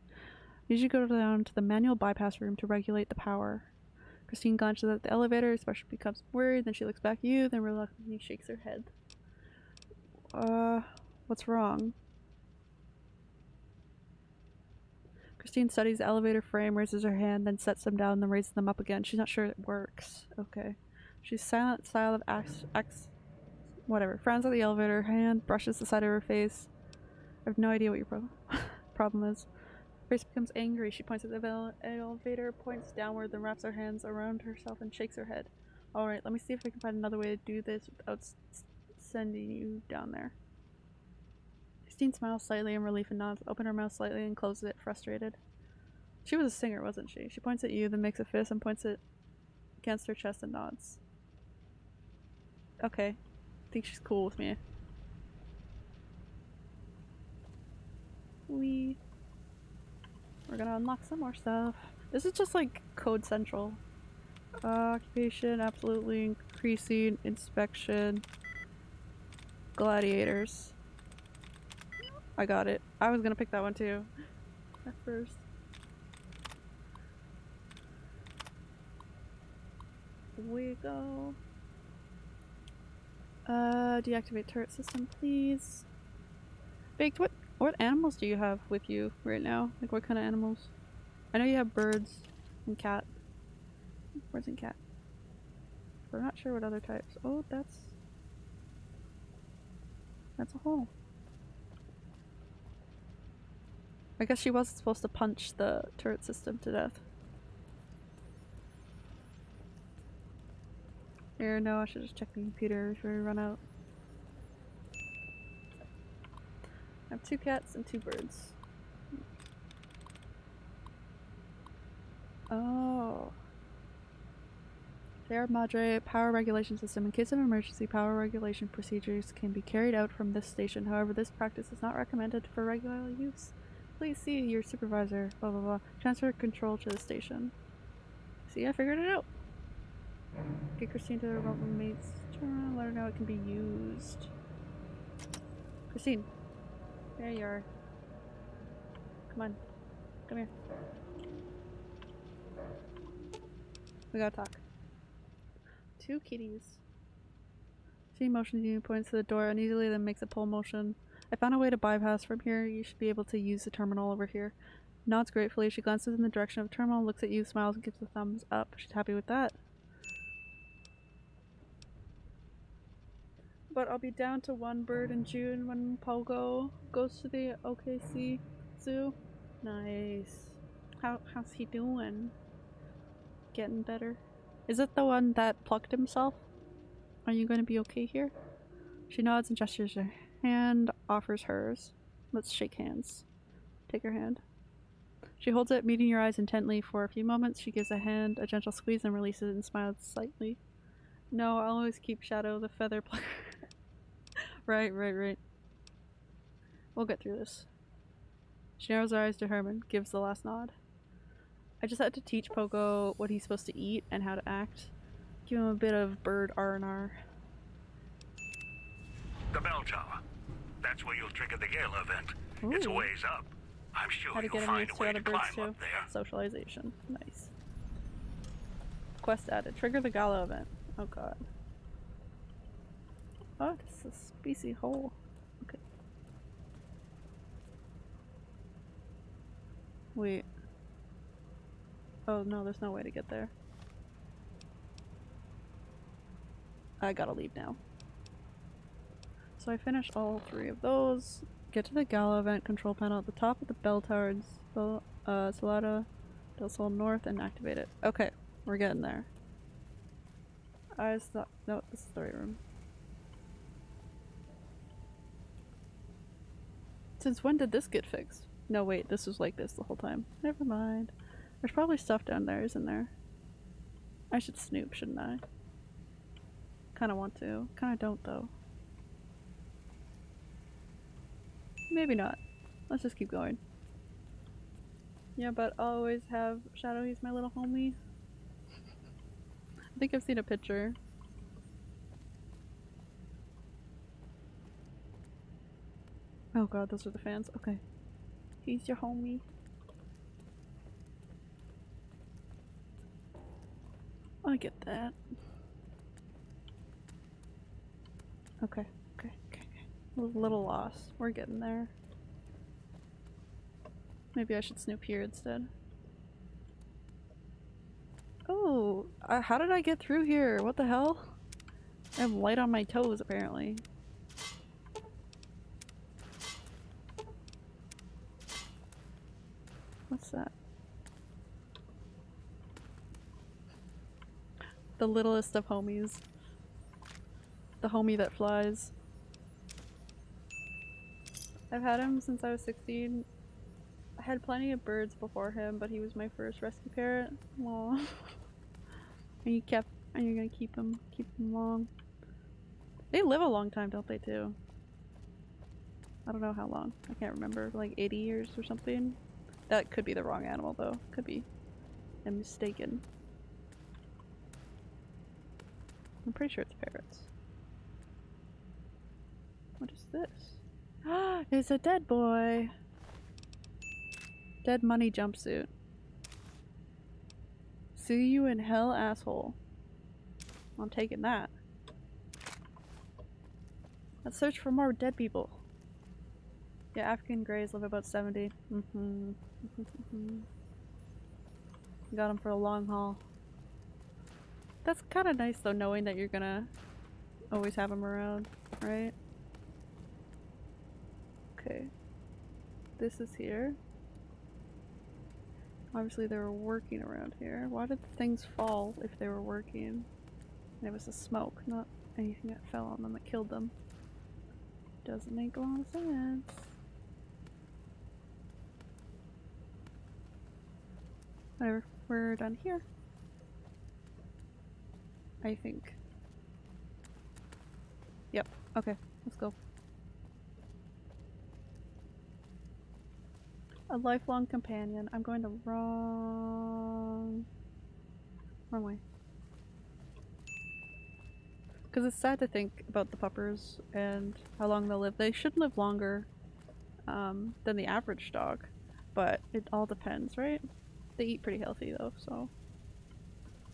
You should go down to the manual bypass room to regulate the power. Christine glances at the elevator, especially becomes worried, then she looks back at you, then reluctantly shakes her head. Uh, what's wrong? Christine studies elevator frame, raises her hand, then sets them down, then raises them up again. She's not sure it works. Okay. She's silent, style of ax, ax whatever. Frowns at the elevator, hand brushes the side of her face. I have no idea what your pro [laughs] problem is. Face becomes angry. She points at the elevator, points downward, then wraps her hands around herself and shakes her head. Alright, let me see if I can find another way to do this without sending you down there. Christine smiles slightly in relief and nods, open her mouth slightly and closes it, frustrated. She was a singer, wasn't she? She points at you, then makes a fist and points it against her chest and nods. Okay. I think she's cool with me. We we're gonna unlock some more stuff. This is just like Code Central. Uh, occupation, absolutely increasing inspection. Gladiators. I got it. I was gonna pick that one too. At first. We go. Uh, deactivate turret system, please. Baked, what what animals do you have with you right now? Like what kind of animals? I know you have birds and cat. Birds and cat. I'm not sure what other types. Oh, that's that's a hole. I guess she wasn't supposed to punch the turret system to death. Here, no, I should just check the computer before we run out. I have two cats and two birds. Oh. Sierra Madre power regulation system. In case of emergency, power regulation procedures can be carried out from this station. However, this practice is not recommended for regular use. Please see your supervisor. Blah blah blah. Transfer control to the station. See, I figured it out. Get Christine to the mate's turn. Let her know it can be used. Christine. There you are. Come on. Come here. We gotta talk. Two kitties. She motions you, points to the door uneasily, then makes a pull motion. I found a way to bypass from here. You should be able to use the terminal over here. Nods gratefully. She glances in the direction of the terminal, looks at you, smiles, and gives a thumbs up. She's happy with that. But I'll be down to one bird in June when Pogo goes to the OKC Zoo. Nice. How how's he doing? Getting better? Is it the one that plucked himself? Are you going to be okay here? She nods and gestures her hand, offers hers. Let's shake hands. Take her hand. She holds it, meeting your eyes intently for a few moments. She gives a hand a gentle squeeze and releases it and smiles slightly. No, I'll always keep Shadow the feather plucker. [laughs] right, right, right. We'll get through this. She narrows her eyes to Herman, gives the last nod. I just had to teach Pogo what he's supposed to eat and how to act. Give him a bit of bird R&R. The bell tower. That's where you'll trigger the gala event. It's a ways up. I'm sure How to you'll get him find a to way other to birds climb too. up there. Socialization. Nice. Quest added. Trigger the gala event. Oh god. Oh, this is a species hole. Okay. Wait. Oh no, there's no way to get there. I gotta leave now. So I finish all three of those. Get to the Gala event control panel at the top of the bell tower in Sol- uh, Salada del Sol North and activate it. Okay, we're getting there. I just thought, no, this is the right room. Since when did this get fixed? No, wait, this was like this the whole time. Never mind. There's probably stuff down there, isn't there? I should snoop, shouldn't I? Kinda want to. Kinda don't, though. Maybe not. Let's just keep going. Yeah, but I'll always have Shadow, he's my little homie. I think I've seen a picture. Oh god, those are the fans. Okay. He's your homie. I get that. Okay, okay, okay. A little lost. We're getting there. Maybe I should snoop here instead. Oh, uh, how did I get through here? What the hell? I'm light on my toes, apparently. What's that? The littlest of homies. The homie that flies. I've had him since I was 16. I had plenty of birds before him, but he was my first rescue parrot. Aw. [laughs] and you kept, and you're gonna keep him, keep him long. They live a long time, don't they, too? I don't know how long. I can't remember. Like 80 years or something? That could be the wrong animal, though. Could be. I'm mistaken. I'm pretty sure it's parrots. What is this? Ah, [gasps] it's a dead boy! Dead money jumpsuit. See you in hell, asshole. I'm taking that. Let's search for more dead people. Yeah, African Greys live about 70. Mm-hmm. [laughs] Got them for a long haul. That's kind of nice though, knowing that you're gonna always have them around, right? Okay. This is here. Obviously they were working around here. Why did things fall if they were working? And it was the smoke, not anything that fell on them that killed them. Doesn't make a lot of sense. Whatever, we're done here. I think. Yep, okay, let's go. A lifelong companion. I'm going the wrong... wrong way. Because it's sad to think about the puppers and how long they'll live. They should live longer um, than the average dog, but it all depends, right? They eat pretty healthy though, so.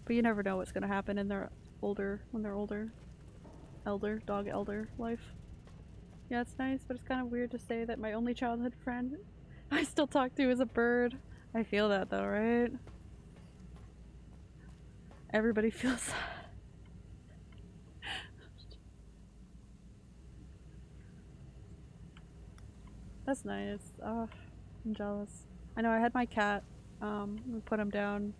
But you never know what's gonna happen in their older, when they're older. Elder, dog elder life. Yeah, it's nice, but it's kind of weird to say that my only childhood friend [laughs] I still talk to is a bird. I feel that though, right? Everybody [laughs] feels that. That's nice. Oh, I'm jealous. I know I had my cat Um, we put him down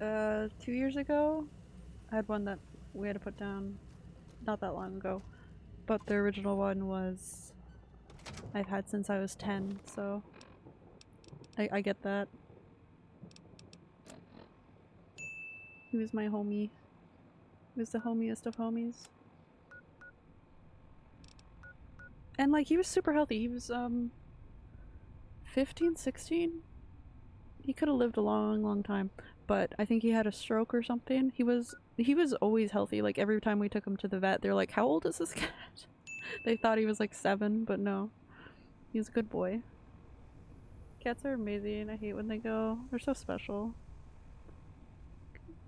uh, two years ago. I had one that we had to put down not that long ago, but the original one was I've had since I was 10, so I, I get that. He was my homie. He was the homiest of homies. And like he was super healthy. He was um 15, 16. He could have lived a long, long time, but I think he had a stroke or something. He was he was always healthy. Like every time we took him to the vet, they're like, "How old is this [laughs] cat?" they thought he was like 7, but no. He's a good boy. Cats are amazing. I hate when they go. They're so special.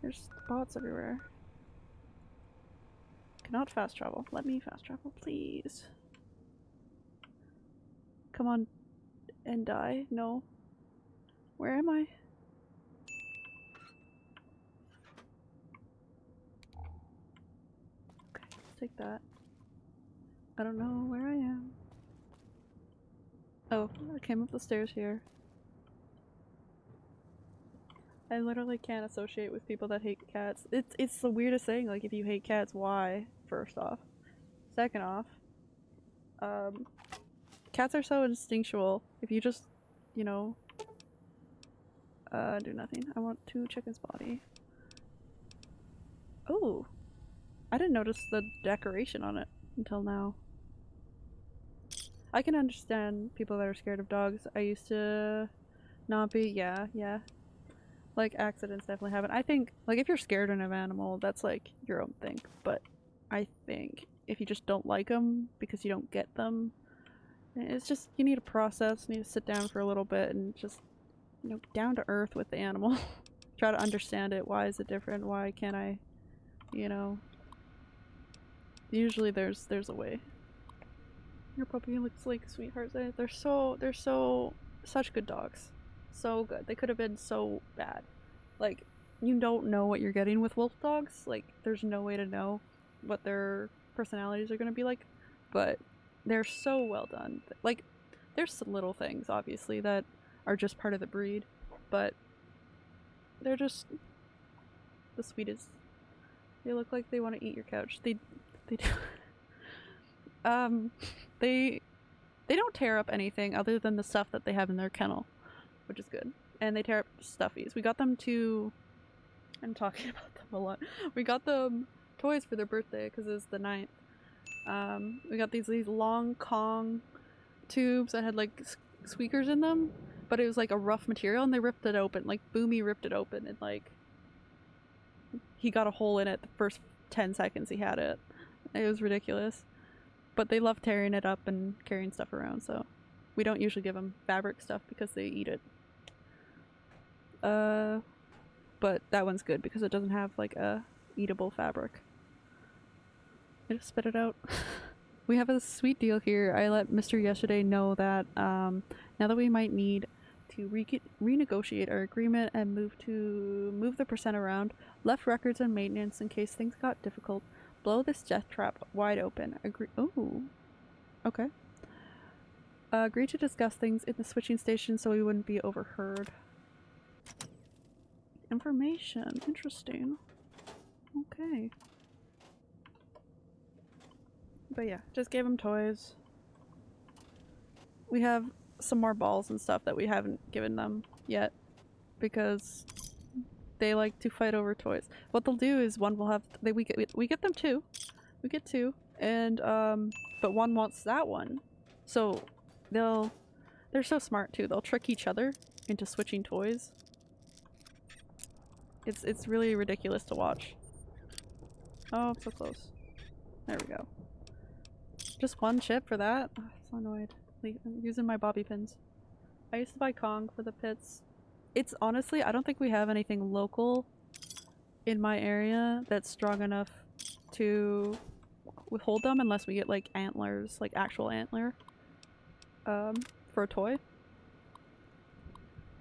There's spots everywhere. Cannot fast travel. Let me fast travel, please. Come on and die. No. Where am I? Okay, let's take that. I don't know where I am. Oh, I came up the stairs here. I literally can't associate with people that hate cats. It's it's the weirdest thing. Like, if you hate cats, why? First off, second off, um, cats are so instinctual. If you just, you know, uh, do nothing. I want to check his body. Oh, I didn't notice the decoration on it until now. I can understand people that are scared of dogs. I used to not be. Yeah, yeah. Like accidents definitely happen. I think like if you're scared of an animal, that's like your own thing. But I think if you just don't like them because you don't get them, it's just you need a process. You need to sit down for a little bit and just you know down to earth with the animal. [laughs] Try to understand it. Why is it different? Why can't I? You know. Usually there's there's a way. Your puppy looks like sweethearts. They- They're so they're so such good dogs. So good. They could have been so bad. Like you don't know what you're getting with wolf dogs. Like there's no way to know what their personalities are going to be like, but they're so well done. Like there's little things obviously that are just part of the breed, but they're just the sweetest. They look like they want to eat your couch. They they do. [laughs] um they they don't tear up anything other than the stuff that they have in their kennel, which is good. And they tear up stuffies. We got them to. I'm talking [laughs] about them a lot. We got them toys for their birthday because it's the 9th. Um, we got these these long Kong tubes that had like squeakers in them, but it was like a rough material, and they ripped it open. Like Boomy ripped it open, and like he got a hole in it the first 10 seconds he had it. It was ridiculous. But they love tearing it up and carrying stuff around so we don't usually give them fabric stuff because they eat it. Uh but that one's good because it doesn't have like a eatable fabric. I just spit it out. [laughs] We have a sweet deal here. I let mr yesterday know that um now that we might need to re- renegotiate our agreement and move to move the percent around left records and maintenance in case things got difficult blow this death trap wide open. Agree. Oh, okay. Uh, agree to discuss things in the switching station so we wouldn't be overheard. Information. Interesting. Okay. But yeah, just gave him toys. We have some more balls and stuff that we haven't given them yet because they like to fight over toys. What they'll do is one will have they we get we get them two, we get two, and um, but one wants that one, so they'll they're so smart too. They'll trick each other into switching toys. It's it's really ridiculous to watch. Oh, I'm so close. There we go. Just one chip for that. Oh, so annoyed. I'm using my bobby pins. I used to buy Kong for the pits it's honestly I don't think we have anything local in my area that's strong enough to withhold them unless we get like antlers, like actual antler um for a toy.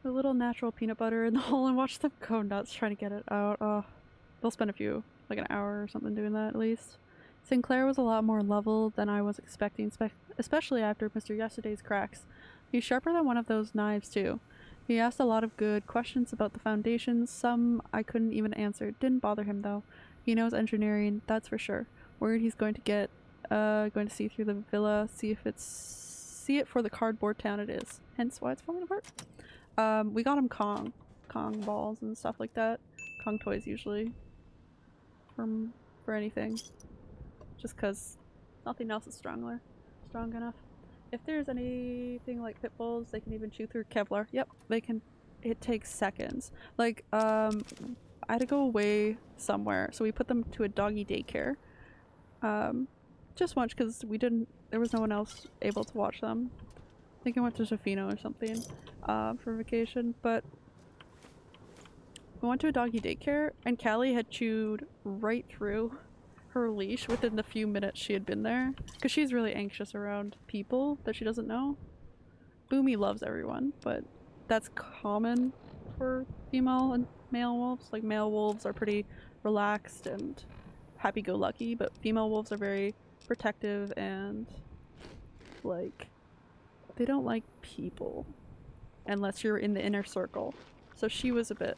A little natural peanut butter in the [laughs] hole and watch them go nuts trying to get it out. Oh, they'll spend a few, like an hour or something doing that at least. Sinclair was a lot more level than I was expecting, spe- especially after Mr. Yesterday's cracks. He's sharper than one of those knives too. He asked a lot of good questions about the foundations. Some I couldn't even answer. Didn't bother him though. He knows engineering, that's for sure. Worried he's going to get uh going to see through the villa, see if it's see it for the cardboard town it is. Hence why it's falling apart. Um, we got him Kong. Kong balls and stuff like that. Kong toys usually. From for anything. Just cause nothing else is stronger strong enough. If there's anything like pit bulls, they can even chew through Kevlar. Yep, they can it takes seconds. Like, um I had to go away somewhere, so we put them to a doggy daycare. Um just once because we didn't there was no one else able to watch them. I think I went to Tofino or something uh, for vacation, but we went to a doggy daycare and Callie had chewed right through her leash within the few minutes she had been there because she's really anxious around people that she doesn't know. Boomy loves everyone, but that's common for female and male wolves. Like male wolves are pretty relaxed and happy-go-lucky, but female wolves are very protective and like they don't like people unless you're in the inner circle. So she was a bit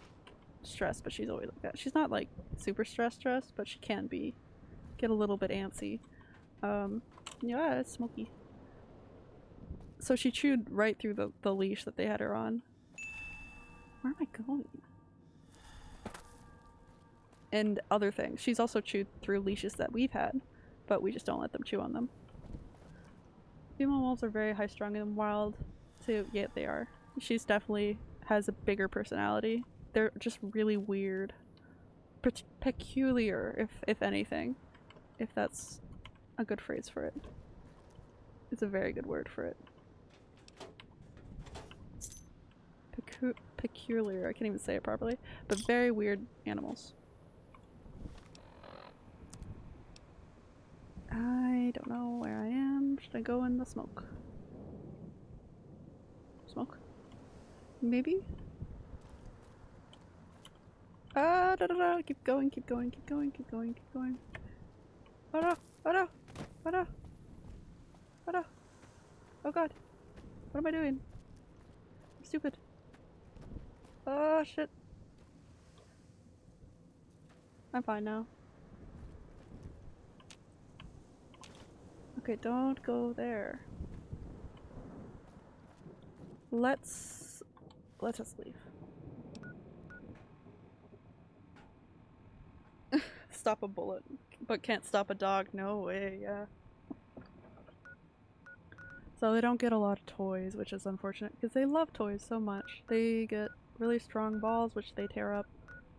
stressed, but she's always like that. She's not like super stressed stressed, but she can be get a little bit antsy. Um yeah, it's smoky. So she chewed right through the, the leash that they had her on. Where am I going? And other things. She's also chewed through leashes that we've had, but we just don't let them chew on them. Female wolves are very high strung and wild. So yeah, they are. She's definitely has a bigger personality. They're just really weird. Pe- peculiar, if if anything. If that's a good phrase for it. It's a very good word for it. Pecu- peculiar, I can't even say it properly. But very weird animals. I don't know where I am. Should I go in the smoke? Smoke? Maybe? Ah, da da da! Keep going, keep going, keep going, keep going, keep going. Oh no! Oh no! Oh no! Oh no! Oh god! What am I doing? I'm stupid. Oh shit. I'm fine now. Okay, don't go there. Let's let us leave. [laughs] stop a bullet, but can't stop a dog. No way, yeah. So they don't get a lot of toys, which is unfortunate because they love toys so much. They get really strong balls, which they tear up.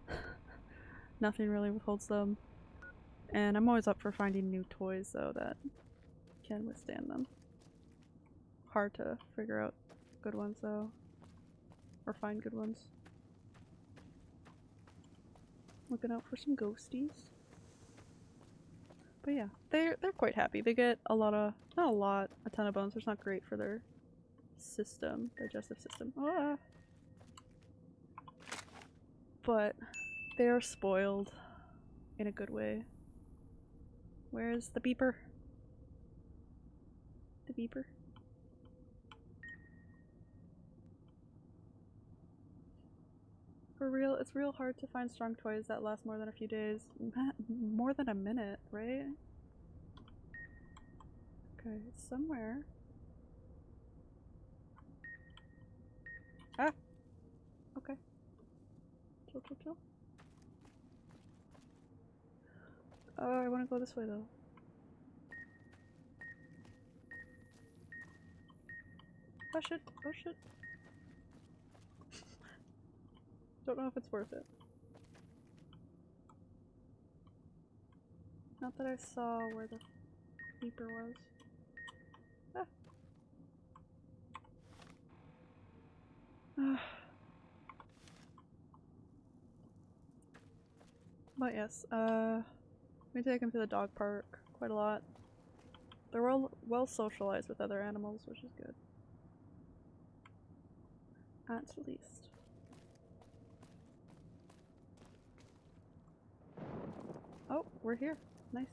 [laughs] Nothing really withholds them. And I'm always up for finding new toys though that can withstand them. Hard to figure out good ones though. Or find good ones. Looking out for some ghosties. But yeah, they're they're quite happy. They get a lot of not a lot, a ton of bones, which is not great for their system, digestive system. Ah. But they are spoiled in a good way. Where's the beeper? The beeper? For real, it's real hard to find strong toys that last more than a few days. [laughs] More than a minute, right? Okay, it's somewhere. Ah! Okay. Chill, chill, chill. Oh, I want to go this way though. Oh shit, oh shit. Don't know if it's worth it. Not that I saw where the beeper was. Ah. but yes, uh, we take him to the dog park quite a lot. They're well well socialized with other animals, which is good. At least. Oh, we're here. Nice.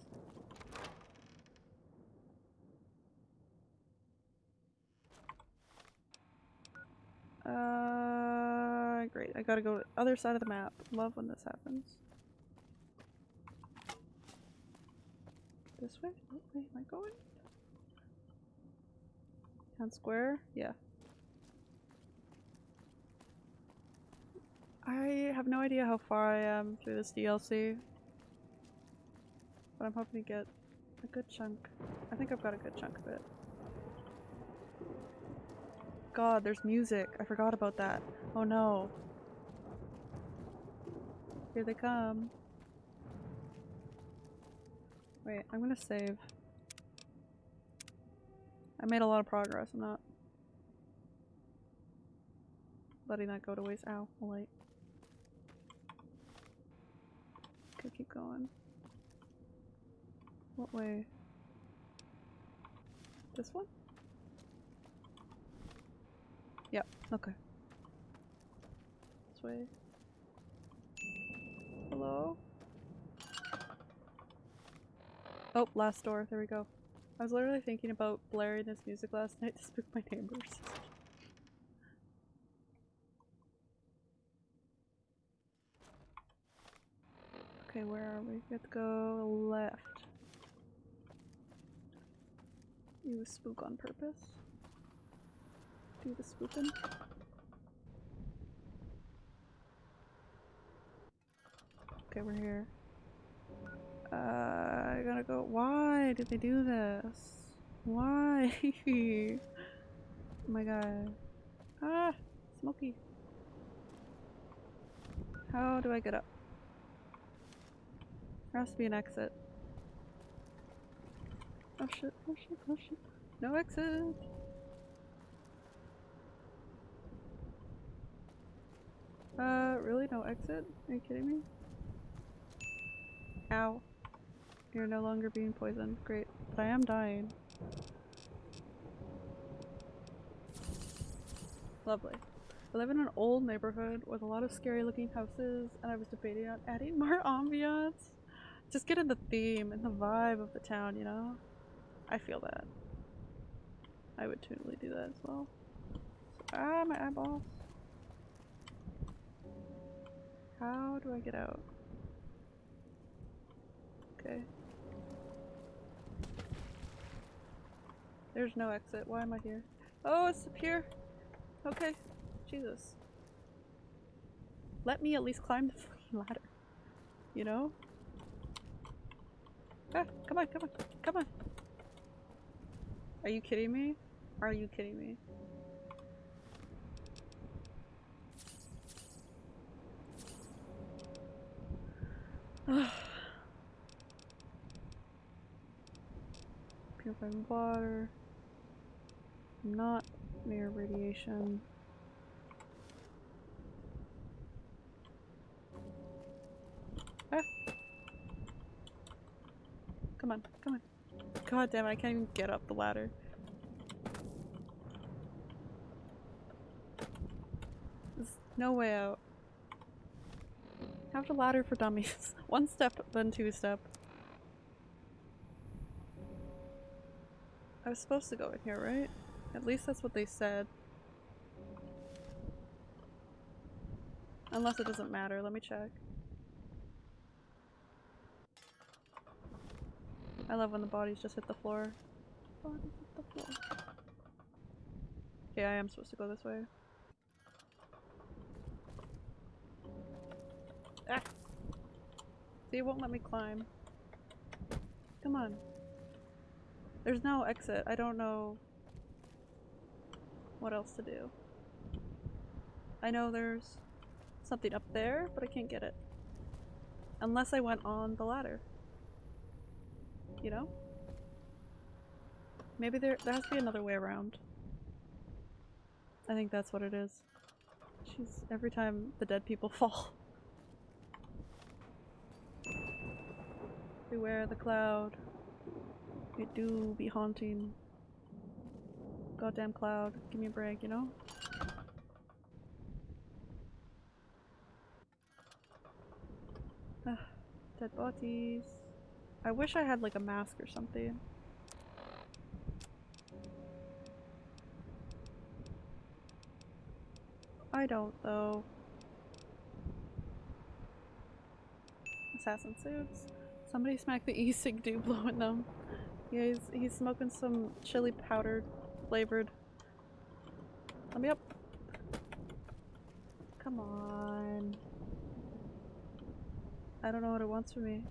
Uh, great. I gotta go to the other side of the map. Love when this happens. This way? What way am I going? Town square? Yeah. I have no idea how far I am through this DLC. But I'm hoping to get a good chunk. I think I've got a good chunk of it. God, there's music. I forgot about that. Oh no. Here they come. Wait, I'm gonna save. I made a lot of progress. I'm not letting that go to waste. Ow, light. Okay, keep going. What way? This one? Yep, okay. This way. Hello? Oh, last door. There we go. I was literally thinking about blaring this music last night [laughs] to spook my neighbors. Okay, where are we? We have to go left. You spook on purpose? Do the spooking? Okay, we're here. Uh, I gotta go. Why did they do this? Why? [laughs] oh my god. Ah! Smoky. How do I get up? There has to be an exit. Oh shit, oh shit, oh shit. No exit! Uh, really? No exit? Are you kidding me? Ow. You're no longer being poisoned. Great. But I am dying. Lovely. I live in an old neighborhood with a lot of scary looking houses and I was debating on adding [laughs] more ambiance. Just get in the theme and the vibe of the town, you know? I feel that. I would totally do that as well. ah, my eyeballs. How do I get out? Okay. There's no exit. Why am I here? Oh, it's up here. Okay. Jesus. Let me at least climb the [laughs] fucking ladder. You know? Ah, come on, come on, come on. Are you kidding me? Are you kidding me? [sighs] Purified water. Not near radiation. Ah. Come on, come on. [laughs] God damn it, I can't even get up the ladder. There's no way out. Have the ladder for dummies. [laughs] One step, then two step. I was supposed to go in here, right? At least that's what they said. Unless it doesn't matter, let me check. I love when the bodies just hit the floor. Bodies hit the floor. Okay, I am supposed to go this way. Ah! See, it won't let me climb. Come on. There's no exit. I don't know what else to do. I know there's something up there, but I can't get it. Unless I went on the ladder. You know? Maybe there, there has to be another way around. I think that's what it is. She's every time the dead people [laughs] fall. Beware the cloud. It do be haunting. Goddamn cloud. Give me a break, you know? Ah, dead bodies. I wish I had like a mask or something. I don't though. Assassin suits. Somebody smack the [laughs] e-cig dude blowing them. Yeah, he's, he's smoking some chili powder flavored. Let me up. Come on. I don't know what it wants from me.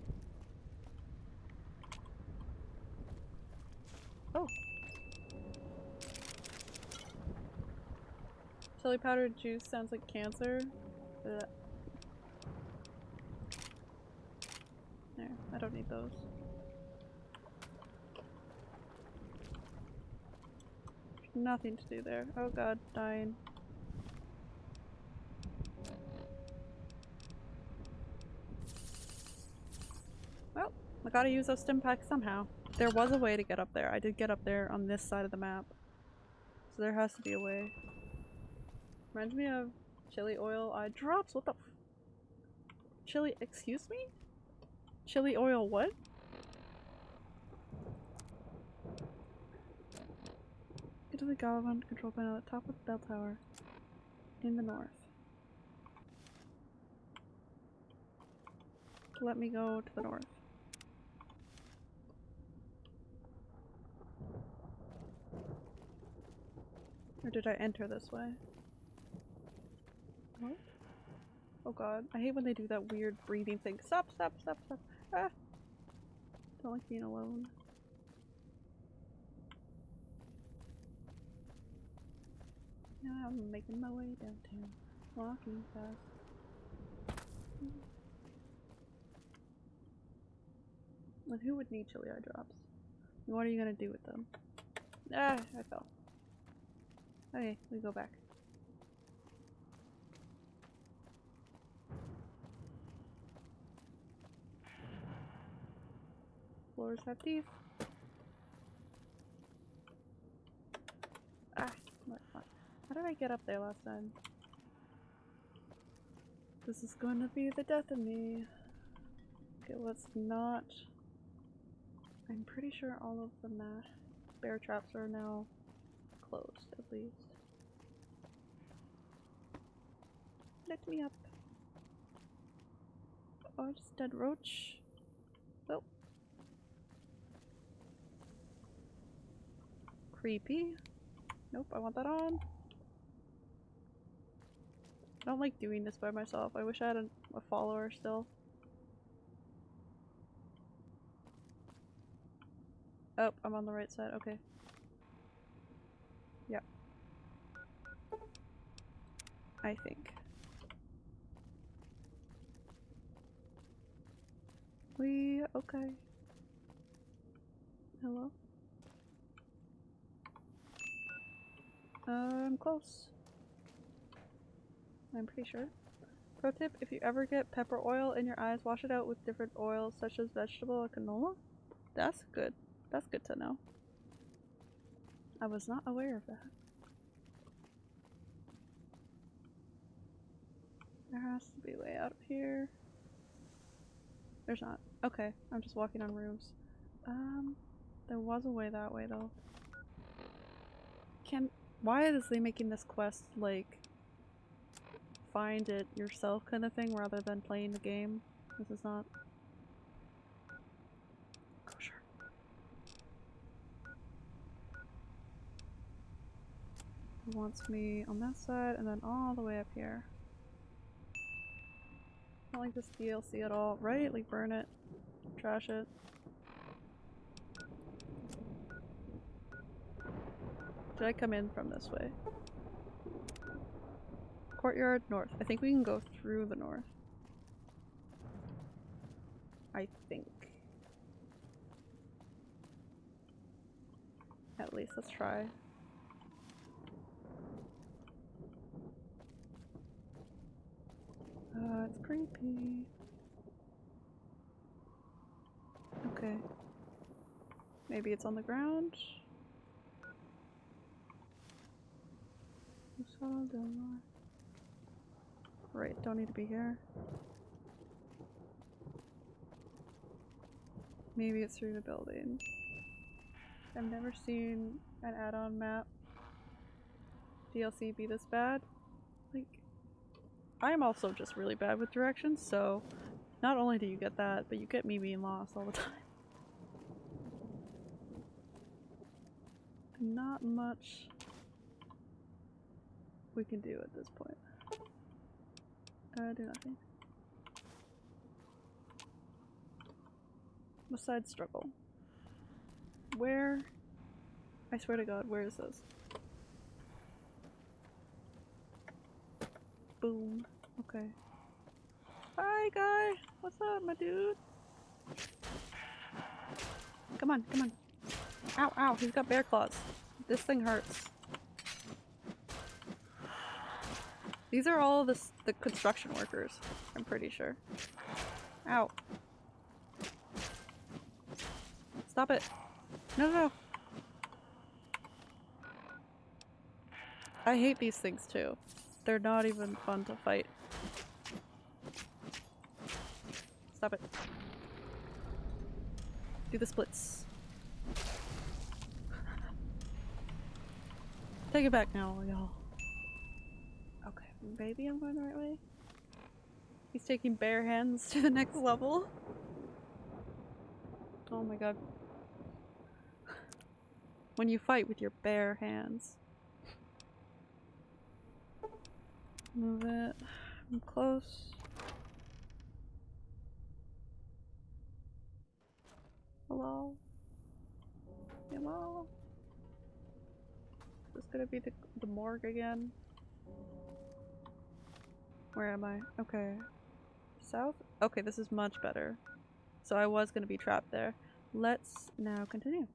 Oh. Chili powder juice sounds like cancer. Ugh. There, I don't need those. Nothing to do there. Oh god, dying. Well, I gotta use those stim packs somehow. There was a way to get up there. I did get up there on this side of the map. So there has to be a way. Reminds me of chili oil eye drops. What the f- Chili- excuse me? Chili oil what? Get to the Gala Event control panel at the top of the bell tower in the north. Let me go to the north. Or did I enter this way? What? Oh god, I hate when they do that weird breathing thing. Stop, stop, stop, stop. Ah! Don't like being alone. Now I'm making my way downtown, walking fast. And who would need chili eye drops? What are you gonna do with them? Ah, I fell. Okay, we go back. Floors have teeth. Ah. How did I get up there last time? This is going to be the death of me. Okay, let's not. I'm pretty sure all of the bear traps are now closed, at least. Let me up. Oh, it's dead roach. Oh. Creepy. Nope, I want that on. I don't like doing this by myself. I wish I had a, a follower still. Oh, I'm on the right side. Okay. Yep. I think. We okay. Hello? I'm close. I'm pretty sure. Pro tip, if you ever get pepper oil in your eyes, wash it out with different oils such as vegetable or canola. That's good. That's good to know. I was not aware of that. There has to be way out of here. There's not. Okay, I'm just walking on roofs. Um, there was a way that way though. Can why is they making this quest like find it yourself kind of thing rather than playing the game? This is not kosher. It wants me on that side and then all the way up here. I don't like this DLC at all, right? Like burn it, trash it. Did I come in from this way? Courtyard north. I think we can go through the north. I think. At least let's try. Uh, it's creepy. Okay. Maybe it's on the ground? Right, don't need to be here. Maybe it's through the building. I've never seen an add-on map DLC be this bad. I'm also just really bad with directions, so not only do you get that, but you get me being lost all the [laughs] time. Not much we can do at this point. Uh, do nothing. Besides struggle. Where? I swear to god, where is this? Boom. Okay. Hi, guy. What's up, my dude? Come on, come on. Ow, ow, he's got bear claws. This thing hurts. These are all the, the construction workers, I'm pretty sure. Ow. Stop it. No, no, no. I hate these things too. They're not even fun to fight. Stop it. Do the splits. [laughs] Take it back now, y'all. Okay, maybe I'm going the right way. He's taking bare hands [laughs] to the next level. Oh my god. When you fight with your bare hands. Move it. I'm close. Hello? Hello? Is this gonna be the, the morgue again? Where am I? Okay. South? Okay, this is much better. So I was gonna be trapped there. Let's now continue.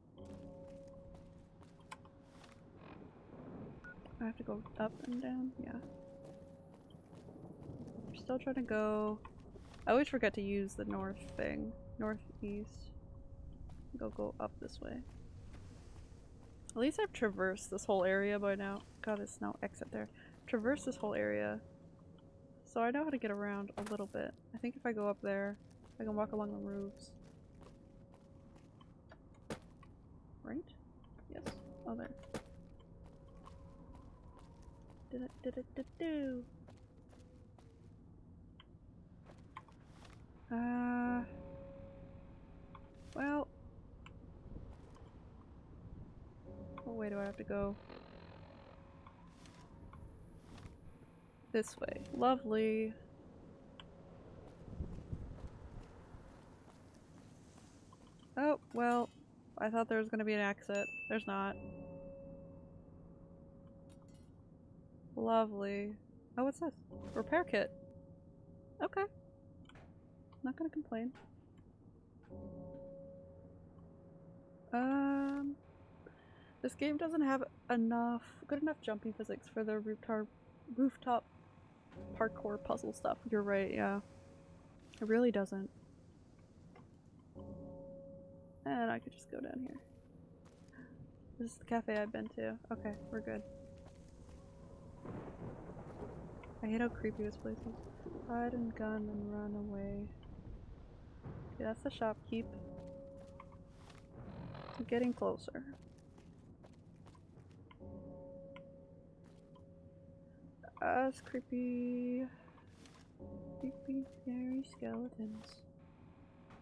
I have to go up and down? Yeah. Still trying to go... I always forget to use the north thing. Northeast. Go go up this way. At least I've traversed this whole area by now. God, there's no exit there. Traversed this whole area. So I know how to get around a little bit. I think if I go up there, I can walk along the roofs. Right? Yes. Oh, there. Did it, did it, did do. Uh. Well. What way do I have to go? This way. Lovely. Oh, well, I thought there was going to be an exit. There's not. Lovely. Oh, what's this? Repair kit. Okay. Not gonna complain. Um, this game doesn't have enough, good enough jumping physics for the rooftop, rooftop parkour puzzle stuff. You're right, yeah. It really doesn't. And I could just go down here. This is the cafe I've been to. Okay, we're good. I hate how creepy this place is. Hide and gun and run away. Okay, that's the shopkeep. I'm getting closer. It's creepy. Creepy, scary skeletons.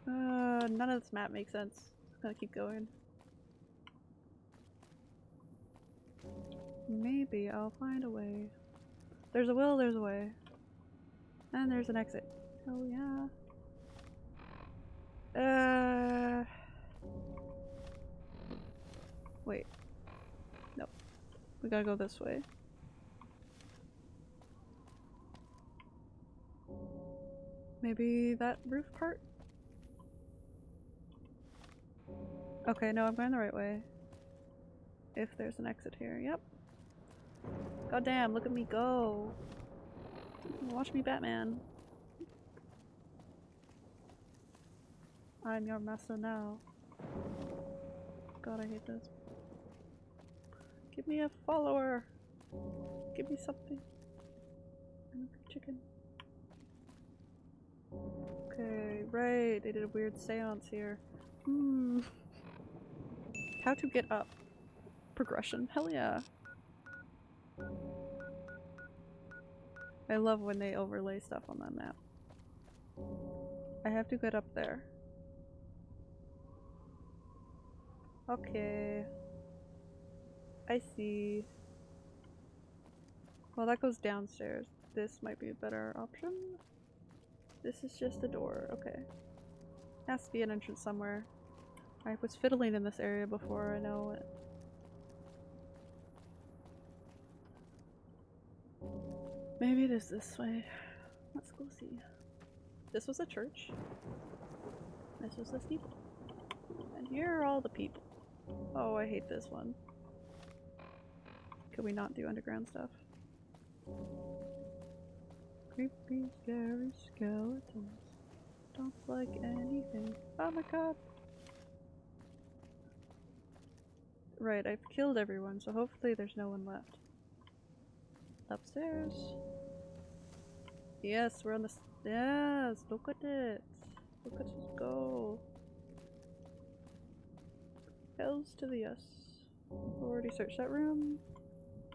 Uh, none of this map makes sense. Just gonna keep going. Maybe I'll find a way. There's a will, there's a way. And there's an exit. Oh yeah. Uh. Wait. Nope. We gotta go this way. Maybe that roof part? Okay, no, I'm going the right way. If there's an exit here. Yep. God damn, look at me go. Watch me, Batman. I'm your master now. God, I hate this. Give me a follower. Give me something. I'm a chicken. Okay, right. They did a weird seance here. Hmm. How to get up. Progression. Hell yeah. I love when they overlay stuff on that map. I have to get up there. Okay. I see. Well, that goes downstairs. This might be a better option. This is just a door. Okay. Has to be an entrance somewhere. I was fiddling in this area before, I know it. Maybe it is this way. Let's go see. This was a church. This was the steeple. And here are all the people. Oh, I hate this one. Could we not do underground stuff? Creepy, scary skeletons. Don't like anything. Oh my god! Right, I've killed everyone, so hopefully there's no one left. Upstairs. Yes, we're on the. stairs! look at it. Look at us go. Hells to the yes. Already searched that room.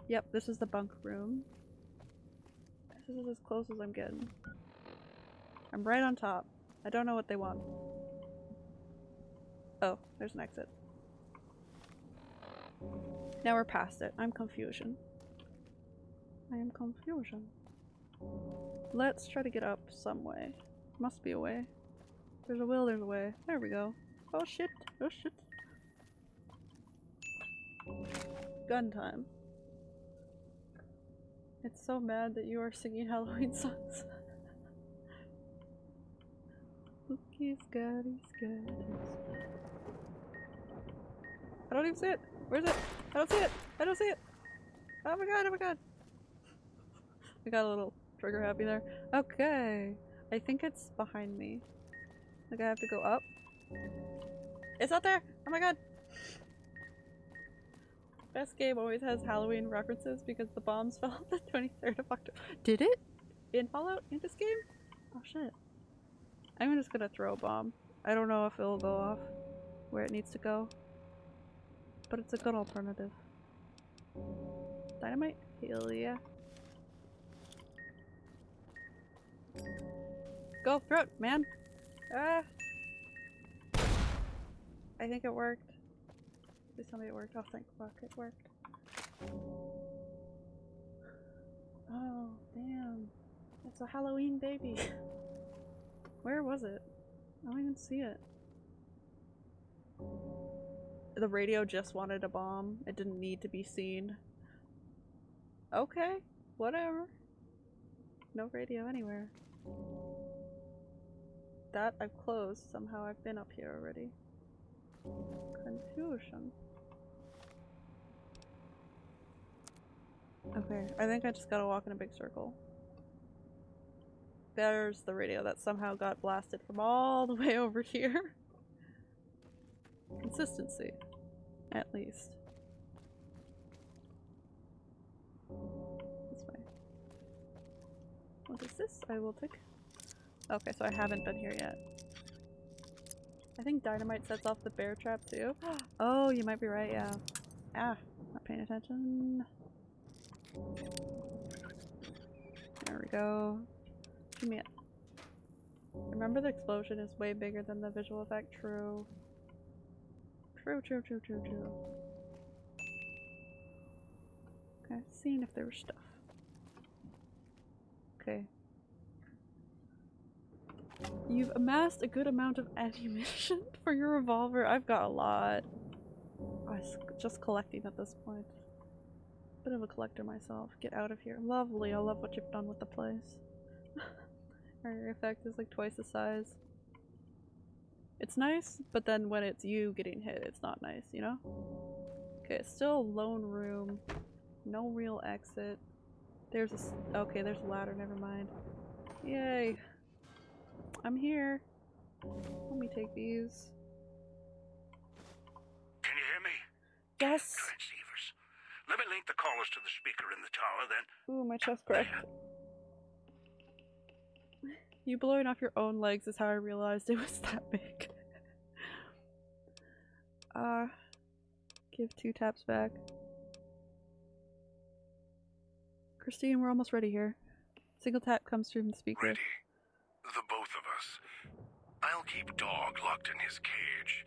Yep, this is the bunk room. This is as close as I'm getting. I'm right on top. I don't know what they want. Oh, there's an exit. Now we're past it. I'm confusion. I am confusion. Let's try to get up some way. Must be a way. There's a will, there's a way. There we go. Oh shit, oh shit. Gun time. It's so mad that you are singing Halloween songs. Spooky, scary, scatters. I don't even see it! Where's it? I don't see it! I don't see it! Oh my god, oh my god! I got a little trigger happy there. Okay. I think it's behind me. Like I have to go up. It's out there! Oh my god! Best game always has Halloween references because the bombs [laughs] fell on the 23rd of October. Did it? In Fallout? In this game? Oh shit. I'm just gonna throw a bomb. I don't know if it'll go off where it needs to go. But it's a good alternative. Dynamite? Hell yeah. Go through it, man! Ah! I think it worked. Please it worked. Oh, thank fuck, it worked. Oh, damn. It's a Halloween baby. [laughs] Where was it? I don't even see it. The radio just wanted a bomb. It didn't need to be seen. Okay, whatever. No radio anywhere. That I've closed. Somehow I've been up here already. Confusion. Okay, I think I just gotta walk in a big circle. There's the radio that somehow got blasted from all the [laughs] way over here. Consistency. At least. This way. What is this? I will take. Okay, so I haven't been here yet. I think dynamite sets off the bear trap too. [gasps] Oh, you might be right, yeah. Ah, not paying attention. There we go. Give me it. Remember the explosion is way bigger than the visual effect. True. True, true, true, true, true. Okay, seeing if there was stuff. Okay. You've amassed a good amount of ammunition [laughs] for your revolver. I've got a lot. I was just collecting at this point. Bit of a collector myself. Get out of here. Lovely. I love what you've done with the place. [laughs] Our effect is like twice the size. It's nice, but then when it's you getting hit, it's not nice, you know? Okay, still a lone room. No real exit. There's a s- okay, there's a ladder, never mind. Yay. I'm here. Let me take these. Can you hear me? Yes! Transceivers. Let me link the callers to the speaker in the tower, then. Ooh, my chest cracked. [laughs] You blowing off your own legs is how I realized it was that big. [laughs] uh, give two taps back. Christine, we're almost ready here. Single tap comes through the speaker. Ready. The both of us. I'll keep Dog locked in his cage.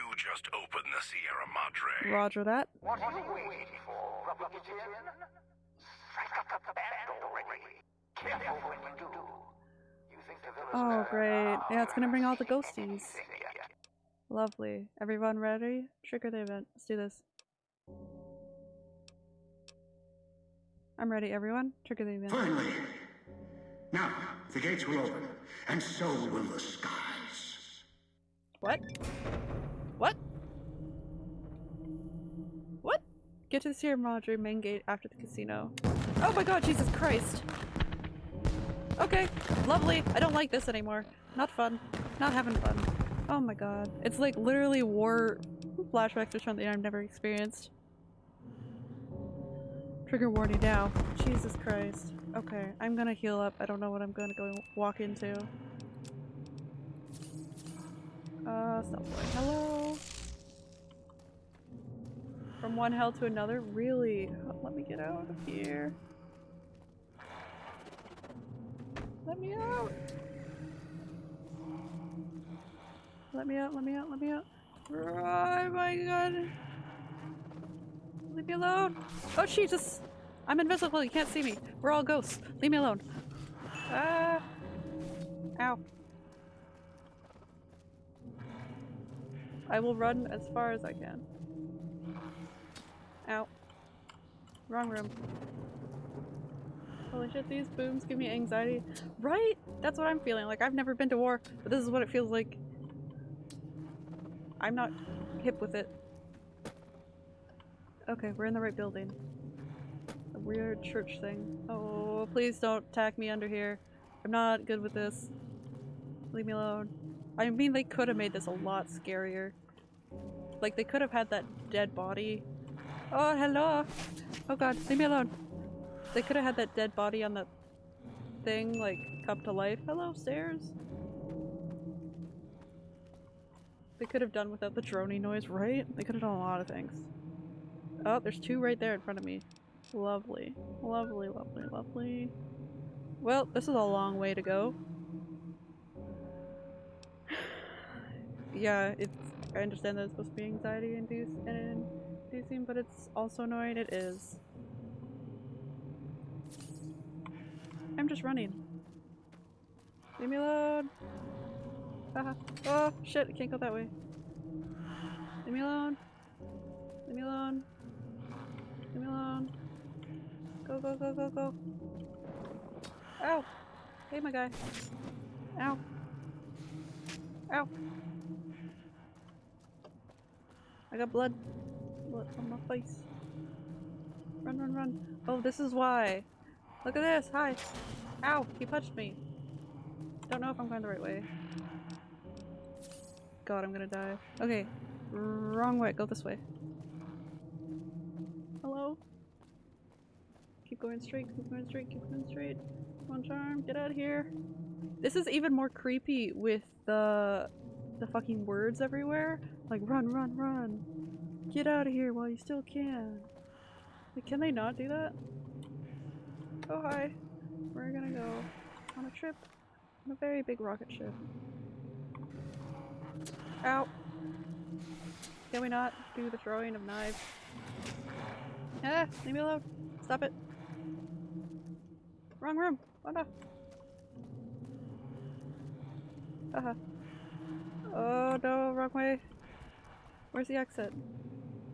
You just open the Sierra Madre. Roger that. What are you waiting for, Rubber Kitten? Strike up the band already. Careful when you do. You think the village Oh, great. Yeah, it's gonna bring all the seen ghosties. Lovely. Everyone ready? Trigger the event. Let's do this. I'm ready, everyone. Trigger the event. Finally! Now, the gates will open, and so will the skies. What? What? Get to the Sierra Madre main gate after the casino. Oh my god, Jesus Christ! Okay, lovely. I don't like this anymore. Not fun. Not having fun. Oh my god. It's like literally war flashbacks or something I've never experienced. Trigger warning now. Jesus Christ. Okay, I'm gonna heal up. I don't know what I'm gonna go walk into. Uh, stop. Hello? From one hell to another? Really? Let me get out of here. Let me out! Let me out, let me out, let me out. Oh my god. Leave me alone. Oh Jesus! I'm invisible, you can't see me. We're all ghosts. Leave me alone. Ah. Ow. I will run as far as I can. Ow. Wrong room. Holy shit, these booms give me anxiety. Right? That's what I'm feeling. Like, I've never been to war, but this is what it feels like. I'm not hip with it. Okay, we're in the right building. A weird church thing. Oh, please don't tack me under here. I'm not good with this. Leave me alone. I mean, they could have made this a lot scarier. Like, they could have had that dead body. Oh, hello! Oh god, leave me alone. They could have had that dead body on the thing, like, come to life. Hello, stairs! They could have done without the droning noise, right? They could have done a lot of things. Oh, there's two right there in front of me. Lovely. Lovely, lovely, lovely. Well, this is a long way to go. [sighs] yeah, it's. I understand that it's supposed to be anxiety induce and inducing, but it's also annoying. It is. I'm just running. Leave me alone. Haha. Oh shit! I can't go that way. Leave me alone. Leave me alone. Leave me alone. Go go go go go. Ow! Hey, my guy. Ow. Ow. I got blood. Blood on my face. Run, run, run. Oh, this is why. Look at this. Hi. Ow. He punched me. Don't know if I'm going the right way. God, I'm gonna die. Okay. Wrong way. Go this way. Hello? Keep going straight, keep going straight, keep going straight. Come on, Charm, get out of here. This is even more creepy with the the fucking words everywhere. Like run, run, run. Get out of here while you still can. Can they not do that? Oh hi. We're gonna go on a trip on a very big rocket ship. Ow. Can we not do the throwing of knives? Ah, leave me alone. Stop it. Wrong room. Oh no. Uh huh. Oh no, wrong way. Where's the exit?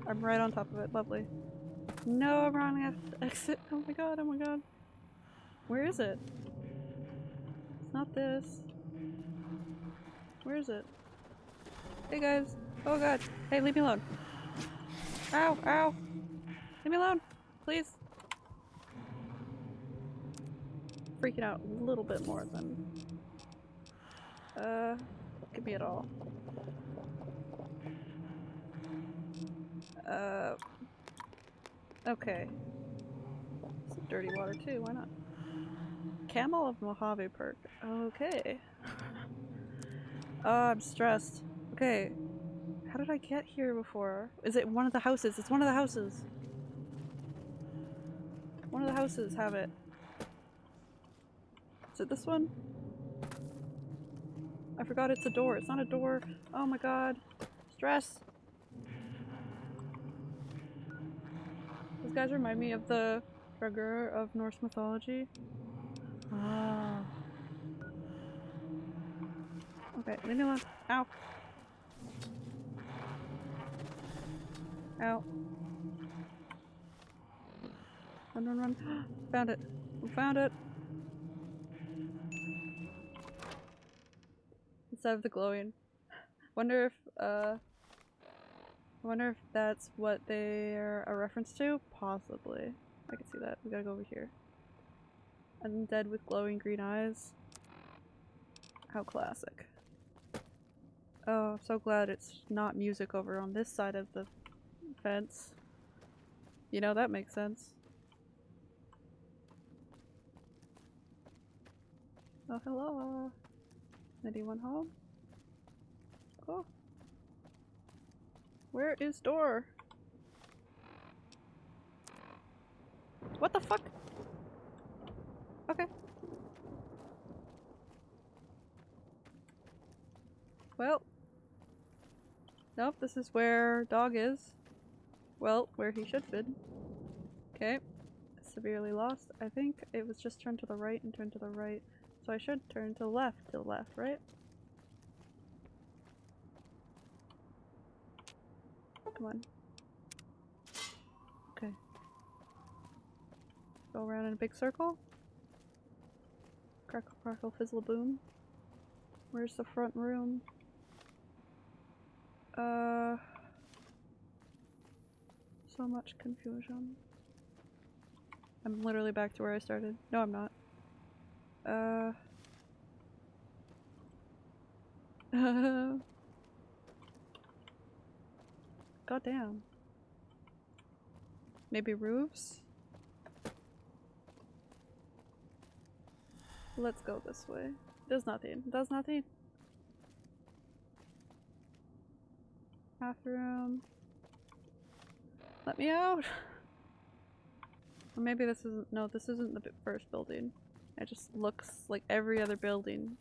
I'm right on top of it. Lovely. No, I'm wrong ex- exit. Oh my god, oh my god. Where is it? It's not this. Where is it? Hey guys. Oh god. Hey, leave me alone. Ow, ow. Leave me alone. Please. Freaking out a little bit more than. Uh, could be at all. Uh. Okay. Some dirty water too, why not? Camel of Mojave perk. Okay. [laughs] Oh, I'm stressed. Okay. How did I get here before? Is it one of the houses? It's one of the houses. One of the houses have it. Is it this one? I forgot it's a door. It's not a door. Oh my god. Stress. Guys remind me of the Draugr of Norse mythology. Ah. Okay, leave me alone. Ow. Ow. Run, run, run. [gasps] found it. We found it. Instead of the glowing. [laughs] Wonder if, uh... I wonder if that's what they're a reference to? Possibly. I can see that. We gotta go over here. Undead with glowing green eyes. How classic. Oh, I'm so glad it's not music over on this side of the fence. You know, that makes sense. Oh, hello. Anyone home? Cool. Where is door? What the fuck? Okay. Well. Nope, this is where dog is. Well, where he should be. Okay. Severely lost. I think it was just turn to the right and turn to the right. So I should turn to left, to left, right? Come on. Okay. Go around in a big circle. Crackle, crackle, fizzle, boom. Where's the front room? Uh. So much confusion. I'm literally back to where I started. No, I'm not. Uh. [laughs] [laughs] God damn. Maybe roofs? Let's go this way. There's nothing. There's nothing. Bathroom. Let me out! Maybe this isn't- no, this isn't the first building. It just looks like every other building.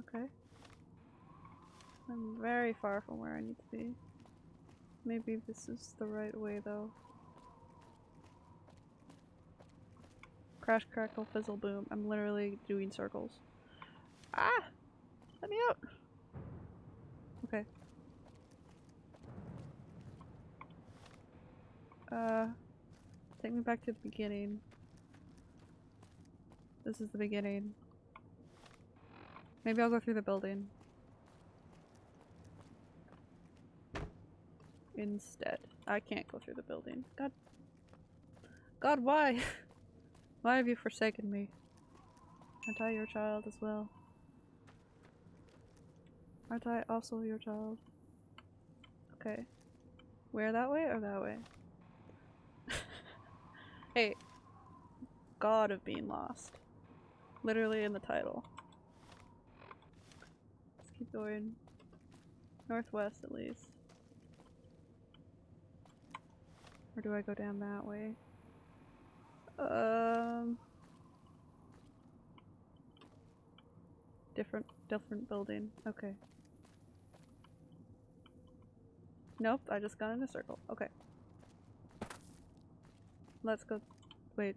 Okay. I'm very far from where I need to be. Maybe this is the right way though. Crash, crackle, fizzle, boom. I'm literally doing circles. Ah! Let me out! Okay. Uh, take me back to the beginning. This is the beginning. Maybe I'll go through the building. Instead. I can't go through the building. God. God, why? [laughs] why have you forsaken me? Aren't I your child as well? Aren't I also your child? Okay. Where that way or that way? [laughs] hey. God of being lost. Literally in the title. Let's keep going. Northwest at least. Or do I go down that way? Um different different building. Okay. Nope, I just got in a circle. Okay. Let's go wait.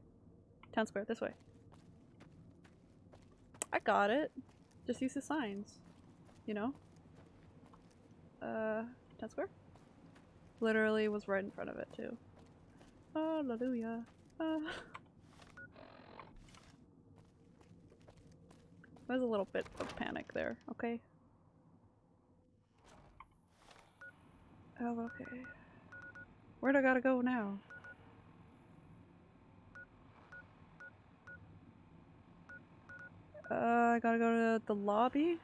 Town square, this way. I got it. Just use the signs. You know? Uh town square? Literally was right in front of it too. Hallelujah. Uh. There's a little bit of panic there, okay? Oh, okay. Where'd I gotta go now? Uh, I gotta go to the lobby?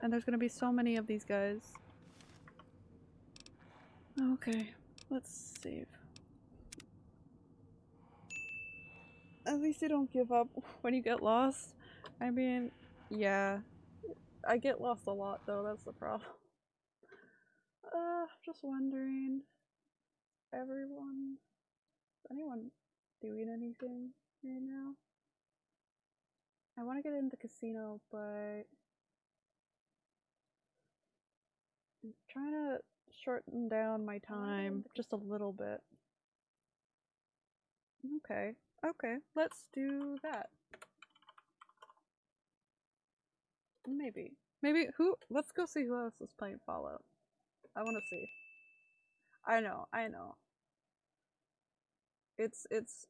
And there's gonna be so many of these guys. Okay, let's save. At least you don't give up [laughs] when you get lost. I mean, yeah. I get lost a lot though, that's the problem. [laughs] Uh, just wondering. Everyone. Is anyone doing anything right now? I want to get into casino, but I'm trying to shorten down my time just a little bit. Okay, okay, let's do that. Maybe. Maybe who let's go see who else is playing Fallout. I wanna see. I know, I know. It's it's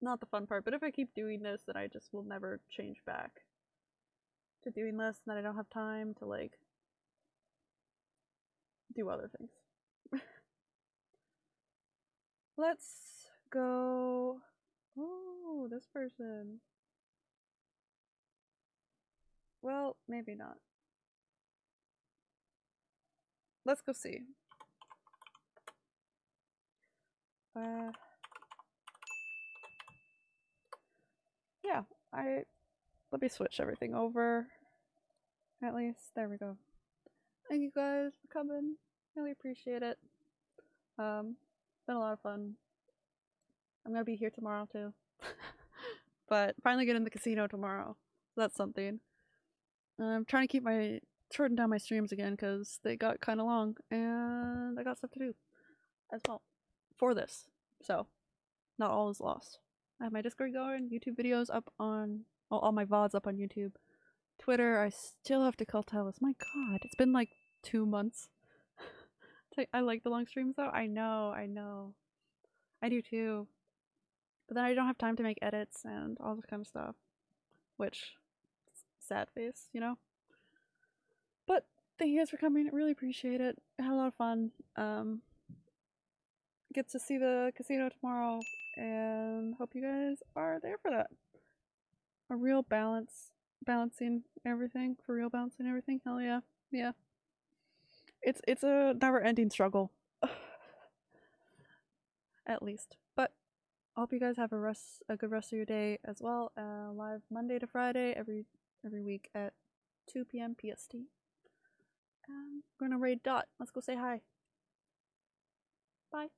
not the fun part, but if I keep doing this then I just will never change back to doing this and then I don't have time to like do other things. [laughs] Let's go Oh, this person. Well, maybe not. Let's go see. Uh, yeah, I let me switch everything over. At least there we go. Thank you guys for coming. Really appreciate it. Um, been a lot of fun. I'm gonna be here tomorrow too. [laughs] but finally get in the casino tomorrow. That's something. I'm trying to keep my shorten down my streams again because they got kind of long and I got stuff to do as well for this. So not all is lost. I have my Discord going, YouTube videos up on all my VODs up on YouTube. Twitter, I still have to call Talis. My god, it's been like two months. [laughs] I like the long streams though. I know, I know. I do too. But then I don't have time to make edits and all this kind of stuff. Which sad face, you know? But thank you guys for coming. I really appreciate it. I had a lot of fun. Um get to see the casino tomorrow and hope you guys are there for that. A real balance balancing everything. For real balancing everything. Hell yeah. Yeah. It's it's a never ending struggle. [sighs] At least. Hope you guys have a rest a good rest of your day as well. Uh, live Monday to Friday every every week at 2 p.m. PST. Um, we're gonna raid Dot. Let's go say hi. Bye.